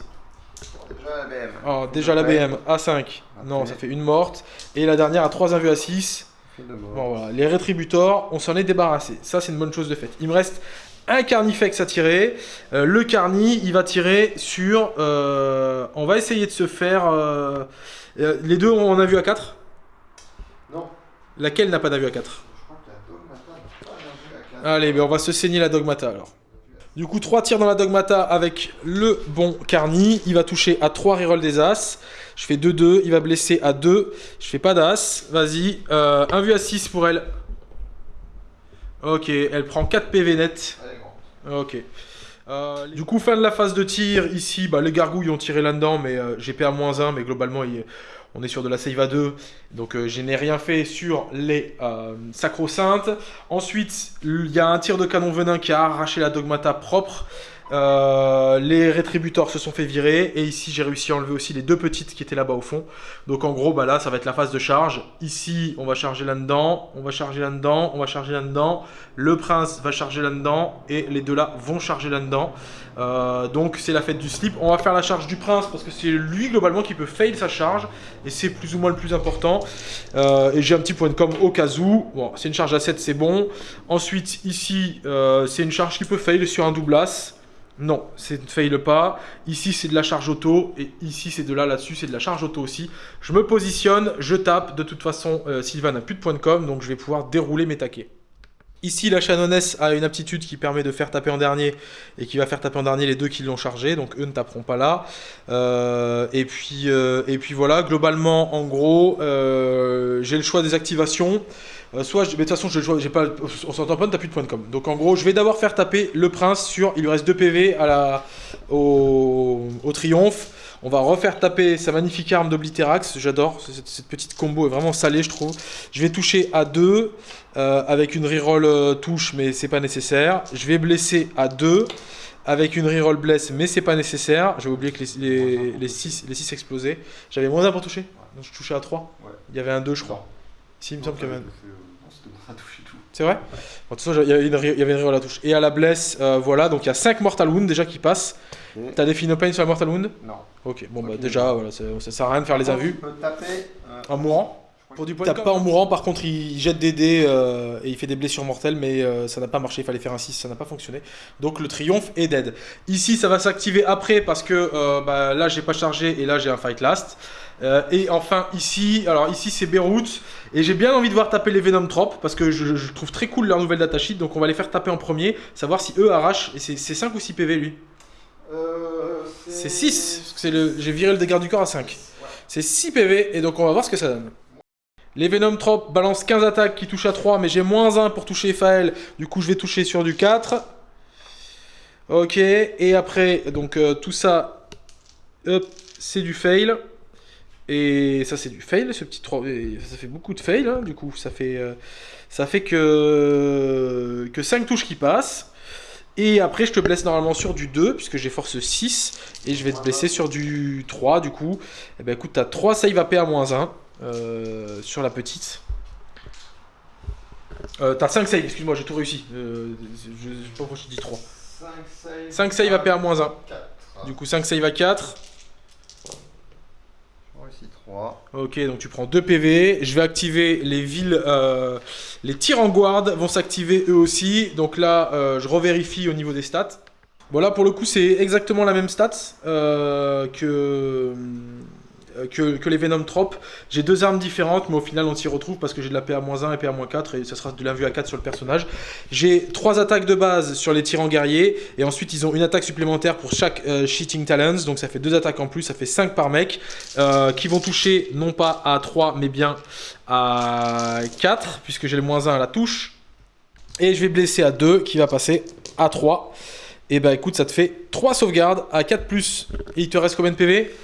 Déjà la BM. Ah, déjà la BM à 5. Non, ça fait une morte. Et la dernière à 3 invus à 6. Fait de mort. Bon, voilà. Les rétributors, on s'en est débarrassé. Ça, c'est une bonne chose de fait. Il me reste un carnifex à tirer. Euh, le carni, il va tirer sur... euh, on va essayer de se faire... euh, euh, les deux, on a vu à 4 Non. Laquelle n'a pas d'avis à 4 Je crois que la Dogmata n'a pas d'invue à 4. Allez, mais on va se saigner la dogmata alors. Du coup, 3 tirs dans la dogmata avec le bon carni. Il va toucher à 3 reroll des as. Je fais 2-2. Il va blesser à 2. Je fais pas d'as. Vas-y. Euh, un vu à 6 pour elle. Ok, elle prend 4 PV net. Ok. Euh, du coup, fin de la phase de tir. Ici, bah, les gargouilles ont tiré là-dedans, mais euh, j'ai PA-1, mais globalement, il- on est sur de la save à 2. Donc, euh, je n'ai rien fait sur les euh, sacro-saintes. Ensuite, il y a un tir de canon venin qui a arraché la dogmata propre. Euh, les rétributeurs se sont fait virer. Et ici, j'ai réussi à enlever aussi les deux petites qui étaient là-bas au fond. Donc, en gros, bah, là, ça va être la phase de charge. Ici, on va charger là-dedans. On va charger là-dedans. On va charger là-dedans. Le prince va charger là-dedans. Et les deux là vont charger là-dedans. Euh, donc, c'est la fête du slip. On va faire la charge du prince parce que c'est lui, globalement, qui peut fail sa charge. Et c'est plus ou moins le plus important. Euh, et j'ai un petit point de com au cas où. Bon, c'est une charge à 7, c'est bon. Ensuite, ici, c'est une charge qui peut fail sur un double as. Non, c'est ne fail pas. Ici, c'est de la charge auto. Et ici, c'est de là, là-dessus, c'est de la charge auto aussi. Je me positionne, je tape. De toute façon, euh, Sylvain n'a plus de point de com, donc je vais pouvoir dérouler mes taquets. Ici, la Chanonesse a une aptitude qui permet de faire taper en dernier et qui va faire taper en dernier les deux qui l'ont chargé, donc eux ne taperont pas là. Euh, et, puis, euh, et puis voilà, globalement, en gros, j'ai le choix des activations. Euh, soit, je- mais de toute façon, choix- j'ai pas, on s'entend pas, t'as plus de points de com. Donc en gros, je vais d'abord faire taper le prince sur, il lui reste 2 PV à la, au, au triomphe. On va refaire taper sa magnifique arme d'Oblitérax, j'adore, cette, cette petite combo est vraiment salée je trouve. Je vais toucher à 2 avec une reroll euh, touche mais c'est pas nécessaire. Je vais blesser à 2 avec une reroll bless mais c'est pas nécessaire. J'avais oublié que les, les, 6, les 6 explosaient. J'avais moins 1 pour toucher, donc je touchais à 3. Ouais. Il y avait un 2 je crois. Si, il me semble qu'il y avait tout. C'est vrai Bon, De toute façon, il y avait une, re- il y avait une reroll à touche. Et à la bless, euh, voilà, donc il y a 5 Mortal Wound déjà qui passent. T'as des Phenopain sur la Mortal Wound? Non. Ok, bon bah déjà, voilà, ça, ça sert à rien de faire les invus. Tu peux taper. euh, En mourant Pour du point tape pas en mourant, par contre il jette des dés euh, et il fait des blessures mortelles, mais euh, ça n'a pas marché, il fallait faire un 6, ça n'a pas fonctionné. Donc le triomphe est dead. Ici ça va s'activer après parce que euh, bah, là j'ai pas chargé et là j'ai un fight last. Euh, et enfin ici, alors ici c'est Beyrouth et j'ai bien envie de voir taper les Venom Trop parce que je, je trouve très cool leur nouvelle datasheet donc on va les faire taper en premier, savoir si eux arrachent et c'est c'est 5 ou 6 PV lui. Euh, C'est 6, parce que c'est le... j'ai viré le dégât du corps à 5. C'est 6 PV, et donc on va voir ce que ça donne. Les Venom Trop balancent 15 attaques qui touchent à 3, mais j'ai moins 1 pour toucher Fael. Du coup, je vais toucher sur du 4. Ok, et après, donc euh, tout ça, c'est du fail. Et ça, c'est du fail, ce petit 3. et Ça fait beaucoup de fail, hein, du coup. Ça fait, euh, que, que 5 touches qui passent. Et après, je te blesse normalement sur du 2, puisque j'ai force 6. Et je vais te blesser sur du 3, du coup. Et ben écoute, t'as 3 save AP à moins 1 euh, sur la petite. Euh, t'as 5 save, excuse-moi, j'ai tout réussi. Euh, je, je sais pas pourquoi je dis 3. 5 save. 5 save AP à moins 1. 4. Du coup, 5 save à 4. J'ai réussi 3. Ok, donc tu prends 2 PV. Je vais activer les villes. euh, les tirs en guard vont s'activer eux aussi. Donc là, je revérifie au niveau des stats. Bon, là pour le coup, c'est exactement la même stats euh, que, que, que les Venom Trop. J'ai deux armes différentes, mais au final, on s'y retrouve parce que j'ai de la PA-1 et PA-4 et ça sera de l'invue à 4 sur le personnage. J'ai trois attaques de base sur les tyrans guerriers et ensuite, ils ont une attaque supplémentaire pour chaque euh, Talents. Donc ça fait deux attaques en plus, ça fait 5 par mec euh, qui vont toucher non pas à 3 mais bien à 4 puisque j'ai le moins 1 à la touche. Et je vais blesser à 2 qui va passer à 3. Et bah écoute, ça te fait 3 sauvegardes à 4 plus. Et il te reste combien de PV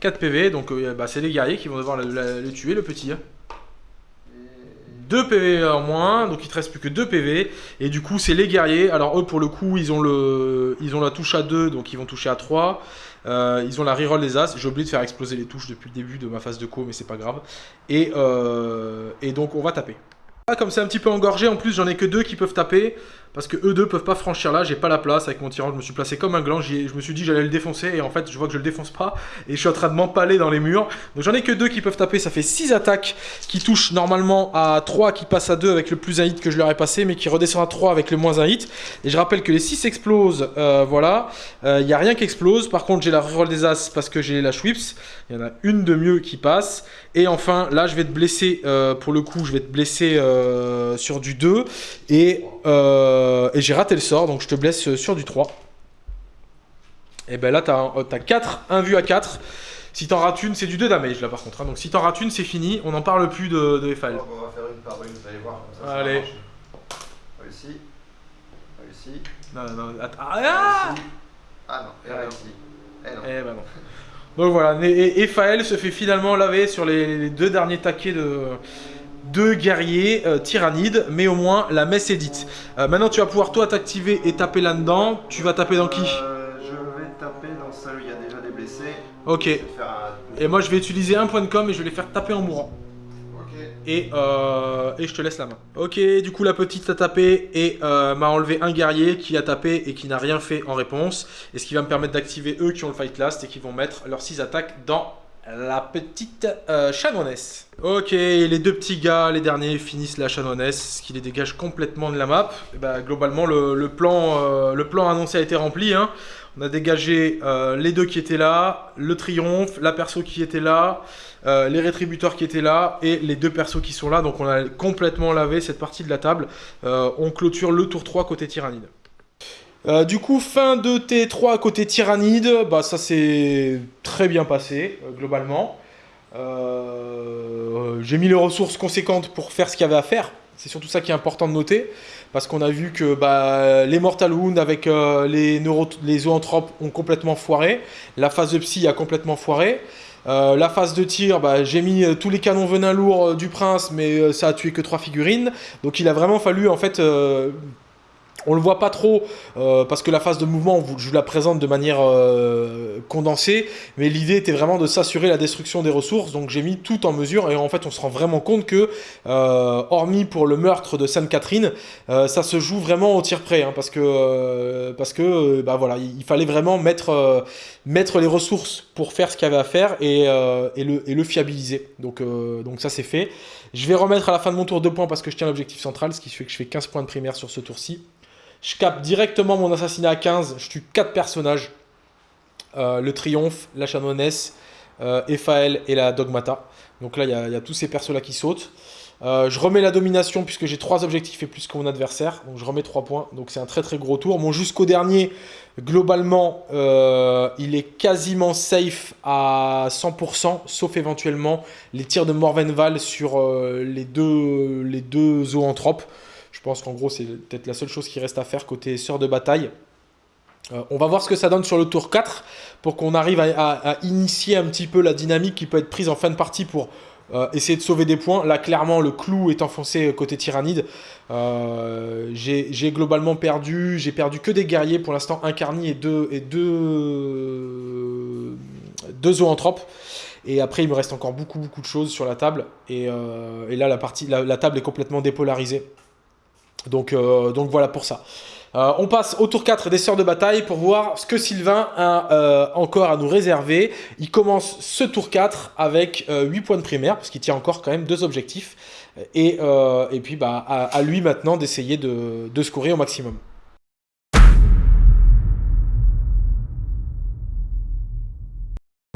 4. 4 PV, donc euh, bah, c'est les guerriers qui vont devoir le, tuer, le petit. hein. 2 PV en moins, donc il te reste plus que 2 PV. Et du coup, c'est les guerriers. Alors, eux, pour le coup, ils ont, le... ils ont la touche à 2, donc ils vont toucher à 3. Euh, ils ont la reroll des As. J'ai oublié de faire exploser les touches depuis le début de ma phase de co, mais c'est pas grave. Et, euh, et donc, on va taper. Ah, comme c'est un petit peu engorgé, en plus, j'en ai que deux qui peuvent taper. Parce que eux deux peuvent pas franchir là, j'ai pas la place avec mon tyran, je me suis placé comme un gland, je me suis dit j'allais le défoncer et en fait je vois que je le défonce pas et je suis en train de m'empaler dans les murs. Donc j'en ai que deux qui peuvent taper, ça fait 6 attaques qui touchent normalement à 3 qui passent à 2 avec le plus un hit que je leur ai passé mais qui redescend à 3 avec le moins un hit. Et je rappelle que les 6 explosent, euh, voilà, il n'y a rien qui explose, par contre j'ai la reroll des As parce que j'ai la Schwips, il y en a une de mieux qui passe. Et enfin là je vais te blesser, euh, pour le coup je vais te blesser euh, sur du 2 et, euh, et j'ai raté le sort donc je te blesse sur du 3. Et ben là t'as as 4, 1 vu à 4. Si t'en rates une, c'est du 2 damage là par contre. hein. Donc si t'en rates une, c'est fini, on n'en parle plus de, de. On va faire une par une, vous allez voir. comme ça, ça Allez. marche. Réussi. Réussi. Non, non, attends. Ah. Ah non, et Ah non. réussi. Eh non. Eh ben non. Donc voilà, et, et Fael se fait finalement laver sur les, les deux derniers taquets de deux guerriers euh, tyrannides, mais au moins la messe est dite. Euh, maintenant tu vas pouvoir toi t'activer et taper là-dedans. Tu vas taper dans qui? Euh, Je vais taper dans celle où il y a déjà des blessés. Ok. Un... Et moi je vais utiliser un point de com et je vais les faire taper en mourant. Euh, et je te laisse la main. Ok, du coup la petite a tapé et euh, m'a enlevé un guerrier qui a tapé et qui n'a rien fait en réponse. Et ce qui va me permettre d'activer eux qui ont le fight last et qui vont mettre leurs 6 attaques dans la petite euh, chanoinesse. Ok, les deux petits gars, les derniers, finissent la chanoinesse, ce qui les dégage complètement de la map. Et bah, globalement, le, euh, plan annoncé a été rempli. hein. On a dégagé euh, les deux qui étaient là, le triomphe, la perso qui était là, euh, les rétributeurs qui étaient là et les deux persos qui sont là. Donc on a complètement lavé cette partie de la table. Euh, on clôture le tour 3 côté tyrannide. Du coup, fin de T3 côté tyrannide, bah ça s'est très bien passé globalement. J'ai mis les ressources conséquentes pour faire ce qu'il y avait à faire. C'est surtout ça qui est important de noter. Parce qu'on a vu que bah, les Mortal Wound avec euh, les, neuro zoanthropes ont complètement foiré. La phase de psy a complètement foiré. Euh, la phase de tir, bah, j'ai mis euh, tous les canons venin lourds du prince, mais ça a tué que trois figurines. Donc il a vraiment fallu en fait on le voit pas trop euh, parce que la phase de mouvement, je vous la présente de manière euh, condensée, mais l'idée était vraiment de s'assurer la destruction des ressources. Donc j'ai mis tout en mesure et en fait on se rend vraiment compte que, euh, hormis pour le meurtre de Sainte-Catherine, ça se joue vraiment au tir près hein, parce que parce que bah voilà, il, fallait vraiment mettre mettre les ressources pour faire ce qu'il y avait à faire et, le et le fiabiliser. Donc donc ça c'est fait. Je vais remettre à la fin de mon tour deux points parce que je tiens l'objectif central, ce qui fait que je fais 15 points de primaire sur ce tour-ci. Je capte directement mon assassinat à 15, je tue 4 personnages. Euh, le Triomphe, la Chanoinesse, euh, Ephaël et la Dogmata. Donc là, il y, a- tous ces persos-là qui sautent. Euh, je remets la domination puisque j'ai 3 objectifs et plus que mon adversaire. Donc je remets 3 points. Donc c'est un très très gros tour. Mon jusqu'au dernier, globalement, euh, il est quasiment safe à 100%, sauf éventuellement les tirs de Morvenval sur les deux zoanthropes. Je pense qu'en gros, c'est peut-être la seule chose qui reste à faire côté sœur de bataille. Euh, on va voir ce que ça donne sur le tour 4 pour qu'on arrive à, initier un petit peu la dynamique qui peut être prise en fin de partie pour euh, essayer de sauver des points. Là, clairement, le clou est enfoncé côté tyrannide. Euh, j'ai globalement perdu, j'ai perdu que des guerriers pour l'instant, un carni et deux, et deux, deux zoanthropes. Et après, il me reste encore beaucoup, beaucoup de choses sur la table. Et, euh, là, la, partie, la table est complètement dépolarisée. Donc, euh, donc voilà pour ça. Euh, on passe au tour 4 des sœurs de bataille pour voir ce que Sylvain a euh, encore à nous réserver. Il commence ce tour 4 avec euh, 8 points de primaire, parce qu'il tient encore quand même deux objectifs. Et, puis bah, à, lui maintenant d'essayer de, de au maximum.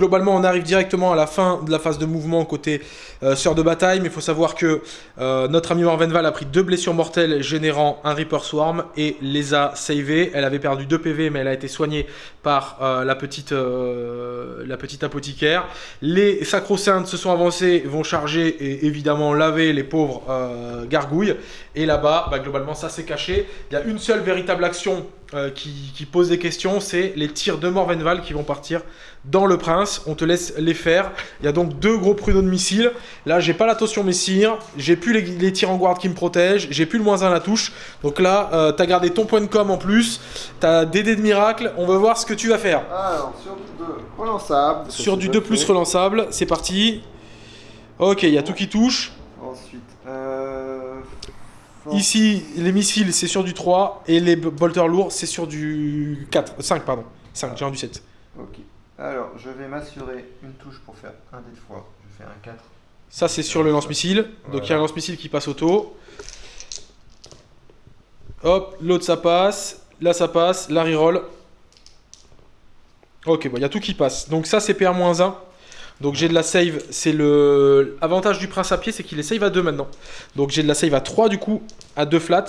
Globalement, on arrive directement à la fin de la phase de mouvement côté euh, sœur de bataille, mais il faut savoir que euh, notre ami Morvenval a pris deux blessures mortelles générant un Reaper Swarm et les a savées. Elle avait perdu 2 PV, mais elle a été soignée par euh, la, petite, apothicaire. Les sacro-saintes se sont avancés, vont charger et évidemment laver les pauvres gargouilles. Et là-bas, bah, globalement, ça s'est caché. Il y a une seule véritable action euh, qui, pose des questions, c'est les tirs de Morvenval qui vont partir dans le Prince. On te laisse les faire. Il y a donc deux gros pruneaux de missiles. Là, j'ai pas l'attention messire, j'ai plus les, tirs en guard qui me protègent, j'ai plus le moins 1 à la touche. Donc là, euh, t'as gardé ton point de com en plus, t'as des dés de miracle. On va voir ce que tu vas faire. Alors, sur du 2 relançable. Sur du 2 plus relançable, c'est parti. Ok, il y a tout qui touche. Ensuite. Ici, les missiles, c'est sur du 3, et les bolters lourds, c'est sur du 4, 5, pardon. 5, j'ai du 7. Ok. Alors, je vais m'assurer une touche pour faire un dé de fois. Je fais un 4. Ça, c'est sur le lance-missile. Donc, il y a un lance-missile qui passe auto. Hop, l'autre, ça passe. Là, ça passe. La reroll. Ok, bon, il y a tout qui passe. Donc, ça, c'est PR-1. Donc j'ai de la save, c'est le... Avantage du prince à pied, c'est qu'il est save à 2 maintenant. Donc j'ai de la save à 3 du coup, à 2 flats.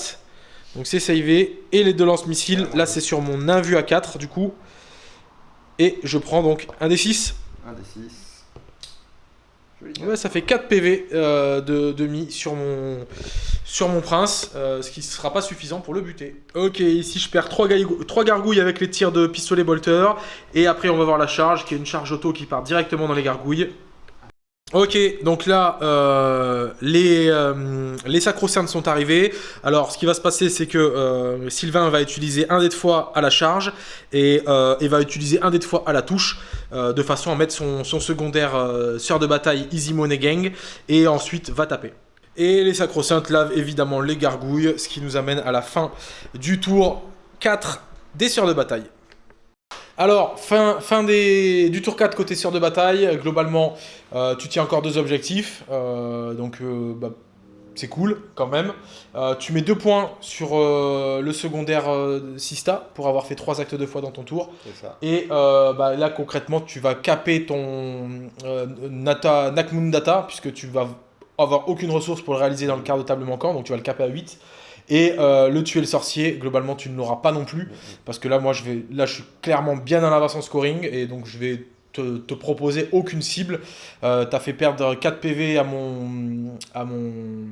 Donc c'est savé. Et les deux lance-missiles, là c'est sur mon invu à 4 du coup. Et je prends donc un des 6. Un des 6. Ça fait 4 PV euh, de demi sur mon, prince, euh, ce qui ne sera pas suffisant pour le buter. Ok, ici je perds 3, gargouilles avec les tirs de pistolet bolter. Et après on va voir la charge, qui est une charge auto qui part directement dans les gargouilles. Ok, donc là, euh, les, euh, les sacro-saintes sont arrivés. Alors, ce qui va se passer, c'est que euh, Sylvain va utiliser un dé de fois à la charge et, va utiliser un dé de fois à la touche, de façon à mettre son, secondaire sœur de bataille Easy Money Gang, et ensuite va taper. Et les sacro-saintes lavent évidemment les gargouilles, ce qui nous amène à la fin du tour 4 des sœurs de bataille. Alors, fin, fin des, du tour 4 côté sœur de bataille, globalement, euh, tu tiens encore deux objectifs, euh, donc euh, bah, c'est cool quand même. tu mets deux points sur le secondaire Sista pour avoir fait trois actes de fois dans ton tour. Ça. Et bah, là concrètement, tu vas caper ton Nata, Nakmundata puisque tu vas avoir aucune ressource pour le réaliser dans le quart de table manquant, donc tu vas le caper à 8. Et euh, le tuer le sorcier, globalement, tu ne l'auras pas non plus. Parce que là, moi, je vais, là, suis clairement bien en avance en scoring. Et donc, je vais te, proposer aucune cible. Euh, tu as fait perdre 4 PV à mon, à mon,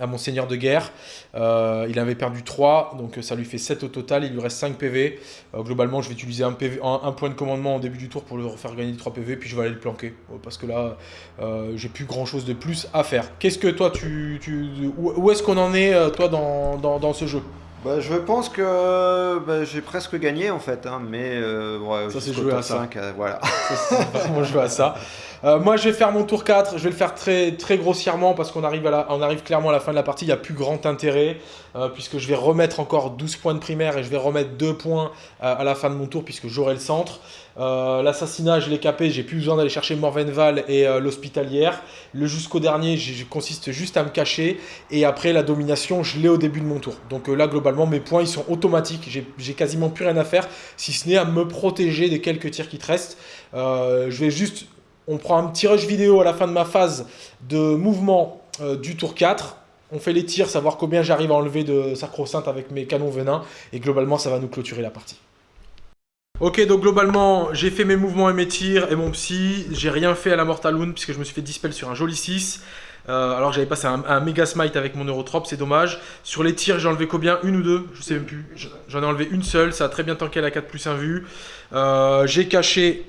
à mon seigneur de guerre. Euh, il avait perdu 3, donc ça lui fait 7 au total. Il lui reste 5 PV. Euh, globalement, je vais utiliser un, PV, un, point de commandement au début du tour pour le refaire gagner 3 PV, puis je vais aller le planquer. Euh, parce que là, j'ai plus grand chose de plus à faire. Qu'est-ce que toi, tu, tu où, est-ce qu'on en est, toi, dans, dans, dans ce jeu? Bah, je pense que bah, j'ai presque gagné en fait, hein, mais ouais, ça c'est joué à 5, voilà. Ça, c'est joué à ça. Euh, moi, je vais faire mon tour 4. Je vais le faire très, très grossièrement parce qu'on arrive, arrive clairement à la fin de la partie. Il n'y a plus grand intérêt euh, puisque je vais remettre encore 12 points de primaire et je vais remettre 2 points euh, à la fin de mon tour puisque j'aurai le centre. L'assassinat, je l'ai capé. J'ai plus besoin d'aller chercher Morvenval et l'hospitalière. Le jusqu'au dernier, consiste juste à me cacher. Et après, la domination, je l'ai au début de mon tour. Donc là, globalement, mes points, ils sont automatiques. J'ai quasiment plus rien à faire si ce n'est à me protéger des quelques tirs qui te restent. je vais juste on prend un petit rush vidéo à la fin de ma phase de mouvement euh, du tour 4. On fait les tirs, savoir combien j'arrive à enlever de sacro-sainte avec mes canons venin. Et globalement, ça va nous clôturer la partie. Ok, donc globalement, j'ai fait mes mouvements et mes tirs et mon psy. J'ai rien fait à la Mortal Wound puisque je me suis fait dispel sur un joli 6. Euh, alors j'avais passé un, un, méga smite avec mon Eurotrop, c'est dommage. Sur les tirs, j'ai enlevé combien? Une ou deux? Je sais même plus. J'en ai enlevé une seule, ça a très bien tanké la 4 plus 1 vue. Euh, j'ai caché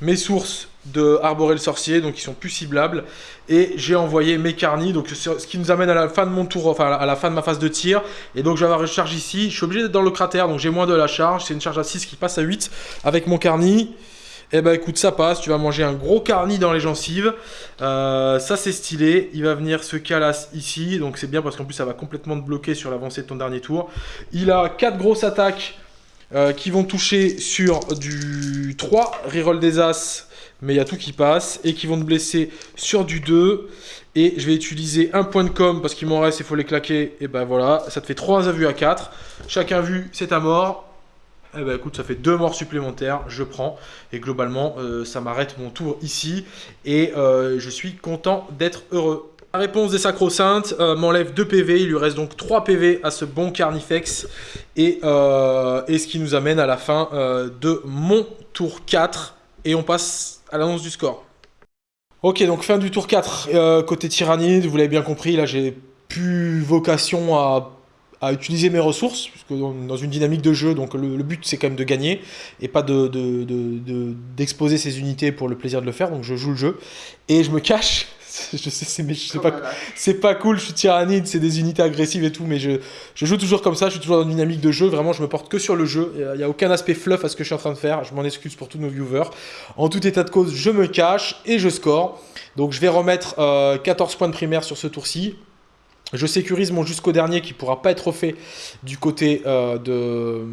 mes sources de arborer le sorcier, donc ils sont plus ciblables. Et j'ai envoyé mes carnis, donc ce qui nous amène à la fin de mon tour, enfin à la fin de ma phase de tir. Et donc je vais avoir une charge ici. Je suis obligé d'être dans le cratère, donc j'ai moins de la charge. C'est une charge à 6 qui passe à 8 avec mon carni. Eh ben écoute, ça passe. Tu vas manger un gros carni dans les gencives. Euh, ça c'est stylé. Il va venir se calasse ici, donc c'est bien parce qu'en plus ça va complètement te bloquer sur l'avancée de ton dernier tour. Il a 4 grosses attaques euh, qui vont toucher sur du 3, reroll des As, mais il y a tout qui passe, et qui vont te blesser sur du 2. Et je vais utiliser un point de com parce qu'il m'en reste, il faut les claquer. Et ben voilà, ça te fait 3 à vue à 4. Chacun vu, c'est ta mort. Et ben écoute, ça fait 2 morts supplémentaires, je prends. Et globalement, euh, ça m'arrête mon tour ici. Et euh, je suis content d'être heureux. La réponse des sacro-saintes euh, m'enlève 2 PV, il lui reste donc 3 PV à ce bon Carnifex. Et, euh, et ce qui nous amène à la fin euh, de mon tour 4. Et on passe à l'annonce du score. Ok, donc fin du tour 4. côté tyrannide, vous l'avez bien compris, là j'ai plus vocation à utiliser mes ressources, puisque dans, une dynamique de jeu, donc le, but c'est quand même de gagner et pas de, de- de- de- d'exposer ses unités pour le plaisir de le faire. Donc je joue le jeu et je me cache. Je sais, c'est, mais je sais pas, c'est pas cool, je suis tyrannide, c'est des unités agressives et tout, mais je, je joue toujours comme ça, je suis toujours dans une dynamique de jeu, vraiment je me porte que sur le jeu, il n'y a aucun aspect fluff à ce que je suis en train de faire, je m'en excuse pour tous nos viewers. En tout état de cause, je me cache et je score. Donc je vais remettre euh, 14 points de primaire sur ce tour-ci. Je sécurise mon jusqu'au dernier qui pourra pas être refait du côté, euh, de,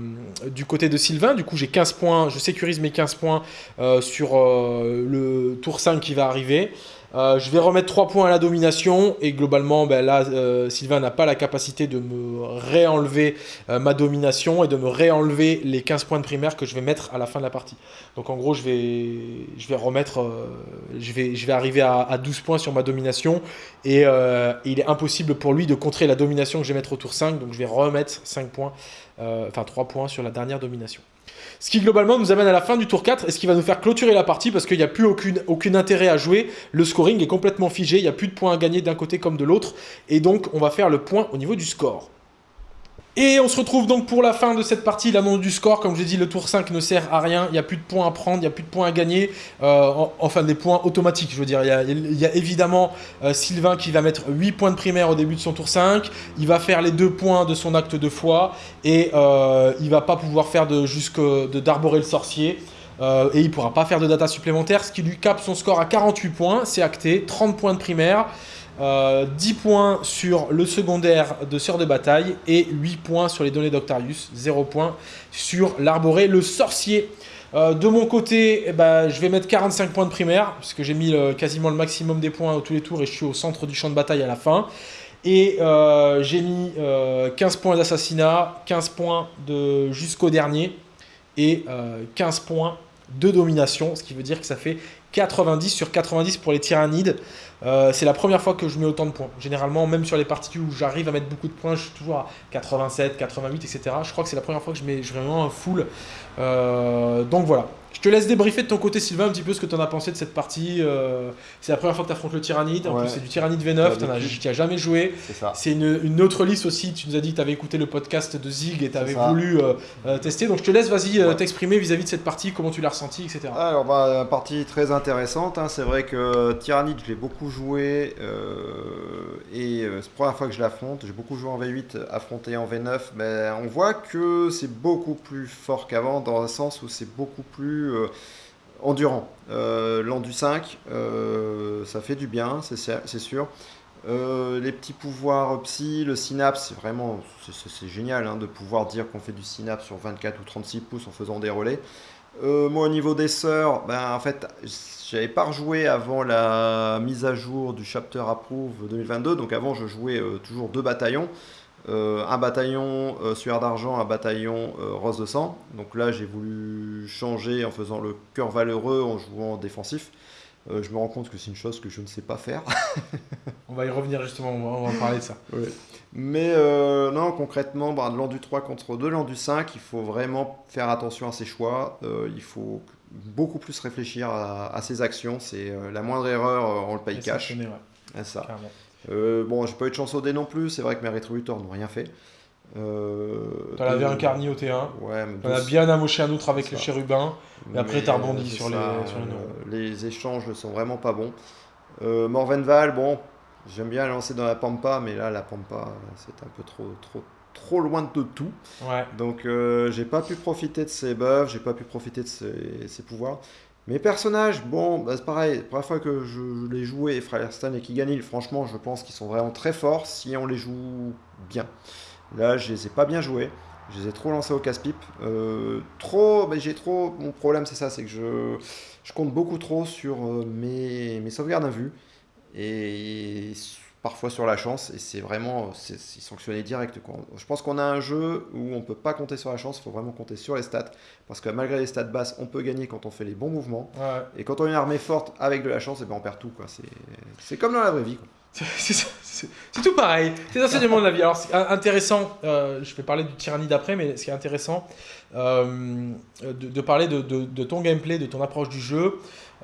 du côté de Sylvain. Du coup, j'ai 15 points. Je sécurise mes 15 points euh, sur euh, le tour 5 qui va arriver. Euh, je vais remettre 3 points à la domination et globalement, ben là, euh, Sylvain n'a pas la capacité de me réenlever euh, ma domination et de me réenlever les 15 points de primaire que je vais mettre à la fin de la partie. Donc en gros, je vais, remettre, je, vais, arriver à, à 12 points sur ma domination et il est impossible pour lui de contrer la domination que je vais mettre au tour 5, donc je vais remettre 5 points, enfin 3 points sur la dernière domination. Ce qui globalement nous amène à la fin du tour 4 et ce qui va nous faire clôturer la partie parce qu'il n'y a plus aucune, aucun intérêt à jouer. Le scoring est complètement figé, il n'y a plus de points à gagner d'un côté comme de l'autre. Et donc on va faire le point au niveau du score. Et on se retrouve donc pour la fin de cette partie, l'annonce du score. Comme je l'ai dit, le tour 5 ne sert à rien. Il n'y a plus de points à prendre, il n'y a plus de points à gagner. Euh, en- enfin, des points automatiques, je veux dire. Il y a, évidemment euh, Sylvain qui va mettre 8 points de primaire au début de son tour 5. Il va faire les 2 points de son acte de foi. Et euh, il va pas pouvoir faire de jusque d'arborer le sorcier. Euh, et il pourra pas faire de data supplémentaire, ce qui lui cape son score à 48 points. C'est acté. 30 points de primaire. Euh, 10 points sur le secondaire de Sœur de Bataille et 8 points sur les données d'Octarius, 0 points sur l'arboré le sorcier. Euh, de mon côté, eh ben, je vais mettre 45 points de primaire, puisque j'ai mis le- quasiment le maximum des points tous les tours et je suis au centre du champ de bataille à la fin. Et euh, j'ai mis euh, 15 points d'assassinat, 15 points de jusqu'au dernier et euh, 15 points de domination, ce qui veut dire que ça fait 90 sur 90 pour les tyrannides. Euh, c'est la première fois que je mets autant de points. Généralement, même sur les parties où j'arrive à mettre beaucoup de points, je suis toujours à 87, 88, etc. Je crois que c'est la première fois que je mets vraiment un full. Euh, donc voilà. Je te laisse débriefer de ton côté, Sylvain, un petit peu ce que tu en as pensé de cette partie. Euh, c'est la première fois que tu affrontes le tyrannide. En Ouais. plus, c'est du tyrannide V9. T'as Tu n'as jamais joué. C'est une, une autre liste aussi. Tu nous as dit que tu avais écouté le podcast de Zig et tu avais voulu euh, euh, tester. Donc je te laisse, vas-y, Ouais. t'exprimer vis-à-vis de cette partie, comment tu l'as ressenti, etc. Alors, bah, partie très intéressante. hein. C'est vrai que Tyrannide, je l'ai beaucoup joué. euh, et c'est la première fois que je l'affronte. J'ai beaucoup joué en V8, affronté en V9. Mais on voit que c'est beaucoup plus fort qu'avant, dans le sens où c'est beaucoup plus euh, endurant. Euh, L'endu 5, euh, ça fait du bien, c'est sûr. Les petits pouvoirs psy, le synapse, c'est vraiment c'est- génial hein, de pouvoir dire qu'on fait du synapse sur 24 ou 36 pouces en faisant des relais. Moi, au niveau des sœurs, ben, en fait, j'avais pas rejoué avant la mise à jour du Chapter Approve 2022. Donc, avant, je jouais toujours deux bataillons. Euh, un bataillon euh, sueur d'argent, un bataillon euh, rose de sang. Donc là, j'ai voulu changer en faisant le cœur valeureux en jouant défensif. Euh, je me rends compte que c'est une chose que je ne sais pas faire. On va y revenir justement, on va, on va parler de ça. Mais euh, non, concrètement, bah, de l'endu 3 contre 2, l'endu 5, il faut vraiment faire attention à ses choix. Euh, il faut beaucoup plus réfléchir à, à ses actions. C'est la moindre erreur, on le paye Et cash. Ah, ça. carrément. Euh, bon, j'ai pas eu de chance au dé non plus. C'est vrai que mes rétributeurs n'ont rien fait. Euh, T'en avais un carni au T1, Ouais, mais t'en as bien amoché un autre avec le chérubin. Et après, t'as rebondi sur les- sur les neurones. euh, les échanges ne sont vraiment pas bons. Euh, Morvenval, bon, j'aime bien lancer dans la Pampa, mais là, la Pampa, c'est un peu trop, trop, trop loin de tout. Ouais. Donc, euh, j'ai pas pu profiter de ses buffs, j'ai pas pu profiter de ses, ses pouvoirs. Mes personnages, bon, bah, c'est pareil, la première fois que je les jouais, Fryerston et Kiganil, franchement, je pense qu'ils sont vraiment très forts si on les joue bien. Là, je les ai pas bien joués. Je les ai trop lancés au casse-pipe. Euh, trop, mais j'ai trop. Mon problème, c'est ça, c'est que je, je compte beaucoup trop sur euh, mes, mes sauvegardes à vue et parfois sur la chance. Et c'est vraiment, c'est sanctionné direct. Quoi. Je pense qu'on a un jeu où on peut pas compter sur la chance. Il faut vraiment compter sur les stats parce que malgré les stats basses, on peut gagner quand on fait les bons mouvements. Ouais. Et quand on a une armée forte avec de la chance, et ben on perd tout. C'est comme dans la vraie vie. quoi. C'est tout pareil. C'est l'enseignement de la vie. Alors, c'est intéressant, euh, je vais parler du tyrannie d'après, mais ce qui est intéressant, euh, de, de parler de, de- de ton gameplay, de ton approche du jeu,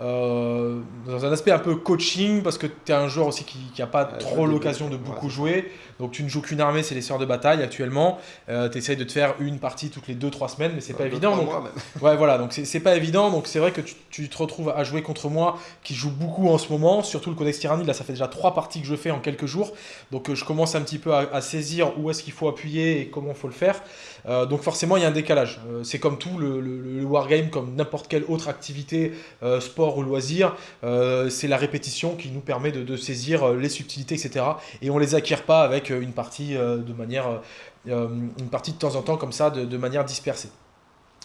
euh, dans un aspect un peu coaching, parce que tu es un joueur aussi qui n'a pas Ouais, trop ouais, l'occasion de ouais, beaucoup jouer. Donc, tu ne joues qu'une armée, c'est les sœurs de bataille actuellement. tu essayes de te faire une partie toutes les 2-3 semaines, mais c'est pas Deux, évident. trois donc-. Ouais, voilà, donc c'est pas évident. Donc c'est vrai que tu, tu te retrouves à jouer contre moi qui joue beaucoup en ce moment, surtout le Codex Tyranny. Là, ça fait déjà trois parties que je fais en quelques jours. Donc euh, je commence un petit peu à, à saisir où est-ce qu'il faut appuyer et comment il faut le faire. Euh, donc forcément, il y a un décalage. Euh, c'est comme tout, le, le- le wargame, comme n'importe quelle autre activité, euh, ou loisir, euh, c'est la répétition qui nous permet de, saisir euh, les subtilités, etc. Et on les acquiert pas avec euh, une partie de manière, une partie de temps en temps comme ça, de, manière dispersée.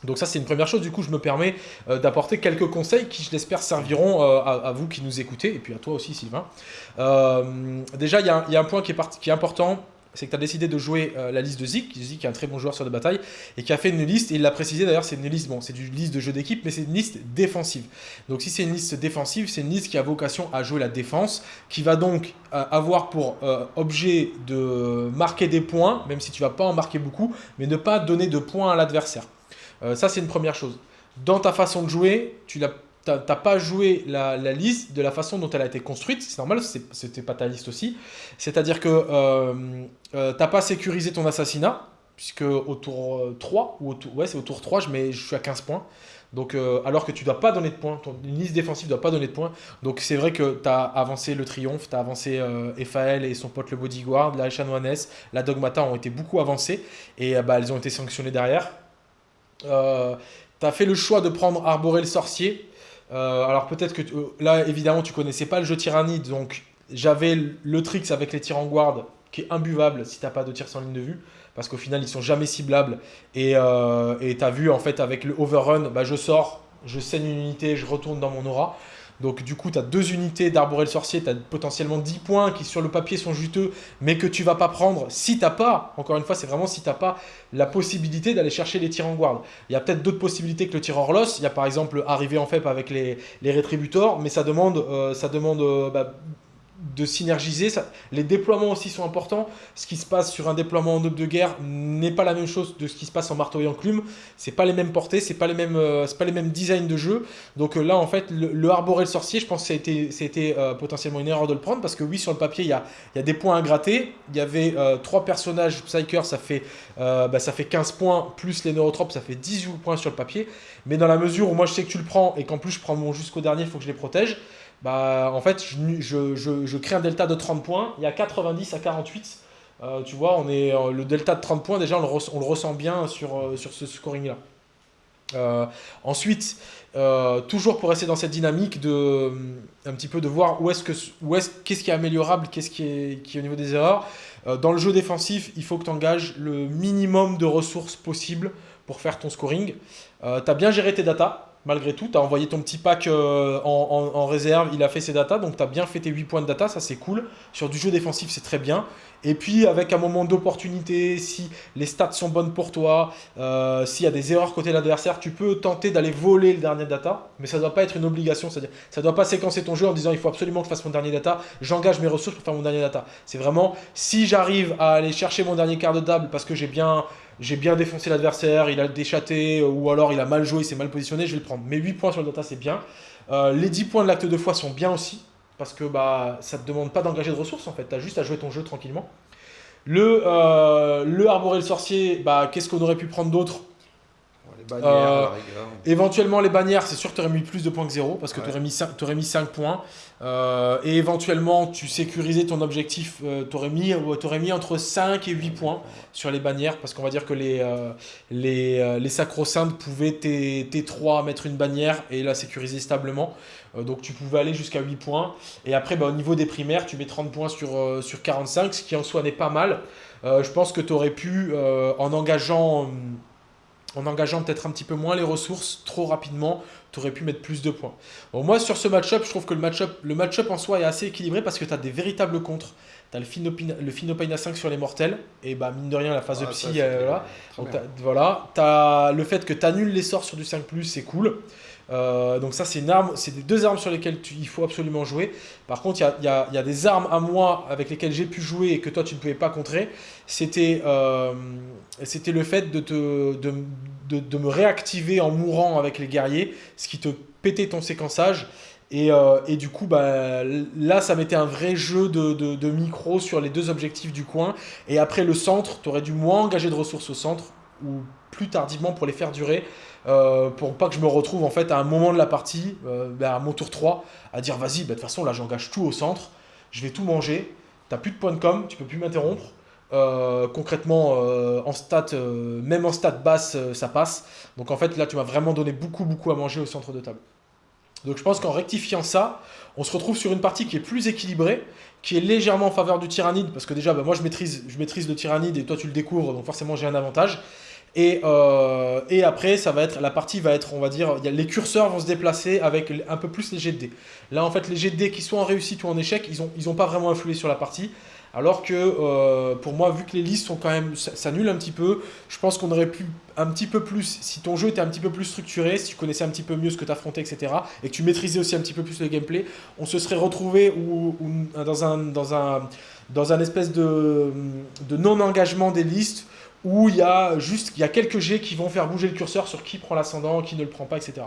Donc ça c'est une première chose, du coup je me permets d'apporter quelques conseils qui je l'espère serviront à, vous qui nous écoutez et puis à toi aussi Sylvain. Déjà il y, a un- il y a un point qui est, qui est important, c'est que tu as décidé de jouer euh, la liste de Zik, Zik est un très bon joueur sur de bataille et qui a fait une liste, et il l'a précisé d'ailleurs c'est une liste, bon c'est une liste de jeu d'équipe mais c'est une liste défensive. Donc si c'est une liste défensive, c'est une liste qui a vocation à jouer la défense, qui va donc euh, avoir pour euh, objet de marquer des points, même si tu vas pas en marquer beaucoup, mais ne pas donner de points à l'adversaire. Ça, c'est une première chose. Dans ta façon de jouer, tu n'as pas joué la, liste de la façon dont elle a été construite. C'est normal, c'était pas ta liste aussi. C'est-à-dire que euh, euh, t'as pas sécurisé ton assassinat, puisque au tour euh, 3, ou au tour, ouais, c'est au tour 3, je, je suis à 15 points. Donc, euh, alors que tu dois pas donner de points, ton, une liste défensive doit pas donner de points. Donc, c'est vrai que tu as avancé le Triomphe, tu as avancé euh, Ephael et son pote le Bodyguard, la Chanoinesse, la Dogmata ont été beaucoup avancées et euh, bah, elles ont été sanctionnées derrière. Euh, tu as fait le choix de prendre Arboré le sorcier. Euh, alors peut-être que euh, là évidemment tu connaissais pas le jeu Tyrannide donc j'avais le- tricks avec les tirs en guard qui est imbuvable si t'as pas de tir sans ligne de vue parce qu'au final ils sont jamais ciblables. Et euh, t'as vu en fait avec le overrun bah, je sors je saigne une unité je retourne dans mon aura donc du coup tu deux unités d'arborer le sorcier tu as potentiellement 10 points qui sur le papier sont juteux mais que tu vas pas prendre si t'as pas encore une fois c'est vraiment si t'as pas la possibilité d'aller chercher les tirs en guard il y a peut-être d'autres possibilités que le tir hors loss. Il y a par exemple arriver en FEP avec les, les rétributors, mais ça demande, euh, ça demande euh, bah, de synergiser. Les déploiements aussi sont importants. Ce qui se passe sur un déploiement en aube de guerre n'est pas la même chose de ce qui se passe en marteau et enclume. C'est pas les mêmes portées, c'est pas les mêmes, euh, pas les mêmes designs de jeu. Donc euh, là, en fait, le, le le sorcier, je pense que ça a été, ça a été, euh, potentiellement une erreur de le prendre parce que oui, sur le papier, il y a, y a des points à gratter. Il y avait trois personnages Psyker, ça fait, bah, ça fait 15 points plus les neurotropes, ça fait 18 points sur le papier. Mais dans la mesure où moi je sais que tu le prends et qu'en plus je prends mon jusqu'au dernier, il faut que je les protège. Bah, en fait, je, je- je- crée un delta de 30 points. Il y a 90 à 48. Euh, tu vois, on est, euh, le delta de 30 points, déjà, on le, on le ressent bien sur, euh, sur ce scoring-là. Ensuite, toujours pour rester dans cette dynamique de un petit peu de voir où est-ce qu'est-ce qui est améliorable, qu'est-ce qui est, qui est au niveau des erreurs. Dans le jeu défensif, il faut que tu engages le minimum de ressources possible pour faire ton scoring. tu as bien géré tes datas, malgré tout. Tu as envoyé ton petit pack euh, en, en- en réserve, il a fait ses datas, donc tu as bien fait tes 8 points de data, ça c'est cool. Sur du jeu défensif, c'est très bien. Et puis, avec un moment d'opportunité, si les stats sont bonnes pour toi, euh, s'il y a des erreurs côté de l'adversaire, tu peux tenter d'aller voler le dernier data, mais ça ne doit pas être une obligation. C'est-à-dire, ça ne doit pas séquencer ton jeu en disant il faut absolument que je fasse mon dernier data, j'engage mes ressources pour faire mon dernier data. C'est vraiment si j'arrive à aller chercher mon dernier quart de table parce que j'ai bien, bien défoncé l'adversaire, il a déchaté, ou alors il a mal joué, il s'est mal positionné, je vais le prendre. Mes 8 points sur le data, c'est bien. Euh, les 10 points de l'acte de foi sont bien aussi, parce que bah, ça ne te demande pas d'engager de ressources en fait, tu as juste à jouer ton jeu tranquillement. Le, euh, le arborer le sorcier, bah, qu'est-ce qu'on aurait pu prendre d'autre À Euh, la. Éventuellement, les bannières, c'est sûr que tu aurais mis plus de points que 0 parce que Ouais. tu aurais mis 5, t'aurais mis 5 points. Euh, et éventuellement, tu sécurisais ton objectif, tu aurais mis, euh, entre 5 et 8 points sur les bannières parce qu'on va dire que les, euh, les, euh, les sacro-saintes pouvaient T- T3 mettre une bannière et la sécuriser stablement. Euh, donc tu pouvais aller jusqu'à 8 points. Et après, bah, au niveau des primaires, tu mets 30 points sur, euh, sur 45, ce qui en soi n'est pas mal. Euh, je pense que tu aurais pu, euh, en engageant, hum, en engageant peut-être un petit peu moins les ressources trop rapidement, tu aurais pu mettre plus de points. Bon, moi, sur ce match-up, je trouve que le match-up le match en soi est assez équilibré parce que tu as des véritables contres. Tu as le Finopina, le Finopina 5 sur les mortels, et bah, mine de rien, la phase de Ah, psy, ça, euh, voilà. Donc, le fait que tu annules les sorts sur du 5+, c'est cool. Euh, donc ça, c'est une arme, c'est deux armes sur lesquelles tu- il faut absolument jouer. Par contre, il y a, des armes à moi avec lesquelles j'ai pu jouer et que toi, tu ne pouvais pas contrer. C'était euh, le fait de, de, de- me réactiver en mourant avec les guerriers, ce qui te pétait ton séquençage. Et, euh, et du coup, bah, là, ça mettait un vrai jeu de, de micro sur les deux objectifs du coin. Et après, le centre, tu aurais dû moins engager de ressources au centre, ou plus tardivement pour les faire durer, euh, pour pas que je me retrouve en fait à un moment de la partie, euh, bah, à mon tour 3, à dire vas-y, bah, de toute façon, là, j'engage tout au centre, je vais tout manger, t'as plus de points de com, tu peux plus m'interrompre. Euh, concrètement, euh, en stat, même en stat basse, ça passe. Donc en fait, là, tu m'as vraiment donné beaucoup, beaucoup à manger au centre de table. Donc je pense qu'en rectifiant ça, on se retrouve sur une partie qui est plus équilibrée, qui est légèrement en faveur du tyrannide, parce que déjà, bah, moi, je maîtrise, je maîtrise le tyrannide et toi, tu le découvres, donc forcément, j'ai un avantage. Et, euh, et après, ça va être, la partie va être, on va dire, les curseurs vont se déplacer avec un peu plus les jets de dés. Là, en fait, les jets de dés qui sont en réussite ou en échec, ils n'ont ils ont pas vraiment influé sur la partie. Alors que euh, pour moi, vu que les listes sont quand même s'annulent un petit peu, je pense qu'on aurait pu un petit peu plus, si ton jeu était un petit peu plus structuré, si tu connaissais un petit peu mieux ce que tu affrontais, etc., et que tu maîtrisais aussi un petit peu plus le gameplay, on se serait retrouvé ou, ou dans, un, dans, un, dans un espèce de, de non-engagement des listes où il y a juste il y a quelques jets qui vont faire bouger le curseur sur qui prend l'ascendant, qui ne le prend pas, etc.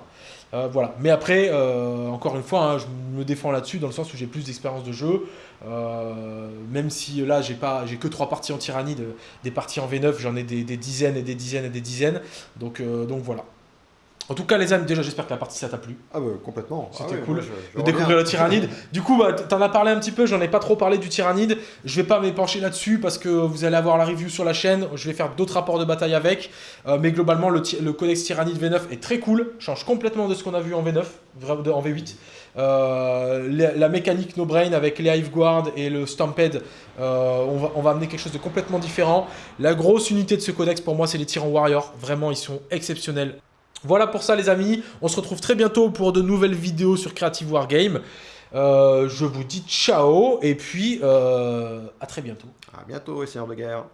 Euh, voilà. Mais après, euh, encore une fois, hein, je me défends là-dessus dans le sens où j'ai plus d'expérience de jeu. Euh, même si là, j'ai pas, j'ai que trois parties en tyrannide, des parties en V9, j'en ai des, des dizaines et des dizaines et des dizaines. Donc, donc voilà. En tout cas, les amis, déjà, j'espère que la partie ça t'a plu. Ah bah complètement. C'était Ah ouais, cool moi, je- je de découvrir le tyrannide. Du coup, bah, t'en as parlé un petit peu, j'en ai pas trop parlé du tyrannide. Je vais pas m'épancher là-dessus parce que vous allez avoir la review sur la chaîne. Je vais faire d'autres rapports de bataille avec. Euh, mais globalement, le, codex tyrannide V9 est très cool. Change complètement de ce qu'on a vu en V9, vra- de- en V8. Euh, la, la mécanique no brain avec les Hive Guard et le Stampede, euh, on, va, on va amener quelque chose de complètement différent. La grosse unité de ce codex pour moi, c'est les tyrans warriors. Vraiment, ils sont exceptionnels. Voilà pour ça les amis, on se retrouve très bientôt pour de nouvelles vidéos sur Creative Wargame. Euh, je vous dis ciao et puis euh, à très bientôt. À bientôt, seigneur de guerre.